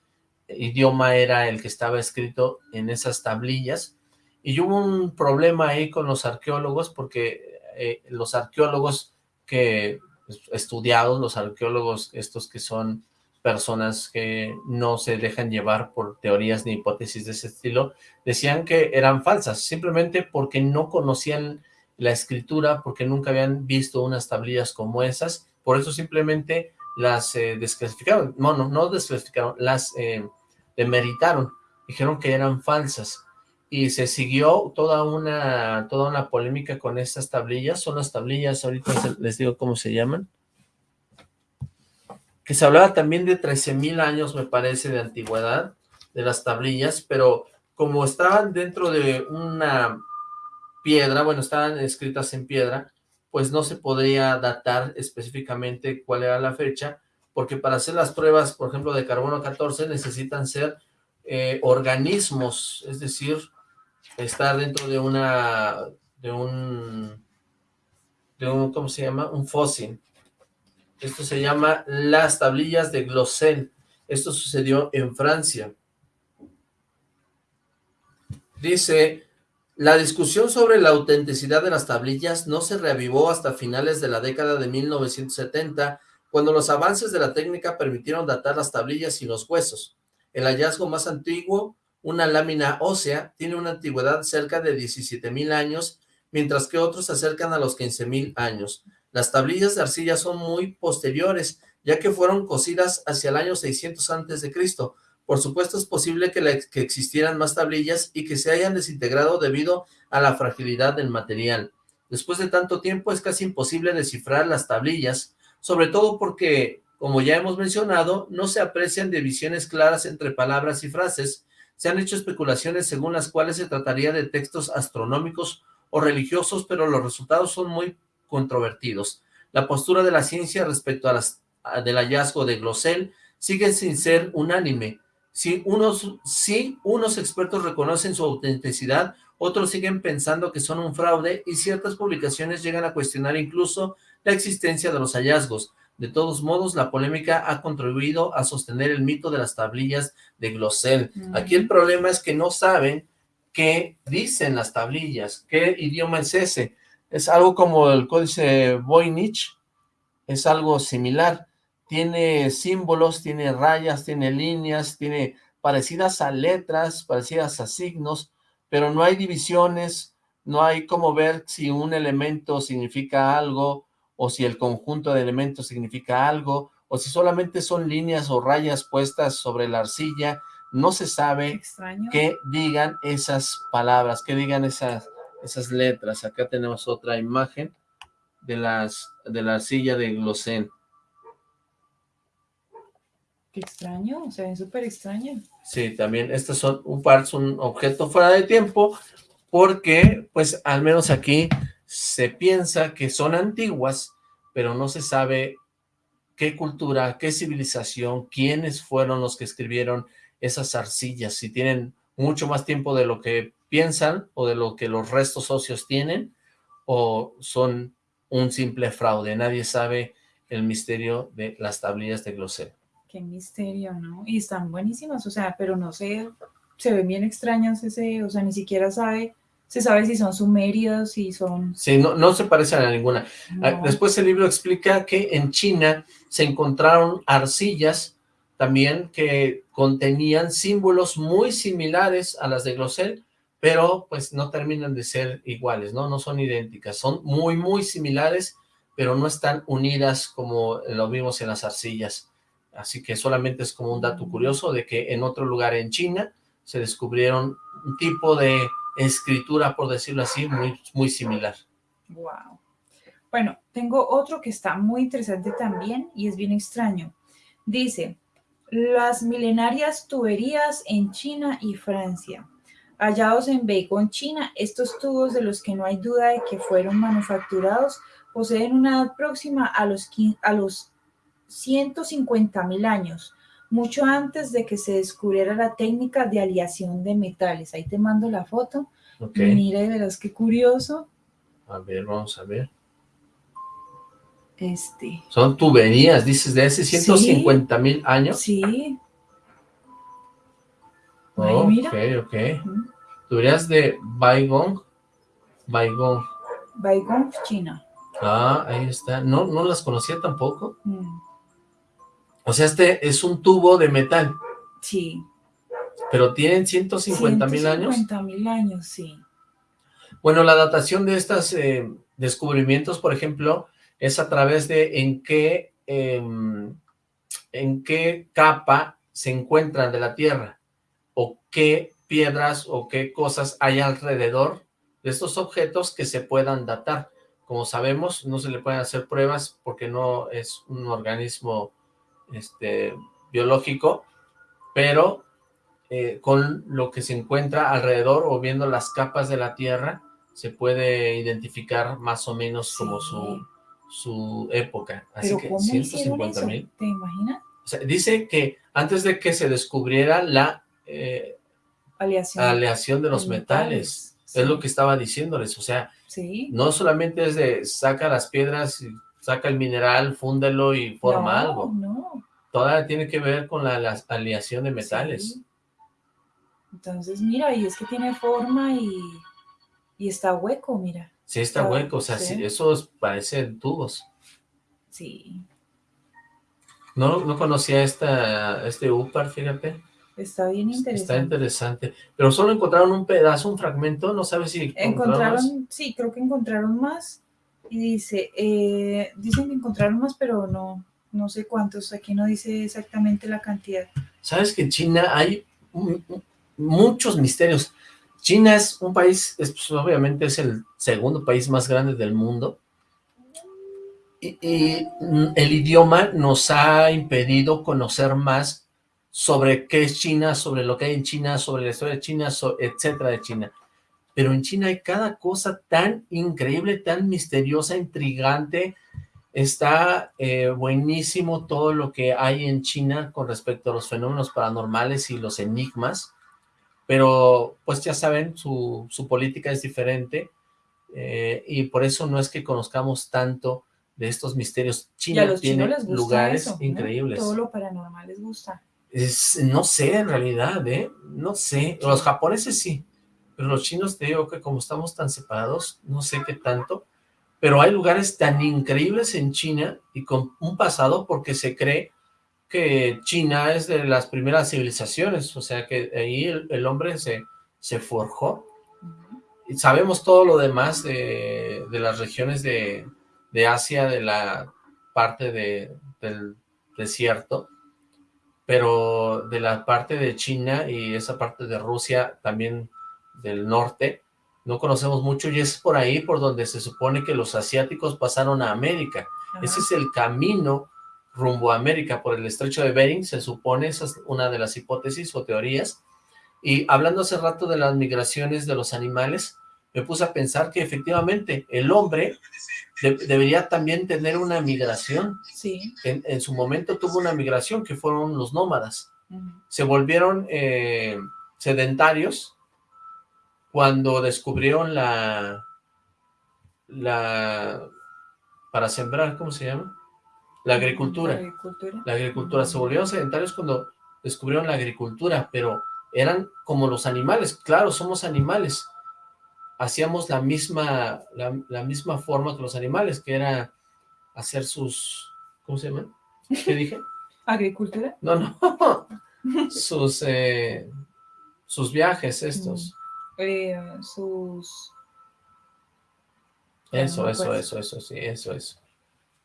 idioma era el que estaba escrito en esas tablillas. Y hubo un problema ahí con los arqueólogos porque eh, los arqueólogos que pues, estudiados, los arqueólogos estos que son personas que no se dejan llevar por teorías ni hipótesis de ese estilo, decían que eran falsas, simplemente porque no conocían la escritura, porque nunca habían visto unas tablillas como esas, por eso simplemente las eh, desclasificaron, no, no, no desclasificaron, las eh, demeritaron, dijeron que eran falsas, y se siguió toda una, toda una polémica con estas tablillas, son las tablillas, ahorita les digo cómo se llaman, que se hablaba también de 13.000 años, me parece, de antigüedad, de las tablillas, pero como estaban dentro de una piedra, bueno, estaban escritas en piedra, pues no se podría datar específicamente cuál era la fecha, porque para hacer las pruebas, por ejemplo, de carbono 14, necesitan ser eh, organismos, es decir, estar dentro de una, de un, de un, ¿cómo se llama? Un fósil. Esto se llama las tablillas de Glosel. Esto sucedió en Francia. Dice, la discusión sobre la autenticidad de las tablillas no se reavivó hasta finales de la década de 1970, cuando los avances de la técnica permitieron datar las tablillas sin los huesos. El hallazgo más antiguo, una lámina ósea, tiene una antigüedad cerca de 17.000 años, mientras que otros se acercan a los 15.000 años. Las tablillas de arcilla son muy posteriores, ya que fueron cosidas hacia el año 600 antes de Cristo. Por supuesto, es posible que, que existieran más tablillas y que se hayan desintegrado debido a la fragilidad del material. Después de tanto tiempo, es casi imposible descifrar las tablillas, sobre todo porque, como ya hemos mencionado, no se aprecian divisiones claras entre palabras y frases. Se han hecho especulaciones según las cuales se trataría de textos astronómicos o religiosos, pero los resultados son muy controvertidos. La postura de la ciencia respecto a las, a- del hallazgo de Glosel sigue sin ser unánime. Si unos, si unos expertos reconocen su autenticidad, otros siguen pensando que son un fraude y ciertas publicaciones llegan a cuestionar incluso la existencia de los hallazgos. De todos modos, la polémica ha contribuido a sostener el mito de las tablillas de Glosel. Mm. Aquí el problema es que no saben qué dicen las tablillas, qué idioma es ese. Es algo como el códice Voynich, es algo similar. Tiene símbolos, tiene rayas, tiene líneas, tiene parecidas a letras, parecidas a signos, pero no hay divisiones, no hay como ver si un elemento significa algo o si el conjunto de elementos significa algo o si solamente son líneas o rayas puestas sobre la arcilla. No se sabe que digan esas palabras, que digan esas, esas letras. Acá tenemos otra imagen de las de la arcilla de Glosén. Qué extraño, se ven súper extraños. Sí, también estas son un par, es un objeto fuera de tiempo, porque pues al menos aquí se piensa que son antiguas, pero no se sabe qué cultura, qué civilización, quiénes fueron los que escribieron esas arcillas, si tienen mucho más tiempo de lo que piensan o de lo que los restos óseos tienen, o son un simple fraude. Nadie sabe el misterio de las tablillas de Glosel. Qué misterio, ¿no? Y están buenísimas, o sea, pero no sé, se ven bien extrañas ese, o sea, ni siquiera sabe, se sabe si son sumerios, si son... Sí, no, no se parecen a ninguna. Ah, no. Después el libro explica que en China se encontraron arcillas también que contenían símbolos muy similares a las de Glosel, pero pues no terminan de ser iguales, ¿no? No son idénticas, son muy, muy similares, pero no están unidas como lo vimos en las arcillas. Así que solamente es como un dato curioso de que en otro lugar en China se descubrieron un tipo de escritura, por decirlo así, muy, muy similar. Wow. Bueno, tengo otro que está muy interesante también y es bien extraño. Dice, las milenarias tuberías en China y Francia. Hallados en Beijing, China, estos tubos de los que no hay duda de que fueron manufacturados poseen una edad próxima a los, a los 150 mil años, mucho antes de que se descubriera la técnica de aleación de metales. Ahí te mando la foto. Mira y verás qué curioso. A ver, vamos a ver. Este. Son tuberías, dices, de hace 150 mil años. Sí. Oh, mira. Ok, ok. Tuberías de Baigong. Baigong. Baigong, China. Ah, ahí está. No, no las conocía tampoco. Mm. O sea, este es un tubo de metal. Sí. Pero tienen 150 mil años. 150 mil años, sí. Bueno, la datación de estos eh, descubrimientos, por ejemplo, es a través de en qué, em, en qué capa se encuentran de la Tierra, qué piedras o qué cosas hay alrededor de estos objetos que se puedan datar. Como sabemos, no se le pueden hacer pruebas porque no es un organismo este, biológico, pero eh, con lo que se encuentra alrededor o viendo las capas de la Tierra, se puede identificar más o menos como su, su época. Así que 150 mil. ¿Te imaginas? dice que antes de que se descubriera la eh, aleación. de los metales, es lo que estaba diciéndoles, o sea, no solamente es de saca las piedras, saca el mineral, fúndelo y forma algo. No, Toda tiene que ver con la, aleación de metales. Entonces, mira, y es que tiene forma y, y está hueco, mira. Sí, está, hueco, o sea, sí. esos parecen tubos. Sí. No, no conocía esta, este UPAR, fíjate. Está bien interesante. Está interesante. Pero solo encontraron un pedazo, un fragmento, no sabes si encontraron. sí, creo que encontraron más. Y dice, eh, dicen que encontraron más, pero no, no sé cuántos. Aquí no dice exactamente la cantidad. Sabes que en China hay muchos misterios. China es un país, pues, obviamente es el segundo país más grande del mundo, y, el idioma nos ha impedido conocer más sobre qué es China, sobre lo que hay en China, sobre la historia de China, etcétera de China. Pero en China hay cada cosa tan increíble, tan misteriosa, intrigante, está eh, buenísimo todo lo que hay en China con respecto a los fenómenos paranormales y los enigmas, pero pues ya saben, su, su política es diferente eh, y por eso no es que conozcamos tanto de estos misterios. China tiene lugares increíbles. Todo lo paranormal les gusta. Es, no sé, en realidad, ¿eh? No sé. Los japoneses sí, pero los chinos te digo que como estamos tan separados, no sé qué tanto, pero hay lugares tan increíbles en China y con un pasado porque se cree que China es de las primeras civilizaciones, o sea que ahí el, hombre se, se forjó. Y sabemos todo lo demás de, las regiones de, Asia, de la parte de, del desierto, pero de la parte de China y esa parte de Rusia, también del norte, no conocemos mucho y es por ahí por donde se supone que los asiáticos pasaron a América. Ese es el camino rumbo a América por el estrecho de Bering, se supone, esa es una de las hipótesis o teorías. Y hablando hace rato de las migraciones de los animales, me puse a pensar que efectivamente el hombre debería también tener una migración. Sí. En, su momento tuvo una migración que fueron los nómadas. Se volvieron eh, sedentarios cuando descubrieron la, la, para sembrar, ¿cómo se llama? La agricultura. La agricultura. La agricultura. Se volvieron sedentarios cuando descubrieron la agricultura, pero eran como los animales. Claro, somos animales. Hacíamos la misma, la, misma forma que los animales, que era hacer sus... ¿Cómo se llama? ¿Qué dije? ¿Agricultura? No, no. sus, eh, sus viajes estos. eh, sus... Eso, eso, eso, eso, sí, eso, eso.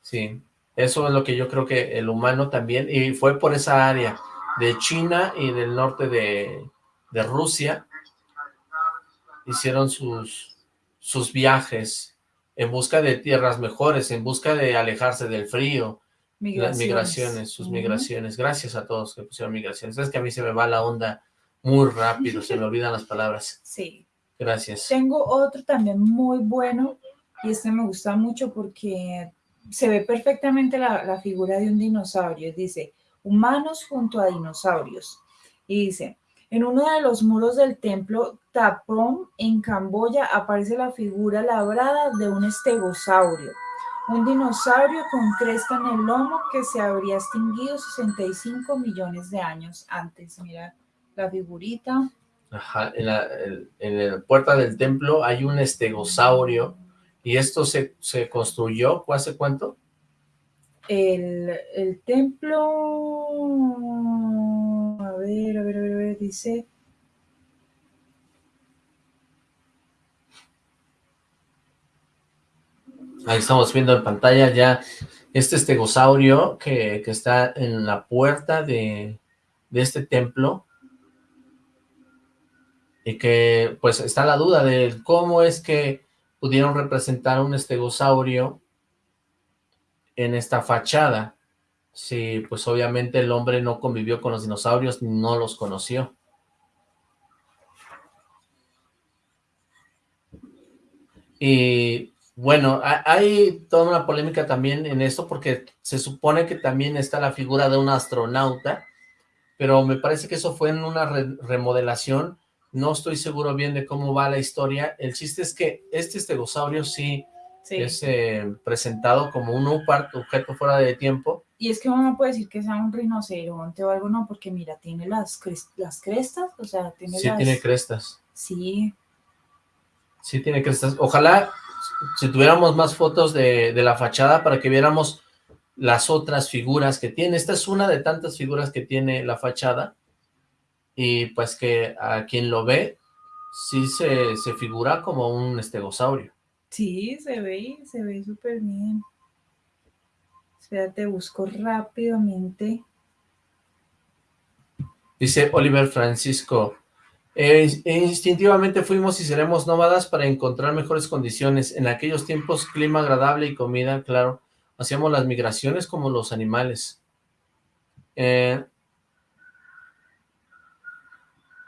Sí, eso es lo que yo creo que el humano también, y fue por esa área de China y del norte de, de Rusia, hicieron sus, sus viajes en busca de tierras mejores, en busca de alejarse del frío, las migraciones, sus migraciones. Gracias a todos que pusieron migraciones. Es que a mí se me va la onda muy rápido, se me olvidan las palabras. Sí. Gracias. Tengo otro también muy bueno, y este me gusta mucho porque se ve perfectamente la, la figura de un dinosaurio. Dice, humanos junto a dinosaurios. Y dice, en uno de los muros del templo Tapom, en Camboya, aparece la figura labrada de un estegosaurio, un dinosaurio con cresta en el lomo que se habría extinguido 65 millones de años antes. Mira la figurita. Ajá, en la, en la puerta del templo hay un estegosaurio y esto se, se construyó, ¿hace cuánto? El, el templo, a ver, a ver, a ver, dice... Ahí estamos viendo en pantalla ya este estegosaurio que, que está en la puerta de, de este templo y que pues está la duda de cómo es que pudieron representar un estegosaurio en esta fachada. Si pues obviamente el hombre no convivió con los dinosaurios, no los conoció. Y bueno, hay toda una polémica también en esto porque se supone que también está la figura de un astronauta, pero me parece que eso fue en una remodelación, no estoy seguro bien de cómo va la historia, el chiste es que este estegosaurio sí, es eh, presentado como un objeto fuera de tiempo. Y es que uno no puede decir que sea un rinoceronte o algo, no, porque mira, tiene las, las crestas, o sea, tiene Sí tiene crestas. Sí. Sí tiene crestas. Ojalá si tuviéramos más fotos de, de, la fachada para que viéramos las otras figuras que tiene. Esta es una de tantas figuras que tiene la fachada y pues que a quien lo ve sí se, se figura como un estegosaurio. Sí, se ve, se ve súper bien. Espérate, busco rápidamente. Dice Oliver Francisco, eh, instintivamente fuimos y seremos nómadas para encontrar mejores condiciones. En aquellos tiempos, clima agradable y comida, claro. Hacíamos las migraciones como los animales. Eh,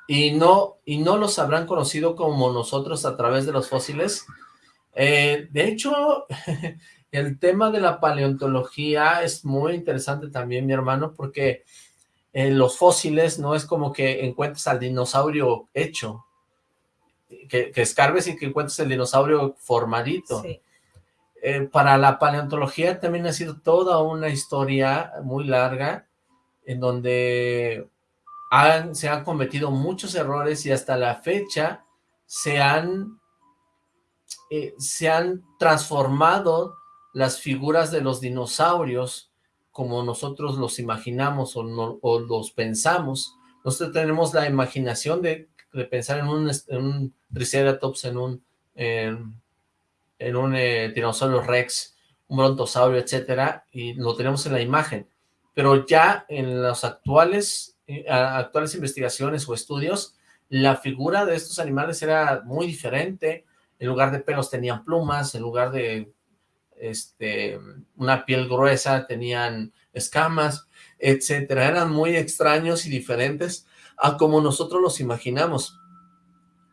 y, no, y no los habrán conocido como nosotros a través de los fósiles. Eh, de hecho, el tema de la paleontología es muy interesante también, mi hermano, porque en los fósiles no es como que encuentres al dinosaurio hecho, que, que escarbes y que encuentres el dinosaurio formadito. Sí. Eh, para la paleontología también ha sido toda una historia muy larga, en donde han, se han cometido muchos errores y hasta la fecha se han, eh, se han transformado las figuras de los dinosaurios como nosotros los imaginamos o, los pensamos. Nosotros tenemos la imaginación de, pensar en un, Triceratops, en un, en, en un eh, Tiranosaurio Rex, un Brontosaurio, etcétera, y lo tenemos en la imagen. Pero ya en las actuales, eh, actuales investigaciones o estudios, la figura de estos animales era muy diferente. En lugar de pelos tenían plumas, en lugar de este, una piel gruesa, tenían escamas, etcétera. Eran muy extraños y diferentes a como nosotros los imaginamos.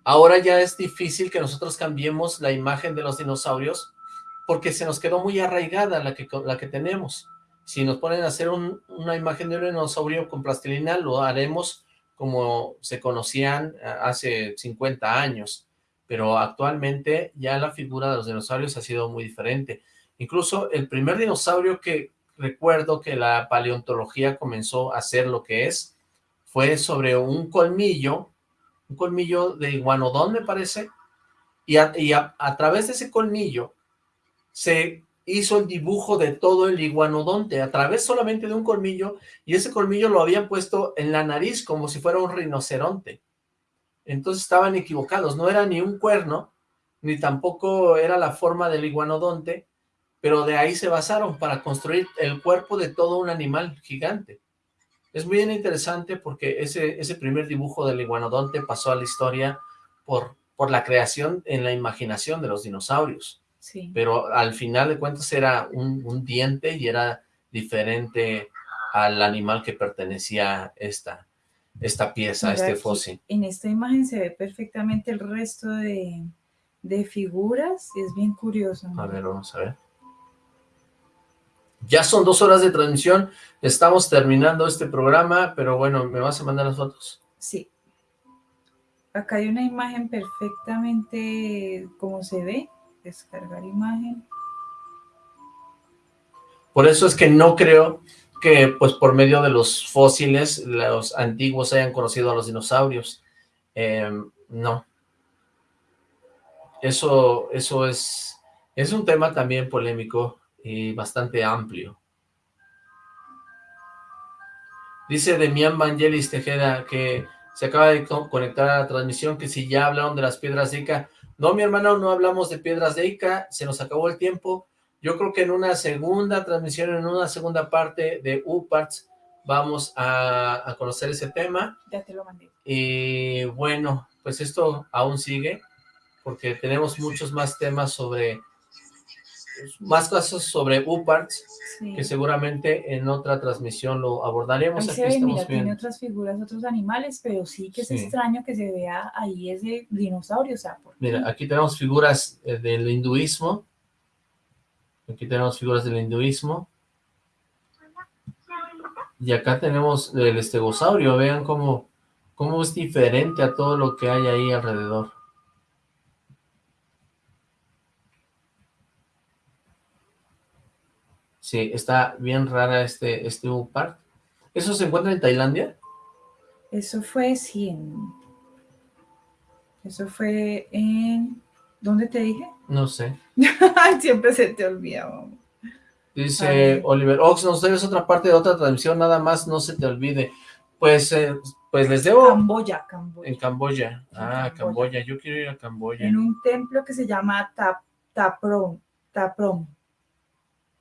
Ahora ya es difícil que nosotros cambiemos la imagen de los dinosaurios porque se nos quedó muy arraigada la que, tenemos. Si nos ponen a hacer un, una imagen de un dinosaurio con plastilina, lo haremos como se conocían hace 50 años, pero actualmente ya la figura de los dinosaurios ha sido muy diferente. Incluso el primer dinosaurio que recuerdo que la paleontología comenzó a hacer lo que es, fue sobre un colmillo, un colmillo de iguanodón me parece, y, a, y a, a través de ese colmillo se hizo el dibujo de todo el iguanodonte, a través solamente de un colmillo, y ese colmillo lo habían puesto en la nariz como si fuera un rinoceronte. Entonces estaban equivocados, no era ni un cuerno, ni tampoco era la forma del iguanodonte, pero de ahí se basaron para construir el cuerpo de todo un animal gigante. Es muy interesante porque ese, ese primer dibujo del iguanodonte pasó a la historia por, por la creación en la imaginación de los dinosaurios. Sí. Pero al final de cuentas era un, un diente y era diferente al animal que pertenecía esta, esta pieza, Mira este fósil. En esta imagen se ve perfectamente el resto de, de figuras. Es bien curioso. A ver, vamos a ver. Ya son dos horas de transmisión, estamos terminando este programa, pero bueno, ¿me vas a mandar las fotos? Sí. Acá hay una imagen perfectamente como se ve. Descargar imagen. Por eso es que no creo que, pues, por medio de los fósiles, los antiguos hayan conocido a los dinosaurios. Eh, no. Eso, eso es, es un tema también polémico y bastante amplio. Dice Demián Vangelis Tejeda que se acaba de co- conectar a la transmisión, que si ya hablaron de las piedras de Ica. No, mi hermano, no hablamos de piedras de Ica, se nos acabó el tiempo. Yo creo que en una segunda transmisión, en una segunda parte de UParts, vamos a, a conocer ese tema. Ya te lo mandé. Y bueno, pues esto aún sigue, porque tenemos muchos más temas sobre, más casos sobre UParts, Sí. que seguramente en otra transmisión lo abordaremos. Ahí Aquí ve, mira, tiene otras figuras, otros animales, pero sí que es Sí. extraño que se vea ahí ese dinosaurio, o sea. Mira, aquí tenemos figuras eh, del hinduismo. Aquí tenemos figuras del hinduismo. Y acá tenemos el estegosaurio. Vean cómo, cómo es diferente a todo lo que hay ahí alrededor. Sí, está bien rara este, este park. ¿Eso se encuentra en Tailandia? Eso fue 100. Eso fue en... ¿Dónde te dije? No sé. Siempre se te olvida. mamá. Dice. Oliver Ox, nos debes otra parte de otra transmisión, nada más no se te olvide. Pues, eh, pues les debo Camboya, Camboya. en Camboya. Ah, Camboya. Camboya, yo quiero ir a Camboya. En un templo que se llama Tap, Taprom. Taprom.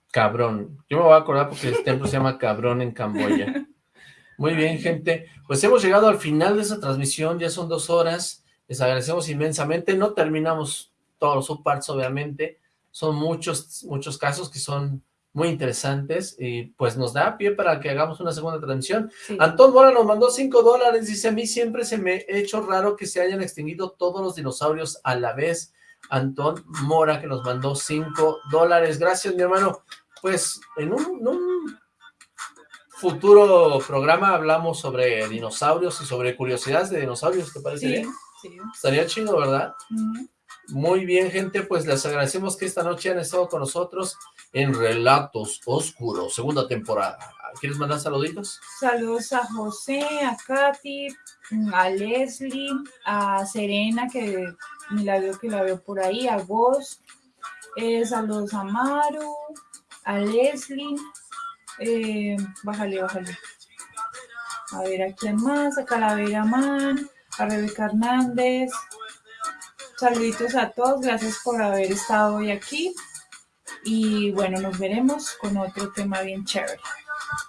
Cabrón. Yo me voy a acordar porque el templo se llama Cabrón en Camboya. Muy bien, gente. Pues hemos llegado al final de esta transmisión, ya son dos horas. Les agradecemos inmensamente. No terminamos todos los subparts, obviamente. Son muchos, muchos casos que son muy interesantes y pues nos da pie para que hagamos una segunda transmisión. Sí. Antón Mora nos mandó 5 dólares, dice, a mí siempre se me ha hecho raro que se hayan extinguido todos los dinosaurios a la vez. Antón Mora que nos mandó 5 dólares. Gracias, mi hermano. Pues en un, en un futuro programa hablamos sobre dinosaurios y sobre curiosidades de dinosaurios, ¿te parece Sí, bien? sí. Estaría chido, ¿verdad? Muy bien, gente, pues les agradecemos que esta noche han estado con nosotros en Relatos Oscuros, segunda temporada. ¿Quieres mandar saluditos? Saludos a José, a Katy, a Leslie, a Serena, que milagro que la veo por ahí, a vos. Eh, saludos a Maru, a Leslie. eh, bájale, bájale. A ver, ¿a quién más? A Calavera Man, a Rebeca Hernández. Saluditos a todos, gracias por haber estado hoy aquí. Y bueno, nos veremos con otro tema bien chévere.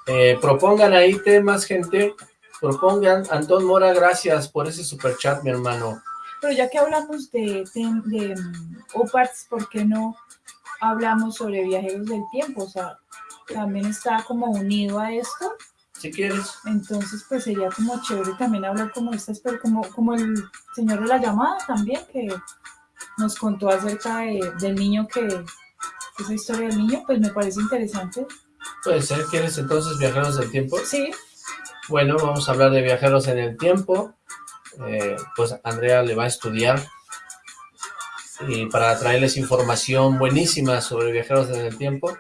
Eh, propongan ahí temas, gente. Propongan. Antón Mora, gracias por ese super chat, mi hermano. Pero ya que hablamos de, de, de, mm, OPARTS, ¿por qué no hablamos sobre viajeros del tiempo? O sea, también está como unido a esto. Si quieres. Entonces, pues sería como chévere también hablar como estas, pero como, como el señor de la llamada también, que nos contó acerca de- del niño que, esa historia del niño, pues me parece interesante. Puede ser. ¿Quieres entonces viajeros del tiempo? Sí, Bueno, vamos a hablar de viajeros en el tiempo. Eh, pues Andrea le va a estudiar y para traerles información buenísima sobre viajeros en el tiempo.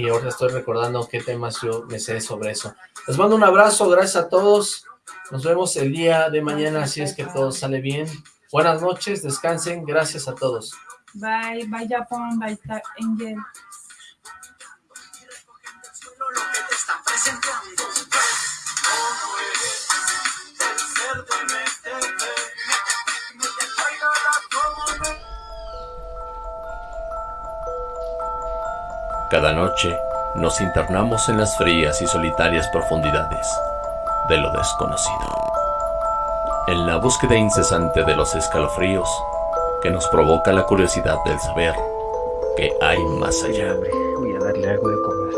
Y ahora estoy recordando qué temas yo me sé sobre eso. Les mando un abrazo, gracias a todos. Nos vemos el día de mañana, si es que todo sale bien. Buenas noches, descansen, gracias a todos. bye, bye Japón, bye Angel. Cada noche nos internamos en las frías y solitarias profundidades de lo desconocido. En la búsqueda incesante de los escalofríos que nos provoca la curiosidad del saber que hay más allá. Voy a darle algo de comer.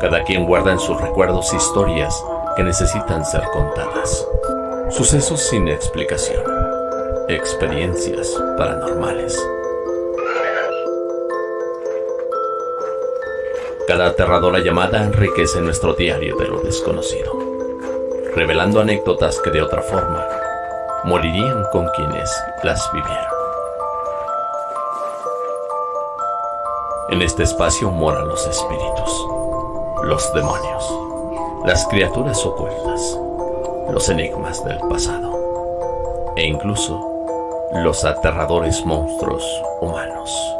Cada quien guarda en sus recuerdos historias que necesitan ser contadas. Sucesos sin explicación. Experiencias paranormales. Cada aterradora llamada enriquece nuestro diario de lo desconocido, revelando anécdotas que de otra forma morirían con quienes las vivieron. En este espacio moran los espíritus, los demonios, las criaturas ocultas, los enigmas del pasado e incluso los aterradores monstruos humanos.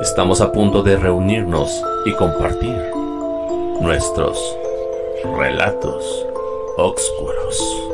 Estamos a punto de reunirnos y compartir nuestros relatos oscuros.